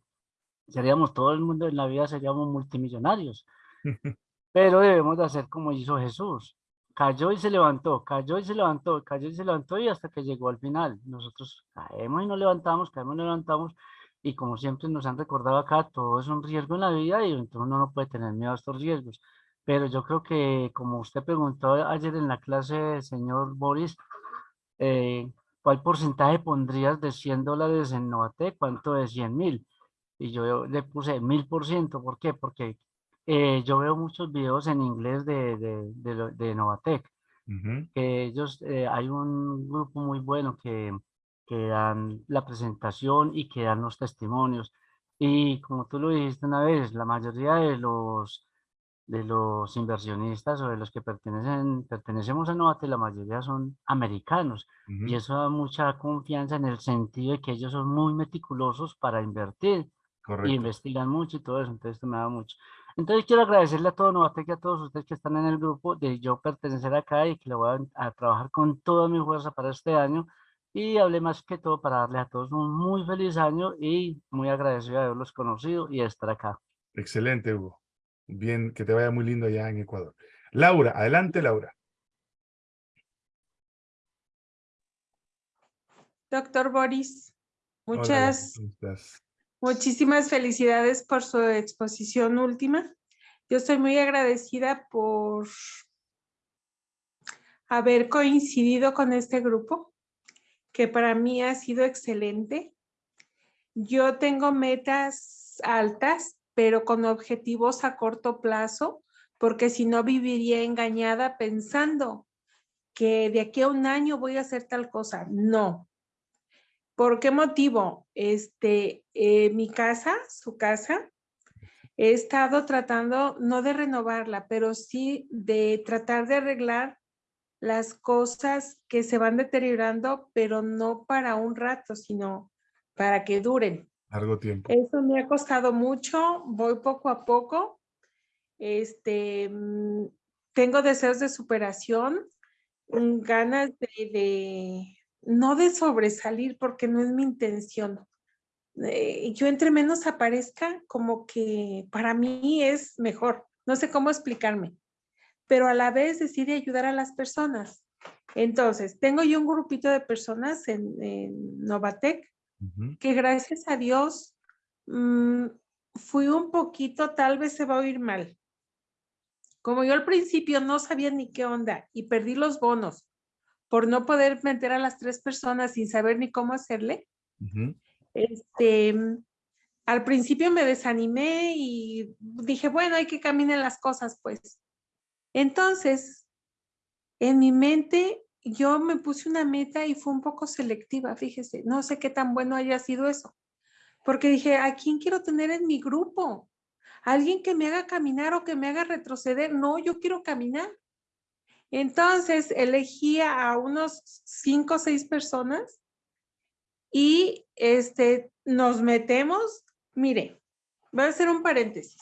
seríamos todo el mundo en la vida, seríamos multimillonarios. Pero debemos de hacer como hizo Jesús. Cayó y se levantó, cayó y se levantó, cayó y se levantó y hasta que llegó al final. Nosotros caemos y nos levantamos, caemos y nos levantamos. Y como siempre nos han recordado acá, todo es un riesgo en la vida y entonces uno no puede tener miedo a estos riesgos. Pero yo creo que, como usted preguntó ayer en la clase, señor Boris, eh, ¿cuál porcentaje pondrías de 100 dólares en Novatec? ¿Cuánto de 100 mil? Y yo le puse mil por ciento. ¿Por qué? Porque eh, yo veo muchos videos en inglés de, de, de, de Novatec. Ujú. que ellos, eh, hay un grupo muy bueno que, que dan la presentación y que dan los testimonios. Y como tú lo dijiste una vez, la mayoría de los, de los inversionistas o de los que pertenecen, pertenecemos a Novate, la mayoría son americanos. Ujú. Y eso da mucha confianza en el sentido de que ellos son muy meticulosos para invertir y Correcto. investigan mucho y todo eso, entonces esto me da mucho. Entonces quiero agradecerle a todo Novatec y a todos ustedes que están en el grupo de yo pertenecer acá y que le voy a, a trabajar con toda mi fuerza para este año y hablé más que todo para darles a todos un muy feliz año y muy agradecido de haberlos conocido y de estar acá. Excelente, Hugo. Bien, que te vaya muy lindo allá en Ecuador. Laura, adelante, Laura. Doctor Boris, muchas, muchísimas felicidades por su exposición última. Yo estoy muy agradecida por haber coincidido con este grupo, que para mí ha sido excelente. Yo tengo metas altas, pero con objetivos a corto plazo, porque si no viviría engañada pensando que de aquí a un año voy a hacer tal cosa. No, ¿Por qué motivo? Este, eh, mi casa, su casa, he estado tratando, no de renovarla, pero sí de tratar de arreglar las cosas que se van deteriorando, pero no para un rato, sino para que duren. Largo tiempo. Eso me ha costado mucho, voy poco a poco. Este, mm, tengo deseos de superación, ganas de, de- no de sobresalir porque no es mi intención. Eh, yo entre menos aparezca, como que para mí es mejor. No sé cómo explicarme, pero a la vez decide ayudar a las personas. Entonces, tengo yo un grupito de personas en, en Novatec que gracias a Dios mm, fui un poquito, tal vez se va a oír mal. Como yo al principio no sabía ni qué onda y perdí los bonos por no poder meter a las tres personas sin saber ni cómo hacerle, este, mm, al principio me desanimé y dije, bueno, hay que caminar las cosas, pues. Entonces, en mi mente, yo me puse una meta y fue un poco selectiva, fíjese, no sé qué tan bueno haya sido eso, porque dije, ¿a quién quiero tener en mi grupo? ¿Alguien que me haga caminar o que me haga retroceder? No, yo quiero caminar. Entonces, elegí a unos cinco o seis personas y este, nos metemos, mire, voy a hacer un paréntesis.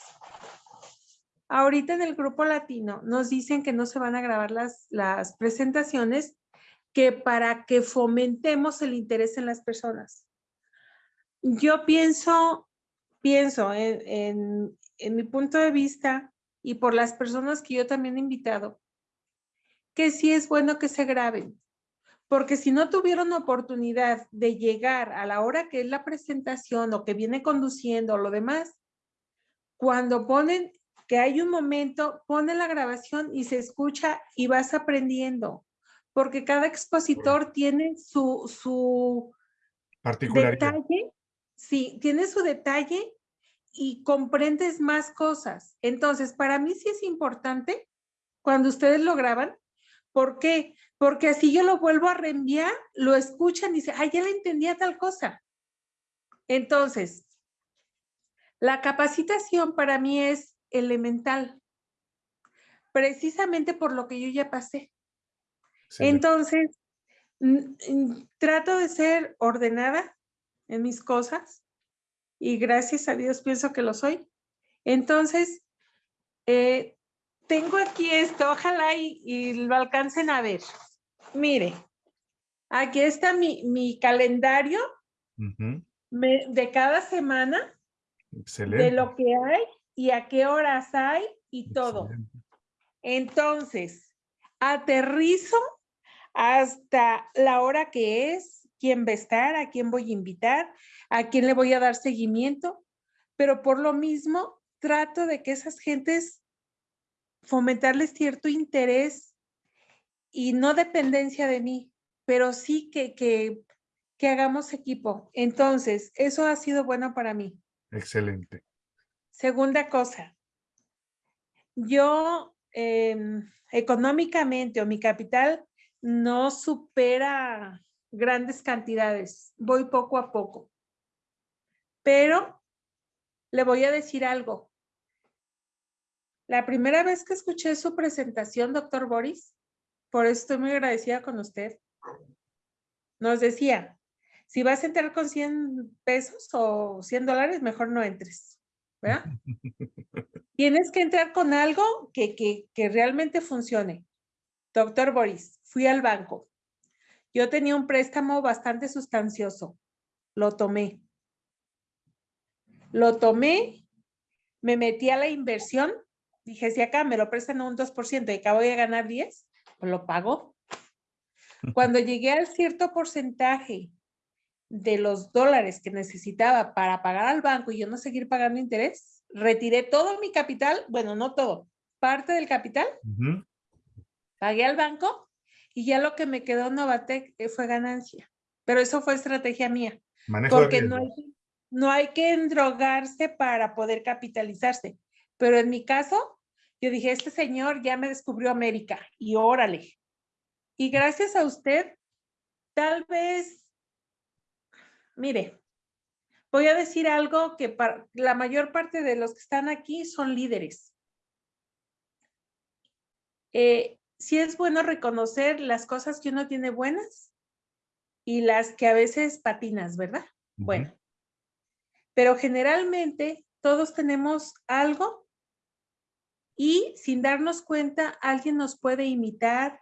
Ahorita en el grupo latino nos dicen que no se van a grabar las, las presentaciones que para que fomentemos el interés en las personas. Yo pienso, pienso en, en, en mi punto de vista y por las personas que yo también he invitado, que sí es bueno que se graben, porque si no tuvieron oportunidad de llegar a la hora que es la presentación o que viene conduciendo o lo demás, cuando ponen que hay un momento, ponen la grabación y se escucha y vas aprendiendo, porque cada expositor tiene su, su detalle, sí, tiene su detalle y comprendes más cosas. Entonces, para mí sí es importante cuando ustedes lo graban. ¿Por qué? Porque así yo lo vuelvo a reenviar, lo escuchan y dicen, ay, ya le entendía tal cosa. Entonces, la capacitación para mí es elemental, precisamente por lo que yo ya pasé. Entonces, trato de ser ordenada en mis cosas. y gracias a Dios pienso que lo soy. Entonces, eh, tengo aquí esto, ojalá y, y lo alcancen a ver. Mire, aquí está mi, mi calendario me- de cada semana, Excelente. de lo que hay y a qué horas hay y todo. Entonces, aterrizo hasta la hora que es, quién va a estar, a quién voy a invitar, a quién le voy a dar seguimiento, pero por lo mismo trato de que esas gentes fomentarles cierto interés y no dependencia de mí, pero sí que, que, que hagamos equipo. Entonces, eso ha sido bueno para mí. Excelente. Segunda cosa, yo em, económicamente o mi capital no supera grandes cantidades, voy poco a poco. Pero le voy a decir algo. La primera vez que escuché su presentación, doctor Boris, por eso estoy muy agradecida con usted, nos decía, si vas a entrar con 100 pesos o 100 dólares, mejor no entres, ¿verdad? Tienes que entrar con algo que, que, que realmente funcione. Doctor Boris, fui al banco. Yo tenía un préstamo bastante sustancioso. Lo tomé. Lo tomé, me metí a la inversión. Dije, si acá me lo prestan un 2% y acá voy a ganar 10, pues lo pago. Cuando llegué al cierto porcentaje de los dólares que necesitaba para pagar al banco y yo no seguir pagando interés, retiré todo mi capital, bueno, no todo, parte del capital, pagué al banco y ya lo que me quedó en Novatec eh, fue ganancia. Pero eso fue estrategia mía, Manejo porque no hay, no hay que endrogarse para poder capitalizarse. Pero en mi caso, yo dije, este señor ya me descubrió América y órale. Y gracias a usted, tal vez, mire, voy a decir algo que para la mayor parte de los que están aquí son líderes. Eh, sí es bueno reconocer las cosas que uno tiene buenas y las que a veces patinas, ¿verdad? Bueno, pero generalmente todos tenemos algo y sin darnos cuenta alguien nos puede imitar,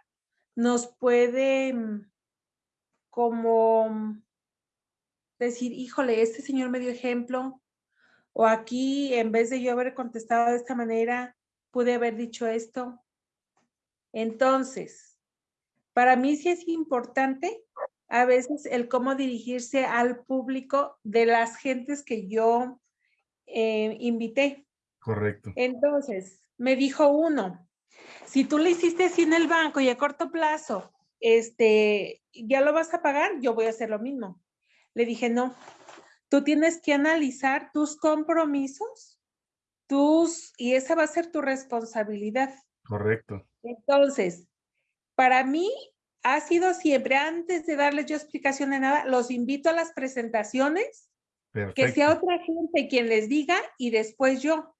nos puede mm, como mm, decir, híjole, este señor me dio ejemplo, o aquí en vez de yo haber contestado de esta manera, pude haber dicho esto. Entonces, para mí sí es importante a veces el cómo dirigirse al público de las gentes que yo eh, invité. Correcto. Entonces, me dijo uno, si tú le hiciste así en el banco y a corto plazo, este, ya lo vas a pagar, yo voy a hacer lo mismo. Le dije, no, tú tienes que analizar tus compromisos, tus, y esa va a ser tu responsabilidad. Correcto. Entonces, para mí ha sido siempre, antes de darles yo explicación de nada, los invito a las presentaciones, que sea otra gente quien les diga y después yo,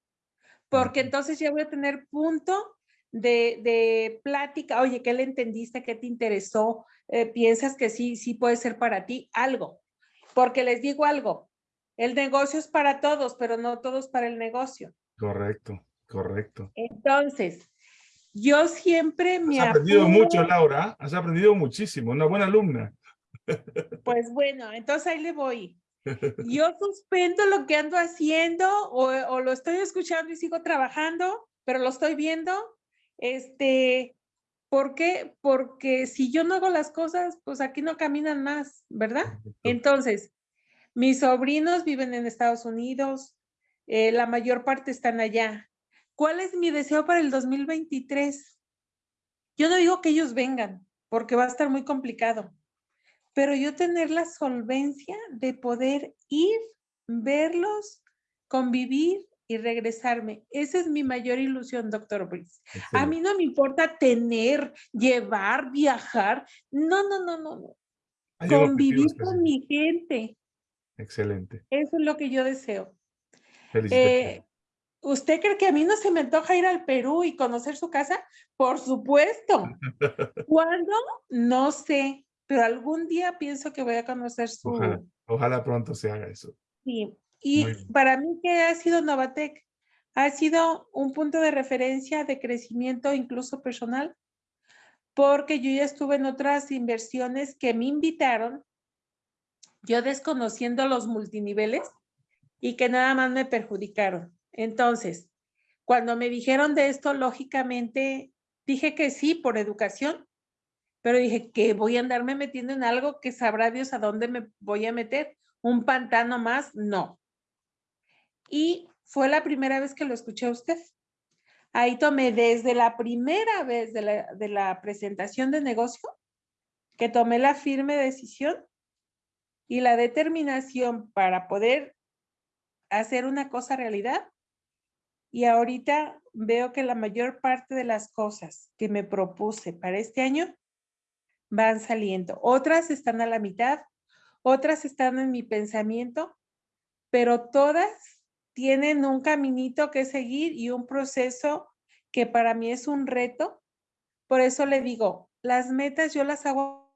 porque entonces ya voy a tener punto de, de plática, oye, ¿qué le entendiste? ¿Qué te interesó? Eh, ¿Piensas que sí, sí puede ser para ti? Algo, porque les digo algo, el negocio es para todos, pero no todos para el negocio. Correcto. Correcto. Entonces, yo siempre me Has aprendido apuro- mucho, Laura. Has aprendido muchísimo. Una buena alumna. Pues bueno, entonces ahí le voy. Yo suspendo lo que ando haciendo o, o lo estoy escuchando y sigo trabajando, pero lo estoy viendo. Este, ¿por qué? Porque si yo no hago las cosas, pues aquí no caminan más, ¿verdad? Entonces, mis sobrinos viven en Estados Unidos, eh, la mayor parte están allá. ¿Cuál es mi deseo para el 2023? Yo no digo que ellos vengan, porque va a estar muy complicado, pero yo tener la solvencia de poder ir, verlos, convivir y regresarme. Esa es mi mayor ilusión, doctor Brice. A mí no me importa tener, llevar, viajar. No, no, no, no. Hay Convivir con mi gente. Excelente. Eso es lo que yo deseo. Eh, ¿Usted cree que a mí no se me antoja ir al Perú y conocer su casa? Por supuesto. ¿Cuándo? No sé, pero algún día pienso que voy a conocer su... Ojalá, ojalá pronto se haga eso. Sí. Y para mí, ¿qué ha sido Novatec? Ha sido un punto de referencia de crecimiento incluso personal, porque yo ya estuve en otras inversiones que me invitaron, yo desconociendo los multiniveles y que nada más me perjudicaron. Entonces, cuando me dijeron de esto, lógicamente dije que sí por educación, pero dije que voy a andarme metiendo en algo que sabrá Dios a dónde me voy a meter. Un pantano más, no. Y fue la primera vez que lo escuché a usted. Ahí tomé desde la primera vez de la, de la presentación de negocio, que tomé la firme decisión y la determinación para poder hacer una cosa realidad. Y ahorita veo que la mayor parte de las cosas que me propuse para este año van saliendo. Otras están a la mitad, otras están en mi pensamiento, pero todas tienen un caminito que seguir y un proceso que para mí es un reto. Por eso le digo, las metas yo las hago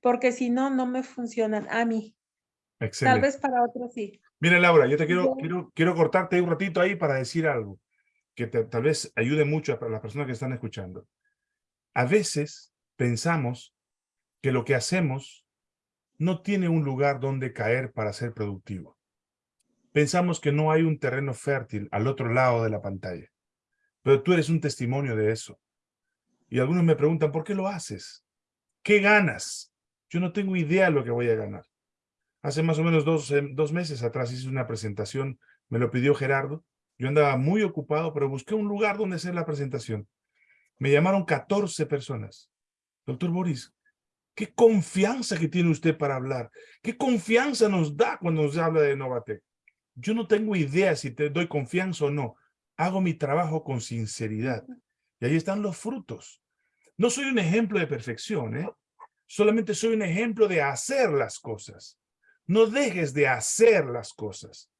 porque si no, no me funcionan a mí. Tal Excelente. vez para otros sí. Mira, Laura, yo te quiero, quiero, quiero cortarte un ratito ahí para decir algo que te- tal vez ayude mucho a las personas que están escuchando. A veces pensamos que lo que hacemos no tiene un lugar donde caer para ser productivo. Pensamos que no hay un terreno fértil al otro lado de la pantalla. Pero tú eres un testimonio de eso. Y algunos me preguntan, ¿por qué lo haces? ¿Qué ganas? Yo no tengo idea de lo que voy a ganar. Hace más o menos dos, eh, dos meses atrás hice una presentación, me lo pidió Gerardo. Yo andaba muy ocupado, pero busqué un lugar donde hacer la presentación. Me llamaron 14 personas. Doctor Boris, qué confianza que tiene usted para hablar. Qué confianza nos da cuando nos habla de Novatec. Yo no tengo idea si te doy confianza o no. Hago mi trabajo con sinceridad. Y ahí están los frutos. No soy un ejemplo de perfección, ¿eh? Solamente soy un ejemplo de hacer las cosas. No dejes de hacer las cosas.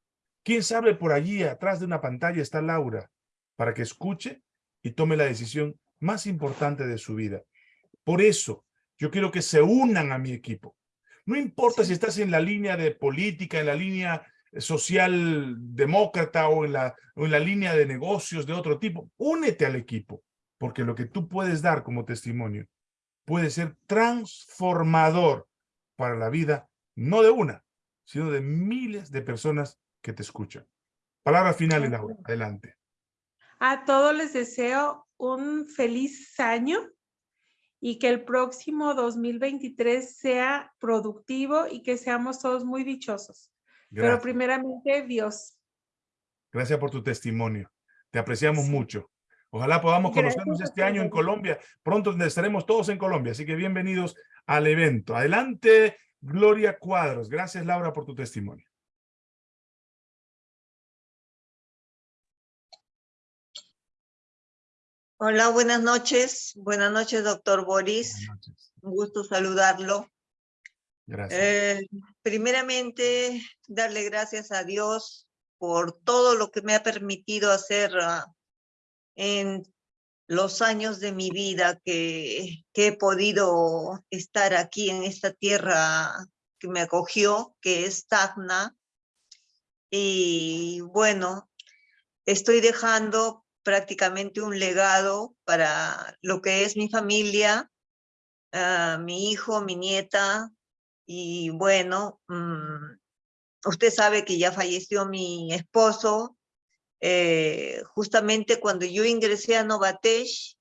¿Quién sabe por allí atrás de una pantalla está Laura para que escuche y tome la decisión más importante de su vida? Por eso, yo quiero que se unan a mi equipo. No importa si estás en la línea de política, en la línea social demócrata o en la, o en la línea de negocios de otro tipo, únete al equipo, porque lo que tú puedes dar como testimonio puede ser transformador para la vida, no de una, sino de miles de personas que te escuchan. Palabras finales, Laura. Adelante. A todos les deseo un feliz año y que el próximo 2023 sea productivo y que seamos todos muy dichosos. Pero primeramente Dios. Gracias por tu testimonio. Te apreciamos Sí. mucho. Ojalá podamos Gracias conocernos este año en. Colombia. Pronto estaremos todos en Colombia, así que bienvenidos al evento. Adelante, Gloria Cuadros. Gracias, Laura, por tu testimonio. Hola, buenas noches. Buenas noches, doctor Boris. Buenas noches. Un gusto saludarlo. Gracias. Eh, primeramente, darle gracias a Dios por todo lo que me ha permitido hacer ah, en los años de mi vida que, que he podido estar aquí en esta tierra que me acogió, que es Tacna. Y bueno, estoy dejando prácticamente un legado para lo que es mi familia, ah, mi hijo, mi nieta, y bueno, mm, usted sabe que ya falleció mi esposo, eh, justamente cuando yo ingresé a Novatech,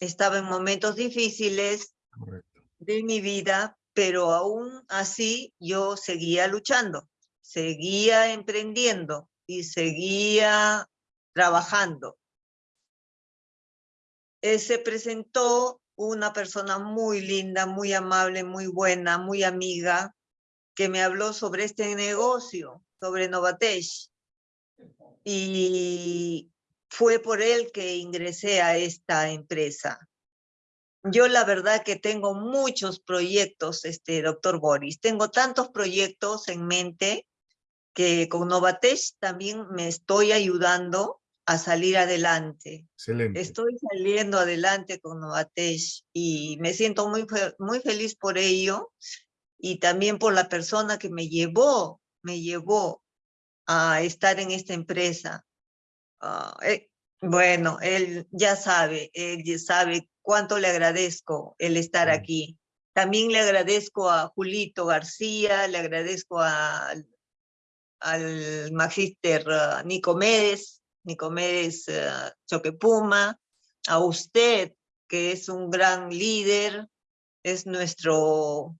estaba en momentos difíciles Correcto. de mi vida, pero aún así yo seguía luchando, seguía emprendiendo y seguía trabajando. Eh, se presentó una persona muy linda, muy amable, muy buena, muy amiga, que me habló sobre este negocio, sobre Novatech. Y fue por él que ingresé a esta empresa. Yo la verdad que tengo muchos proyectos, este doctor Boris. Tengo tantos proyectos en mente que con Novatech también me estoy ayudando a salir adelante. Excelente. Estoy saliendo adelante con Novatech y me siento muy, muy feliz por ello y también por la persona que me llevó me llevó a estar en esta empresa. Ah, eh, bueno, él ya sabe, él ya sabe cuánto le agradezco el estar aquí. También le agradezco a Julito García, le agradezco a- al magíster Nicomedes, Nicomedes ah, Choquepuma, a usted, que es un gran líder, es nuestro,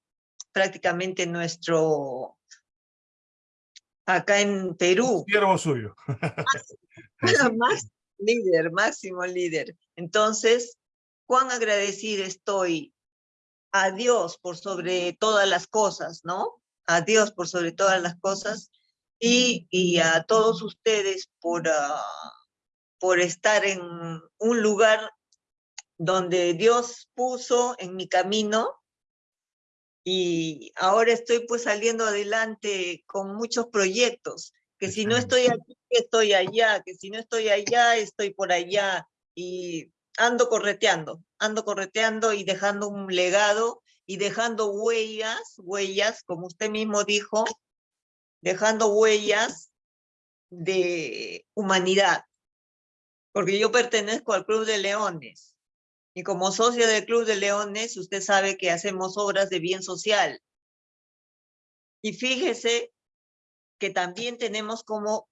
prácticamente nuestro, acá en Perú, Siervo suyo. más líder, máximo líder. Entonces, cuán agradecida estoy a Dios por sobre todas las cosas, ¿no? A Dios por sobre todas las cosas y, y a todos ustedes por, ah, por estar en un lugar donde Dios puso en mi camino. Y ahora estoy pues saliendo adelante con muchos proyectos, que si no estoy aquí, estoy allá, que si no estoy allá, estoy por allá. Y ando correteando, ando correteando y dejando un legado y dejando huellas, huellas, como usted mismo dijo, dejando huellas de humanidad, porque yo pertenezco al Club de Leones y como socia del Club de Leones, usted sabe que hacemos obras de bien social. Y fíjese que también tenemos como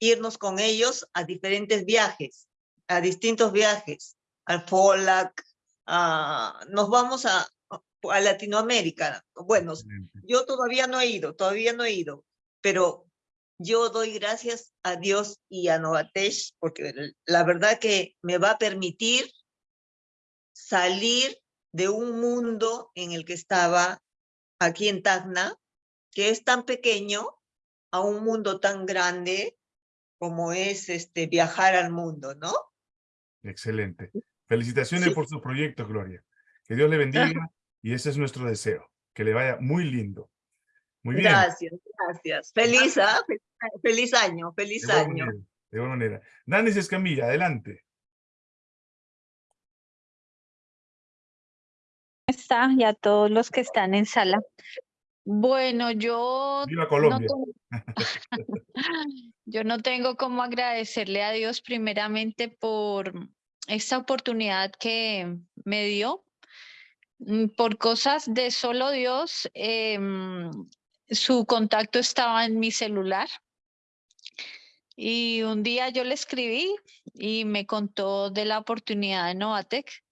irnos con ellos a diferentes viajes, a distintos viajes, al FOLAC, a- nos vamos a, a Latinoamérica. Bueno, yo todavía no he ido, todavía no he ido, pero yo doy gracias a Dios y a Novatesh, porque la verdad que me va a permitir salir de un mundo en el que estaba aquí en Tacna, que es tan pequeño, a un mundo tan grande como es este viajar al mundo, ¿no? Excelente. Felicitaciones Sí. por su proyecto, Gloria. Que Dios le bendiga y ese es nuestro deseo. Que le vaya muy lindo. Muy bien. Gracias, gracias. Feliz, ah, Fe- feliz año, feliz De año. manera, de igual manera. Danis Escamilla, adelante. está y a todos los que están en sala. Bueno, yo Viva no Colombia. tengo- yo no tengo cómo agradecerle a Dios primeramente por esta oportunidad que me dio. Mm, Por cosas de solo Dios, em, su contacto estaba en mi celular. Y un día yo le escribí y me contó de la oportunidad de Novatec.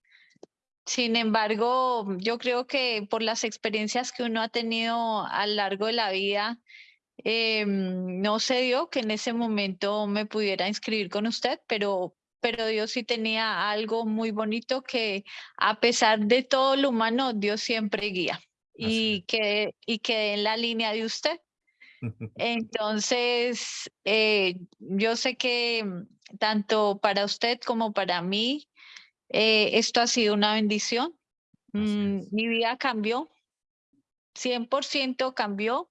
Sin embargo, yo creo que por las experiencias que uno ha tenido a lo largo de la vida, em, no se dio que en ese momento me pudiera inscribir con usted, pero, pero Dios sí tenía algo muy bonito que a pesar de todo lo humano, Dios siempre guía y que y quedé en la línea de usted. Entonces, eh, yo sé que mm, tanto para usted como para mí, eh, esto ha sido una bendición. Mm, mi vida cambió, 100% cambió.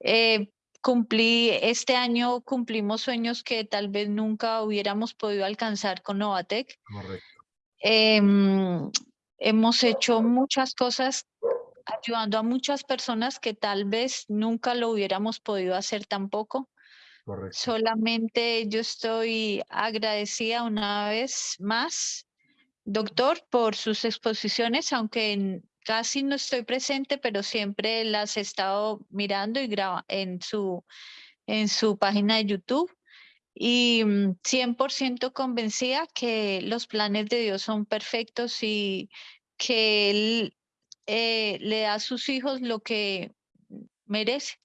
Eh, cumplí, este año cumplimos sueños que tal vez nunca hubiéramos podido alcanzar con Novatec. Correcto. Em, hemos hecho muchas cosas ayudando a muchas personas que tal vez nunca lo hubiéramos podido hacer tampoco. Correcto. Solamente yo estoy agradecida una vez más, doctor, por sus exposiciones, aunque casi no estoy presente, pero siempre las he estado mirando y graba en su, en su página de YouTube. Y mm, 100% convencida que los planes de Dios son perfectos y que Él eh, le da a sus hijos lo que merece.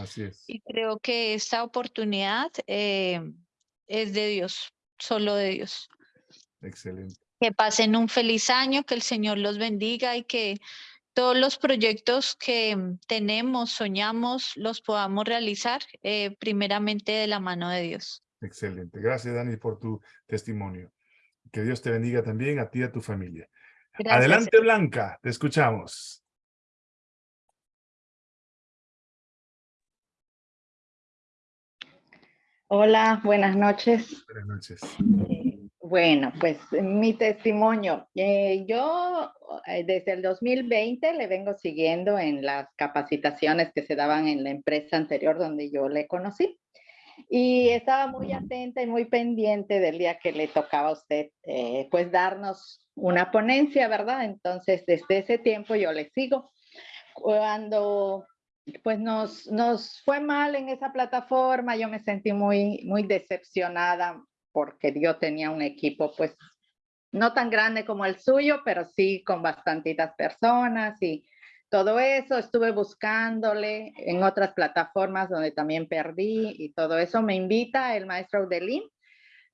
Así es. Y creo que esta oportunidad eh, es de Dios, solo de Dios. Excelente. Que pasen un feliz año, que el Señor los bendiga y que todos los proyectos que tenemos, soñamos, los podamos realizar eh, primeramente de la mano de Dios. Excelente. Gracias, Dani, por tu testimonio. Que Dios te bendiga también a ti y a tu familia. Gracias. Adelante, Blanca. Te escuchamos. Hola, buenas noches. Buenas noches. Bueno, pues mi testimonio. Eh, yo eh, desde el 2020 le vengo siguiendo en las capacitaciones que se daban en la empresa anterior donde yo le conocí. Y estaba muy atenta y muy pendiente del día que le tocaba a usted, eh, pues darnos una ponencia, ¿verdad? Entonces, desde ese tiempo yo le sigo. Cuando pues nos, nos fue mal en esa plataforma, yo me sentí muy, muy decepcionada porque yo tenía un equipo pues no tan grande como el suyo, pero sí con bastantitas personas y todo eso. Estuve buscándole en otras plataformas donde también perdí y todo eso me invita el maestro Udelim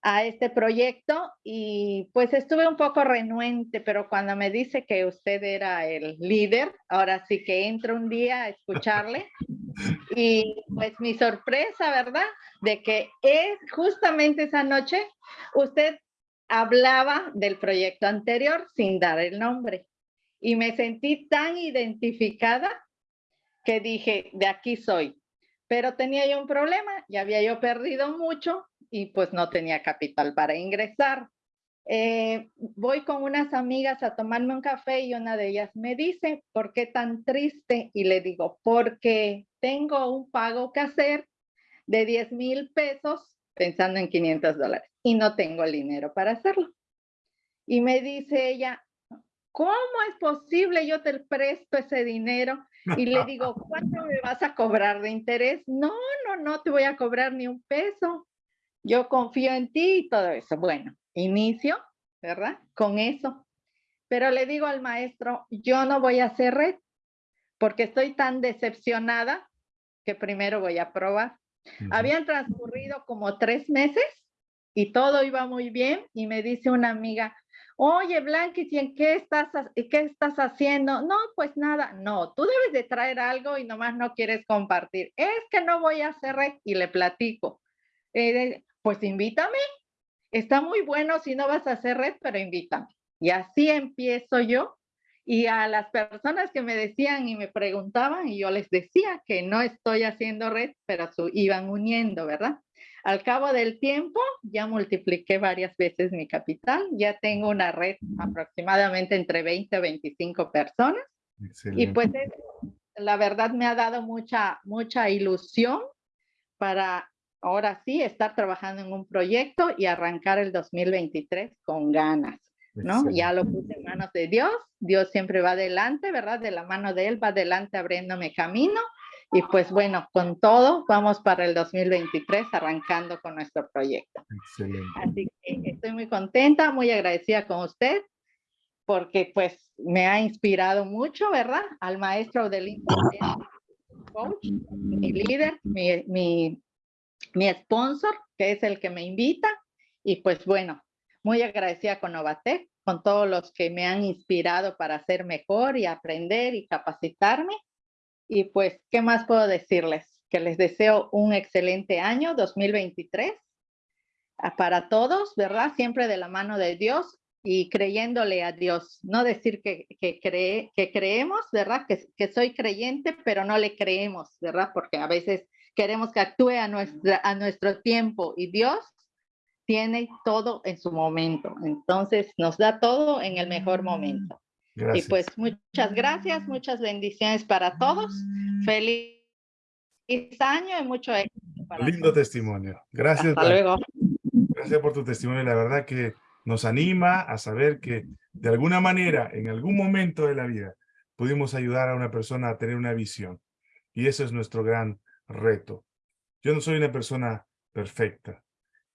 a este proyecto y pues estuve un poco renuente, pero cuando me dice que usted era el líder, ahora sí que entro un día a escucharle y pues mi sorpresa, ¿verdad? De que es justamente esa noche usted hablaba del proyecto anterior sin dar el nombre y me sentí tan identificada que dije, de aquí soy. Pero tenía yo un problema, ya había yo perdido mucho y pues no tenía capital para ingresar. Eh, voy con unas amigas a tomarme un café y una de ellas me dice, ¿por qué tan triste? Y le digo, porque tengo un pago que hacer de 10 mil pesos pensando en 500 dólares y no tengo el dinero para hacerlo. Y me dice ella, ¿cómo es posible? Yo te presto ese dinero y le digo, ¿cuánto me vas a cobrar de interés? No, no, no te voy a cobrar ni un peso yo confío en ti y todo eso. Bueno, inicio, ¿verdad? Con eso. Pero le digo al maestro, yo no voy a hacer red porque estoy tan decepcionada que primero voy a probar. Habían transcurrido como tres meses y todo iba muy bien y me dice una amiga, oye Blanquis, ¿y en qué estás, qué estás haciendo? No, pues nada, no, tú debes de traer algo y nomás no quieres compartir. Es que no voy a hacer red y le platico. Eh, pues invítame. Está muy bueno si no vas a hacer red, pero invítame. Y así empiezo yo. Y a las personas que me decían y me preguntaban, y yo les decía que no estoy haciendo red, pero su, iban uniendo, ¿verdad? Al cabo del tiempo, ya multipliqué varias veces mi capital, ya tengo una red aproximadamente entre 20 a 25 personas. Y pues la verdad me ha dado mucha, mucha ilusión para ahora sí estar trabajando en un proyecto y arrancar el 2023 con ganas, ¿no? Ya lo puse en manos de Dios, Dios siempre va adelante, ¿verdad? De la mano de Él va adelante abriéndome camino y pues bueno, con todo vamos para el 2023 arrancando con nuestro proyecto. Excelente. Así que estoy muy contenta, muy agradecida con usted porque pues me ha inspirado mucho, ¿verdad? Al maestro del coach, mi líder, mi, mi mi sponsor, que es el que me invita. Y pues bueno, muy agradecida con Novatec, con todos los que me han inspirado para ser mejor y aprender y capacitarme. Y pues, ¿qué más puedo decirles? Que les deseo un excelente año 2023 ah, para todos, ¿verdad? Siempre de la mano de Dios y creyéndole a Dios. No decir que, que, cree, que creemos, ¿verdad? Que, que soy creyente, pero no le creemos, ¿verdad? Porque a veces queremos que actúe a, nuestra, a nuestro tiempo y Dios tiene todo en su momento. Entonces nos da todo en el mejor momento. Y pues muchas gracias, muchas bendiciones para todos. Feliz año y mucho éxito. Lindo testimonio. Gracias. Hasta luego. Gracias por tu testimonio. La verdad que nos anima a saber que de alguna manera, en algún momento de la vida, pudimos ayudar a una persona a tener una visión. Y eso es nuestro gran reto. Yo no soy una persona perfecta,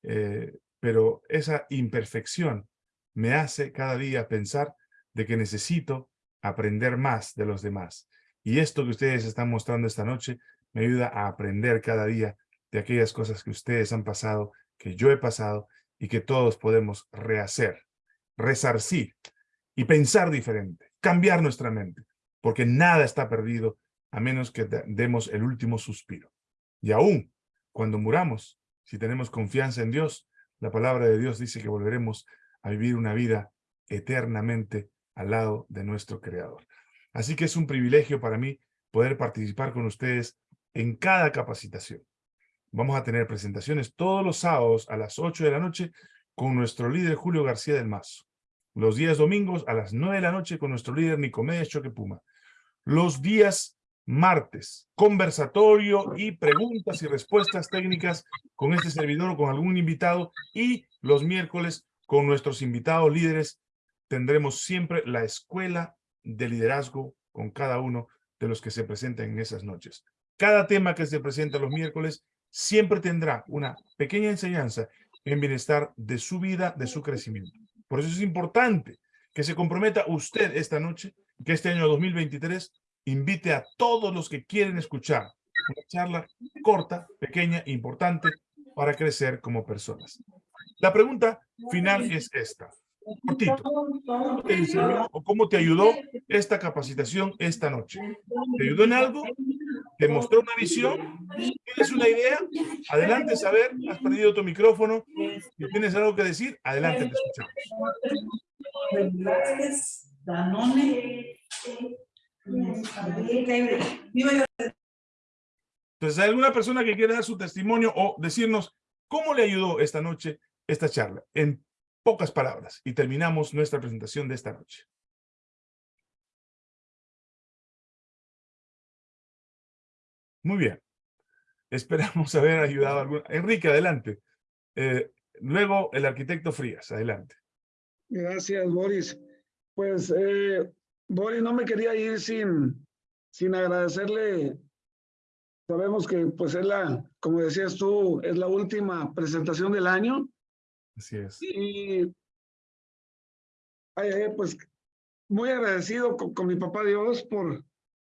eh, pero esa imperfección me hace cada día pensar de que necesito aprender más de los demás. Y esto que ustedes están mostrando esta noche me ayuda a aprender cada día de aquellas cosas que ustedes han pasado, que yo he pasado y que todos podemos rehacer, resarcir y pensar diferente, cambiar nuestra mente, porque nada está perdido a menos que demos el último suspiro. Y aún cuando muramos, si tenemos confianza en Dios, la palabra de Dios dice que volveremos a vivir una vida eternamente al lado de nuestro Creador. Así que es un privilegio para mí poder participar con ustedes en cada capacitación. Vamos a tener presentaciones todos los sábados a las 8 de la noche con nuestro líder Julio García del Mazo. Los días domingos a las 9 de la noche con nuestro líder Nicomedes Choque Puma. Los días martes, conversatorio y preguntas y respuestas técnicas con este servidor o con algún invitado. Y los miércoles con nuestros invitados líderes tendremos siempre la escuela de liderazgo con cada uno de los que se presentan en esas noches. Cada tema que se presenta los miércoles siempre tendrá una pequeña enseñanza en bienestar de su vida, de su crecimiento. Por eso es importante que se comprometa usted esta noche, que este año 2023 invite a todos los que quieren escuchar una charla corta, pequeña, importante para crecer como personas. La pregunta final es esta. Cortito. ¿Cómo te o cómo te ayudó esta capacitación esta noche? ¿Te ayudó en algo? ¿Te mostró una visión? ¿Tienes una idea? Adelante, saber. Has perdido tu micrófono. Tienes algo que decir, adelante, te escuchamos. Entonces, ¿hay alguna persona que quiera dar su testimonio o decirnos cómo le ayudó esta noche esta charla? Pocas palabras. Y terminamos nuestra presentación de esta noche. Muy bien. Esperamos haber ayudado a alguna. Enrique, adelante. Eh, luego, el arquitecto Frías, adelante. Gracias, Boris. Pues, eh, Boris, no me quería ir sin, sin agradecerle. Sabemos que, pues, es la, como decías tú, es la última presentación del año. Así es. Y, ay, pues, muy agradecido con, con mi papá Dios por,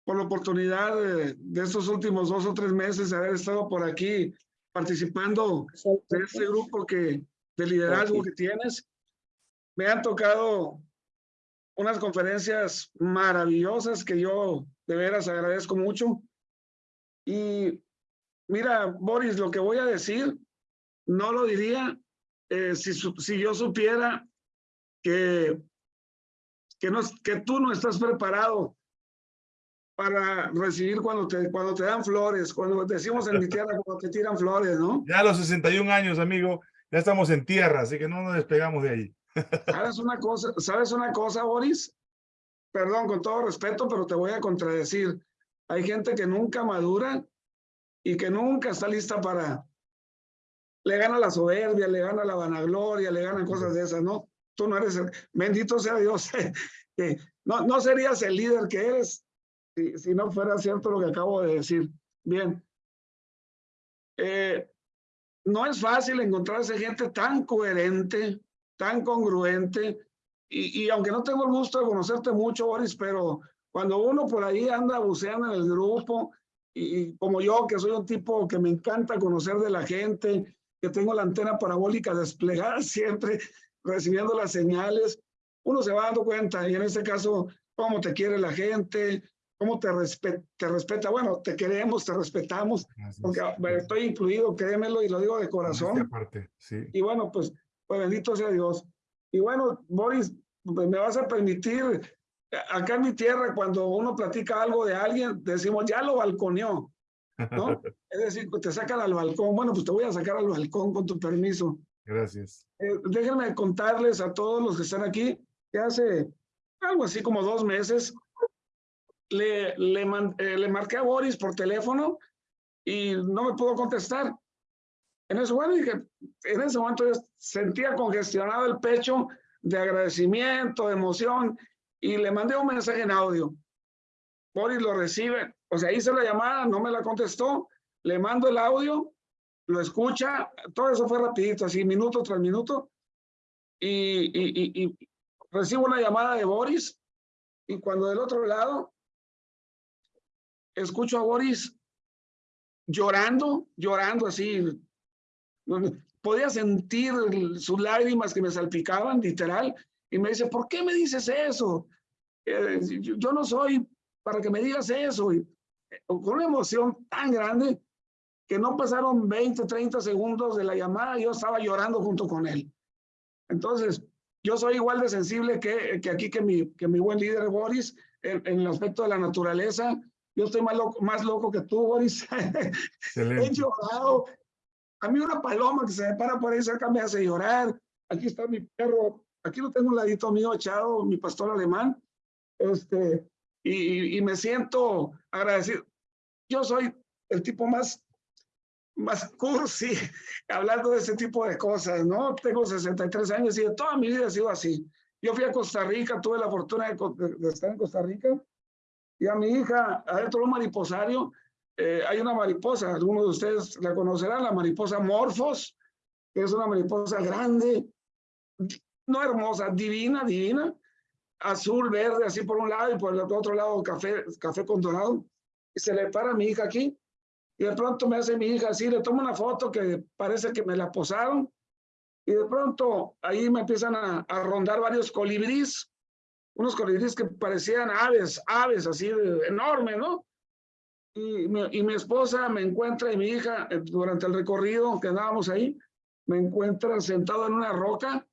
por la oportunidad de, de, estos últimos dos o tres meses de haber estado por aquí participando de este grupo que, de liderazgo que tienes. Me han tocado unas conferencias maravillosas que yo de veras agradezco mucho. Y mira, Boris, lo que voy a decir, no lo diría eh, si, si yo supiera que, que, no, que tú no estás preparado para recibir cuando te, cuando te dan flores, cuando decimos en mi tierra, cuando te tiran flores, ¿no? Ya a los 61 años, amigo, ya estamos en tierra, así que no nos despegamos de ahí. ¿Sabes una cosa, ¿sabes una cosa, Boris? Perdón, con todo respeto, pero te voy a contradecir. Hay gente que nunca madura y que nunca está lista para... Le gana la soberbia, le gana la vanagloria, le ganan cosas de esas, ¿no? Tú no eres el... Bendito sea Dios. no, no serías el líder que eres si, no fuera cierto lo que acabo de decir. Bien. Eh, no es fácil encontrarse gente tan coherente, tan congruente, y, y, aunque no tengo el gusto de conocerte mucho, Boris, pero cuando uno por ahí anda buceando en el grupo, y, como yo, que soy un tipo que me encanta conocer de la gente, que tengo la antena parabólica desplegada siempre, recibiendo las señales, uno se va dando cuenta, y en este caso, cómo te quiere la gente, cómo te, respeta, te respeta. Bueno, te queremos, te respetamos, porque estoy incluido, créemelo, y lo digo de corazón. Parte, sí. Y bueno, pues pues bendito sea Dios. Y bueno, Boris, pues me vas a permitir, acá en mi tierra, cuando uno platica algo de alguien, decimos, ya lo balconeó, ¿no? es decir, te sacan al balcón. Bueno, pues te voy a sacar al balcón con tu permiso. Gracias. Eh, déjenme contarles a todos los que están aquí que hace algo así como dos meses le, le, eh, le marqué a Boris por teléfono y no me pudo contestar. En ese momento dije, en ese momento yo sentía congestionado el pecho de agradecimiento, de emoción, y le mandé un mensaje en audio. Boris lo recibe, o sea, hice la llamada, no me la contestó, le mando el audio, lo escucha, todo eso fue rapidito, así minuto tras minuto, y, y, y, y recibo una llamada de Boris, y cuando del otro lado escucho a Boris llorando, llorando así, podía sentir sus lágrimas que me salpicaban, literal, y me dice, ¿por qué me dices eso? Eh, yo, no soy para que me digas eso. Y, con una emoción tan grande que no pasaron 20, 30 segundos de la llamada, yo estaba llorando junto con él. Entonces, yo soy igual de sensible que, que aquí que mi, que mi buen líder Boris en, en, el aspecto de la naturaleza. Yo estoy más loco, más loco que tú, Boris. He llorado, a mí una paloma que se me para por ahí cerca me hace llorar. aquí está mi perro, aquí lo tengo un ladito mío echado, mi pastor alemán, este, y, y me siento agradecido. Yo soy el tipo más, más cursi, hablando de ese tipo de cosas, ¿no? Tengo 63 años y de toda mi vida he sido así. Yo fui a Costa Rica, tuve la fortuna de, de- de estar en Costa Rica, y a mi hija, adentro de un mariposario, eh, hay una mariposa, algunos de ustedes la conocerán, la mariposa Morphos, que es una mariposa grande, no hermosa, divina, divina, azul, verde, así por un lado, y por el otro lado café, café con dorado. Y se le para a mi hija aquí, y de pronto me hace mi hija así, le tomo una foto que parece que me la posaron, y de pronto ahí me empiezan a, rondar varios colibríes, unos colibríes que parecían aves, aves así de, enormes, ¿no? Y mi, y mi esposa me encuentra y mi hija, eh, durante el recorrido que andábamos ahí, me encuentra sentado en una roca,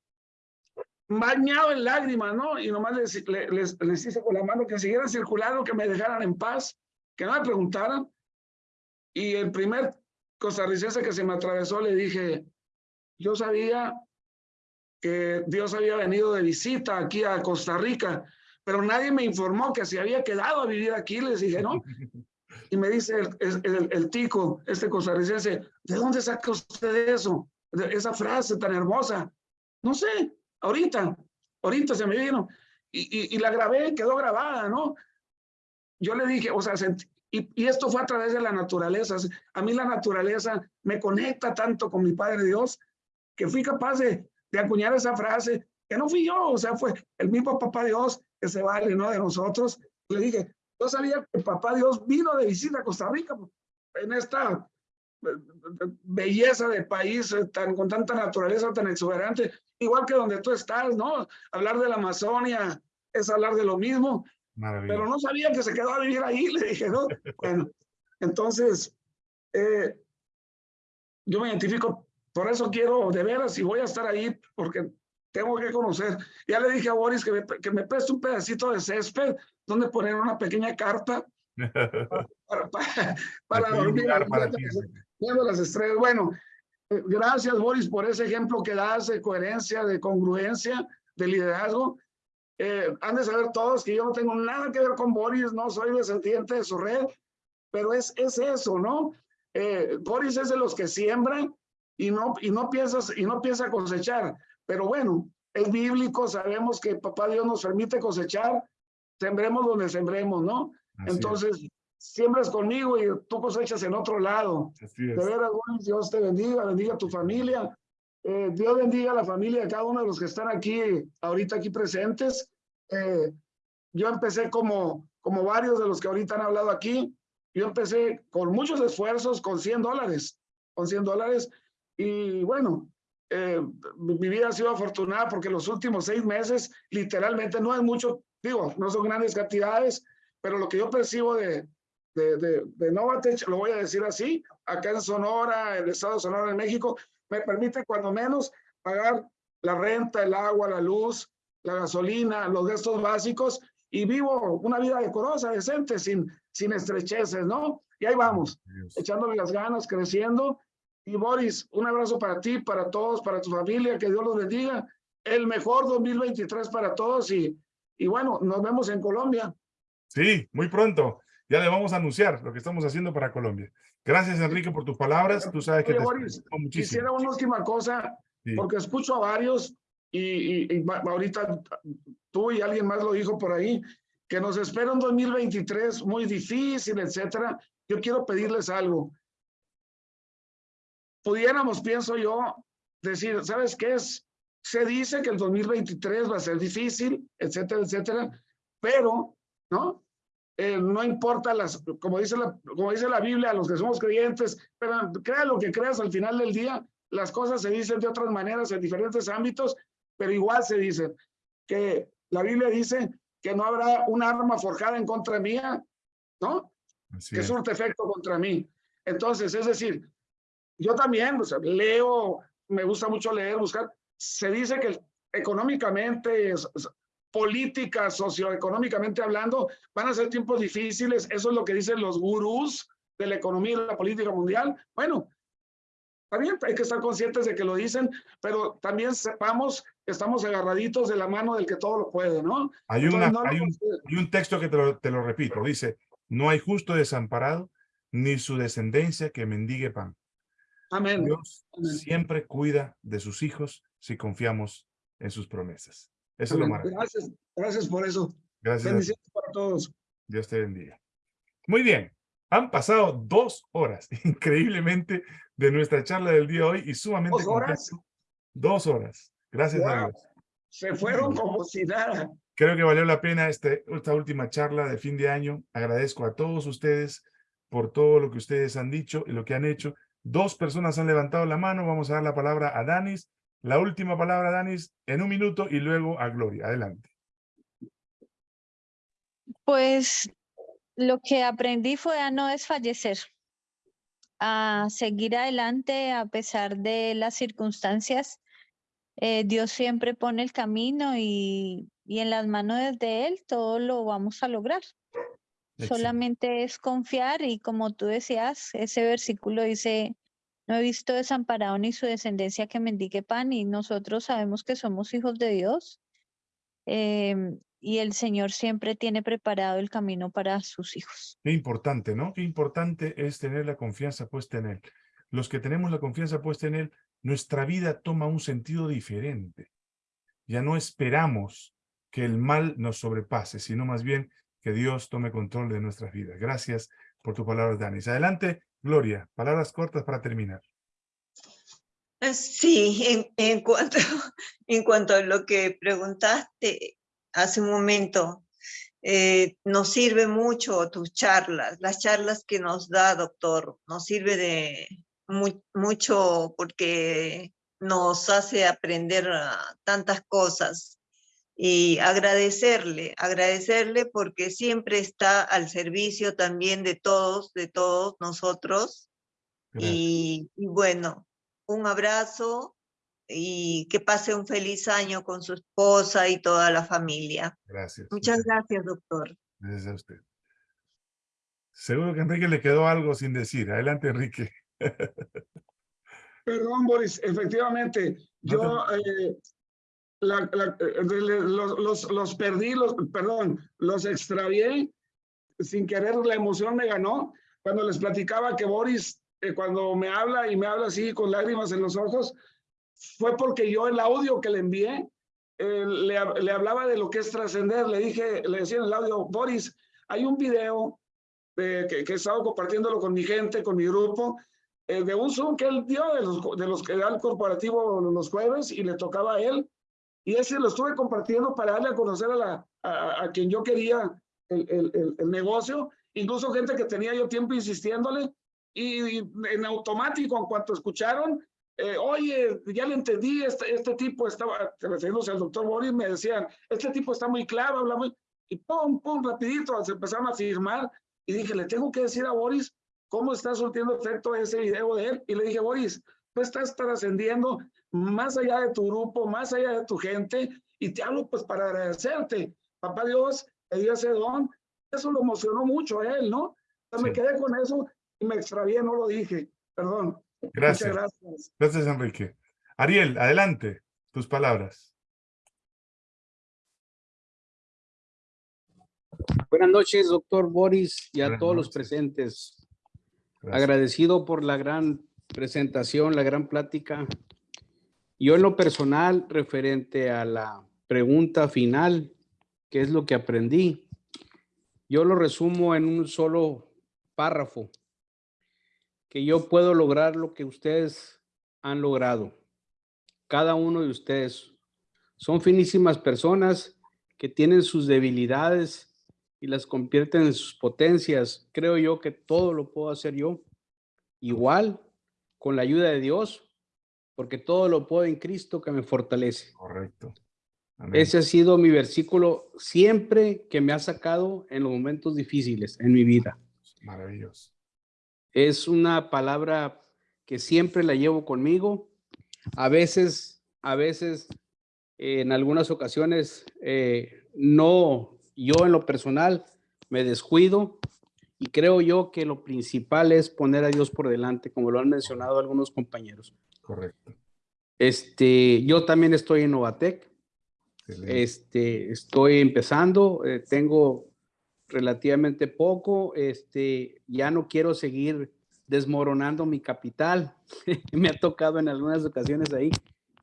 bañado en lágrimas, ¿no? Y nomás les, le- les, les hice con la mano que siguieran circulando, que me dejaran en paz, que no me preguntaran. Y el primer costarricense que se me atravesó le dije, yo sabía que Dios había venido de visita aquí a Costa Rica, pero nadie me informó que se había quedado a vivir aquí. Les dije, ¿no? Y me dice el, el, el- el tico, este costarricense, ¿de dónde saca usted eso? De esa frase tan hermosa. No sé, ahorita, ahorita se me vino. Y, y, la grabé, quedó grabada, ¿no? Yo le dije, o sea, sentí- y, y esto fue a través de la naturaleza. A mí la naturaleza me conecta tanto con mi Padre Dios que fui capaz de, de acuñar esa frase, que no fui yo, o sea, fue el mismo Papá Dios que se vale, ¿no? De nosotros. Le dije, yo sabía que Papá Dios vino de visita a Costa Rica pues, en esta eh, belleza de país eh, tan, con tanta naturaleza tan exuberante, igual que donde tú estás, ¿no? Hablar de la Amazonia es hablar de lo mismo, pero no sabía que se quedó a vivir ahí, le dije, ¿no? Bueno, entonces, eh, yo me identifico, por eso quiero de veras y voy a estar ahí porque tengo que conocer. Ya le dije a Boris que me, que me preste un pedacito de césped donde poner una pequeña carpa para, para, para un dormir para las- estrellas. Bueno, gracias Boris por ese ejemplo que das de coherencia, de congruencia, de liderazgo. Eh, han de saber todos que yo no tengo nada que ver con Boris, no soy descendiente de su red, pero es, es eso, ¿no? Eh, Boris es de los que siembran y no, y no piensas, y no piensa cosechar, pero bueno, es bíblico, sabemos que papá Dios nos permite cosechar, sembremos donde sembremos, ¿no? Así es, Entonces, siembras conmigo y tú cosechas en otro lado. así De es. veras, Boris, Dios te bendiga, bendiga a tu familia. Eh, Dios bendiga a la familia de cada uno de los que están aquí, ahorita aquí presentes. Eh, yo empecé como, como varios de los que ahorita han hablado aquí. Yo empecé con muchos esfuerzos, con 100 dólares, con 100 dólares. Y bueno, eh, mi mi vida ha sido afortunada porque los últimos seis meses, literalmente, no es mucho, digo, no son grandes cantidades, pero lo que yo percibo de, de, de, de Novatech, lo voy a decir así, acá en Sonora, el estado de Sonora, en México, me permite cuando menos pagar la renta, el agua, la luz, la gasolina, los gastos básicos y vivo una vida decorosa, decente, sin, sin estrecheces, ¿no? Y ahí vamos, Dios. echándole las ganas, creciendo. Y Boris, un abrazo para ti, para todos, para tu familia, que Dios los bendiga. El mejor 2023 para todos y, y bueno, nos vemos en Colombia. Sí, muy pronto. Ya le vamos a anunciar lo que estamos haciendo para Colombia. Gracias, Enrique, por tus palabras. Tú sabes que Oye, te Boris, muchísimo. Quisiera una última cosa, Sí. porque escucho a varios y, y- y ahorita tú y alguien más lo dijo por ahí, que nos espera un 2023 muy difícil, etcétera. Yo quiero pedirles algo. Pudiéramos, pienso yo, decir, ¿sabes qué es? Se dice que el 2023 va a ser difícil, etcétera, etcétera, pero, ¿no? Eh, no importa las, como dice, la, como dice la Biblia, a los que somos creyentes, pero crea lo que creas al final del día, las cosas se dicen de otras maneras en diferentes ámbitos, pero igual se dicen que la Biblia dice que no habrá un arma forjada en contra mía, ¿no? Así que es. surte efecto contra mí. Entonces, es decir, yo también o sea, leo, me gusta mucho leer, buscar. Se dice que económicamente, es- es- política, socioeconómicamente hablando, van a ser tiempos difíciles. Eso es lo que dicen los gurús de la economía y la política mundial. Bueno, También hay que estar conscientes de que lo dicen, pero también sepamos que estamos agarraditos de la mano del que todo lo puede, ¿no? Hay, Entonces, una, no hay, un, nos- hay un texto que te lo, te lo repito. Dice, no hay justo desamparado, ni su descendencia que mendigue pan. Amén. Dios Amén. siempre cuida de sus hijos si confiamos en sus promesas. Eso es lo maravilloso. Gracias, gracias por eso. Gracias. a. Bendiciones para todos. Dios te bendiga. Muy bien. Han pasado dos horas, increíblemente, de nuestra charla del día de hoy y sumamente ¿Dos horas? contento. Dos horas. Gracias a Wow. Dios. Se fueron como si nada. Creo que valió la pena este, esta última charla de fin de año. Agradezco a todos ustedes por todo lo que ustedes han dicho y lo que han hecho. Dos personas han levantado la mano. Vamos a dar la palabra a Danis. La última palabra, Danis, en un minuto y luego a Gloria. Adelante. Pues lo que aprendí fue a no desfallecer, a seguir adelante a pesar de las circunstancias. Eh, Dios siempre pone el camino y, y en las manos de Él todo lo vamos a lograr. Excelente. Solamente es confiar y como tú decías, ese versículo dice, no he visto desamparado ni su descendencia que mendigue pan y nosotros sabemos que somos hijos de Dios em, y el Señor siempre tiene preparado el camino para sus hijos. Qué importante, ¿no? Qué importante es tener la confianza puesta en Él. Los que tenemos la confianza puesta en Él, nuestra vida toma un sentido diferente. Ya no esperamos que el mal nos sobrepase, sino más bien que Dios tome control de nuestras vidas. Gracias por tu palabra, Danis. Adelante, Gloria. Palabras cortas para terminar. Eh, Sí, en, cuanto, en cuanto a lo que preguntaste hace un momento, eh, nos sirve mucho tus charlas, las charlas que nos da, doctor, nos sirve de mu- mucho porque nos hace aprender ah, tantas cosas y agradecerle, agradecerle porque siempre está al servicio también de todos, de todos nosotros. Y, y bueno, un abrazo y que pase un feliz año con su esposa y toda la familia. Gracias. Muchas gracias, doctor. Gracias a usted. Seguro que a Enrique le quedó algo sin decir. Adelante, Enrique. Perdón, Boris, efectivamente, yo eh, la- la- eh, los, los, los perdí, los, perdón, los extravié, sin querer la emoción me ganó, cuando les platicaba que Boris, eh, cuando me habla y me habla así con lágrimas en los ojos, fue porque yo el audio que le envié, eh, le, le hablaba de lo que es trascender, le dije, le decía en el audio, Boris, hay un video eh, que, que he estado compartiéndolo con mi gente, con mi grupo, eh, de un Zoom que él dio de los, de los que da el corporativo los jueves y le tocaba a él. Y ese lo estuve compartiendo para darle a conocer a, la, a, a quien yo quería el, el, el, negocio, incluso gente que tenía yo tiempo insistiéndole. Y, y en automático, en cuanto escucharon, eh, oye, ya le entendí, este, este tipo estaba, refiriéndose al doctor Boris, me decían, este tipo está muy claro, habla muy, y pum, pum, rapidito, se empezaron a firmar, y dije, le tengo que decir a Boris cómo está surtiendo efecto ese video de él, y le dije, Boris, tú estás trascendiendo más allá de tu grupo, más allá de tu gente, y te hablo pues para agradecerte, papá Dios, te dio ese don, eso lo emocionó mucho a él, ¿no? Entonces me Sí. quedé con eso y me extravié, no lo dije, perdón. Gracias. Muchas gracias. Gracias, Enrique. Ariel, adelante. Tus palabras. Buenas noches, doctor Boris, y a Buenas todos los noches. presentes. Gracias. Agradecido por la gran presentación, la gran plática. Yo en lo personal, referente a la pregunta final, ¿qué es lo que aprendí? Yo lo resumo en un solo párrafo, que yo puedo lograr lo que ustedes han logrado. Cada uno de ustedes son finísimas personas que tienen sus debilidades y las convierten en sus potencias. Creo yo que todo lo puedo hacer yo. Igual, con la ayuda de Dios, porque todo lo puedo en Cristo que me fortalece. Correcto. Amén. Ese ha sido mi versículo siempre que me ha sacado en los momentos difíciles en mi vida. Maravilloso. Es una palabra que siempre la llevo conmigo. A veces, a veces, eh, en algunas ocasiones, eh, no, yo en lo personal me descuido Y creo yo que lo principal es poner a Dios por delante, como lo han mencionado algunos compañeros. Correcto. Este, yo también estoy en Novatec. Excelente. Este, estoy empezando, eh, tengo relativamente poco, este, ya no quiero seguir desmoronando mi capital. me ha tocado en algunas ocasiones ahí.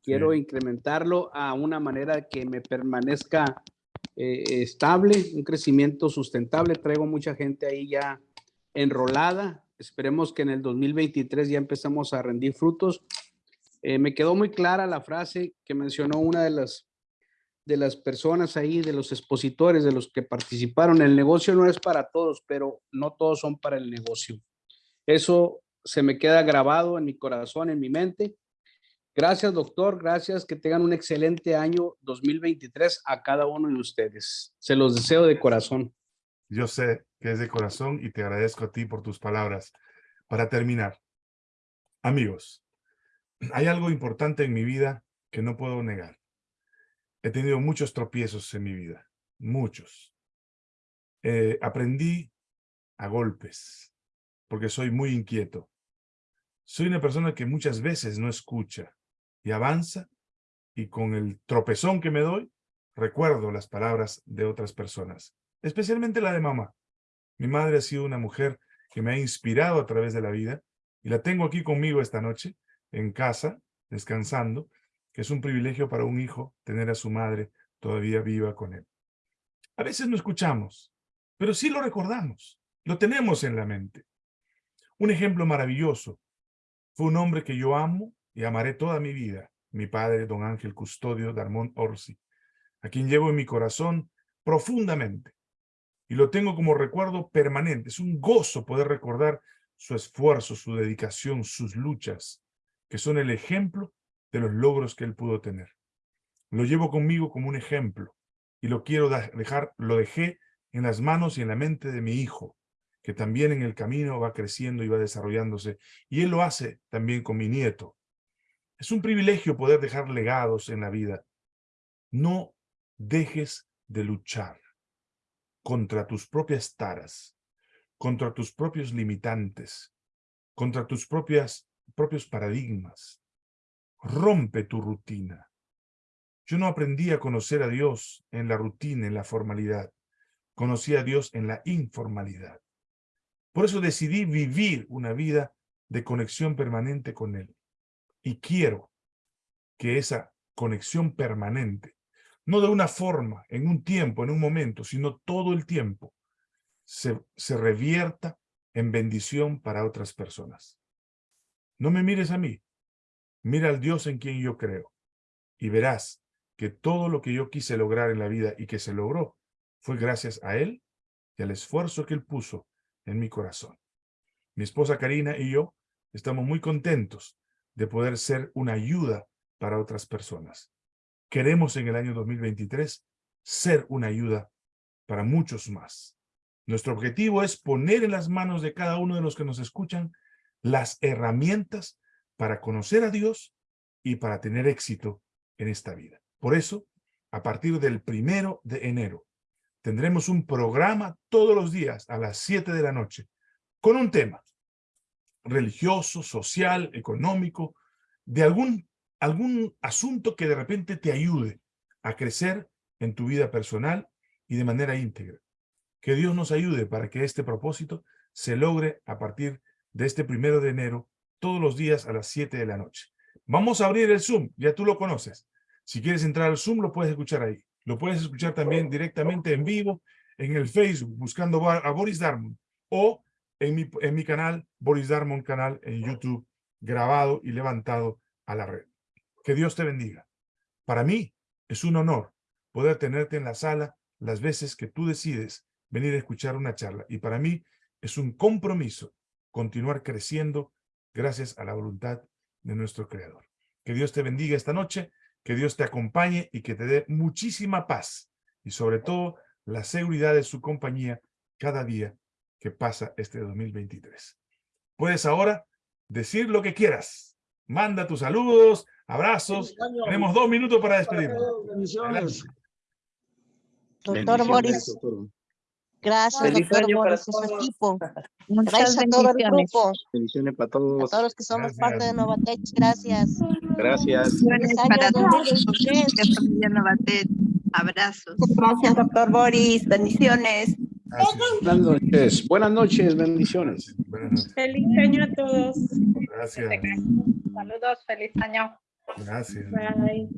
Quiero Sí. incrementarlo a una manera que me permanezca eh, estable, un crecimiento sustentable. Traigo mucha gente ahí ya enrolada. Esperemos que en el 2023 ya empezamos a rendir frutos. Eh, me quedó muy clara la frase que mencionó una de las, de las personas ahí, de los expositores, de los que participaron. El negocio no es para todos, pero no todos son para el negocio. Eso se me queda grabado en mi corazón, en mi mente. Gracias, doctor. Gracias. Que tengan un excelente año 2023 a cada uno de ustedes. Se los deseo de corazón. Yo sé que es de corazón y te agradezco a ti por tus palabras. Para terminar, amigos, hay algo importante en mi vida que no puedo negar. He tenido muchos tropiezos en mi vida, muchos. Eh, aprendí a golpes, porque soy muy inquieto. Soy una persona que muchas veces no escucha y avanza, y con el tropezón que me doy, recuerdo las palabras de otras personas, especialmente la de mamá. Mi madre ha sido una mujer que me ha inspirado a través de la vida, y la tengo aquí conmigo esta noche, en casa, descansando, que es un privilegio para un hijo tener a su madre todavía viva con él. A veces no escuchamos, pero sí lo recordamos, lo tenemos en la mente. Un ejemplo maravilloso fue un hombre que yo amo y amaré toda mi vida, mi padre, don Ángel Custodio Darmón Orsi, a quien llevo en mi corazón profundamente. Y lo tengo como recuerdo permanente. Es un gozo poder recordar su esfuerzo, su dedicación, sus luchas, que son el ejemplo de los logros que él pudo tener. Lo llevo conmigo como un ejemplo y lo quiero dejar, lo dejé en las manos y en la mente de mi hijo, que también en el camino va creciendo y va desarrollándose, y él lo hace también con mi nieto. Es un privilegio poder dejar legados en la vida. No dejes de luchar contra tus propias taras, contra tus propios limitantes, contra tus propias, propios paradigmas. Rompe tu rutina. Yo no aprendí a conocer a Dios en la rutina, en la formalidad. Conocí a Dios en la informalidad. Por eso decidí vivir una vida de conexión permanente con Él. Y quiero que esa conexión permanente, no de una forma, en un tiempo, en un momento, sino todo el tiempo, se, se revierta en bendición para otras personas. No me mires a mí, mira al Dios en quien yo creo y verás que todo lo que yo quise lograr en la vida y que se logró fue gracias a Él y al esfuerzo que Él puso en mi corazón. Mi esposa Karina y yo estamos muy contentos de poder ser una ayuda para otras personas. Queremos en el año 2023 ser una ayuda para muchos más. Nuestro objetivo es poner en las manos de cada uno de los que nos escuchan las herramientas para conocer a Dios y para tener éxito en esta vida. Por eso, a partir del primero de enero, tendremos un programa todos los días a las 7 de la noche con un tema religioso, social, económico, de algún, algún asunto que de repente te ayude a crecer en tu vida personal y de manera íntegra. Que Dios nos ayude para que este propósito se logre a partir de este primero de enero, todos los días a las 7 de la noche. Vamos a abrir el Zoom, ya tú lo conoces. Si quieres entrar al Zoom, lo puedes escuchar ahí. Lo puedes escuchar también directamente en vivo en el Facebook, buscando a Boris Darmon, o en mi, en mi canal, Boris Darmon canal en YouTube, grabado y levantado a la red. Que Dios te bendiga. Para mí es un honor poder tenerte en la sala las veces que tú decides venir a escuchar una charla. Y para mí es un compromiso continuar creciendo gracias a la voluntad de nuestro Creador. Que Dios te bendiga esta noche, que Dios te acompañe y que te dé muchísima paz y sobre todo la seguridad de su compañía cada día que pasa este 2023. Puedes ahora decir lo que quieras. Manda tus saludos, abrazos. Tenemos dos minutos para despedirnos. Doctor Boris, Gracias, Feliz doctor año para Boris y su todos. equipo. Muchas Gracias a todo el bendiciones. grupo, Bendiciones para a todos. todos los que somos parte de. Novatech. Gracias. Gracias. Año para todos. 2023. Que familia Novatet. Abrazos. Gracias, doctor Boris. Bendiciones. Gracias. Buenas noches. Buenas noches, bendiciones. Buenas noches. Feliz año a todos. Gracias. Saludos, feliz año. Gracias. Bye.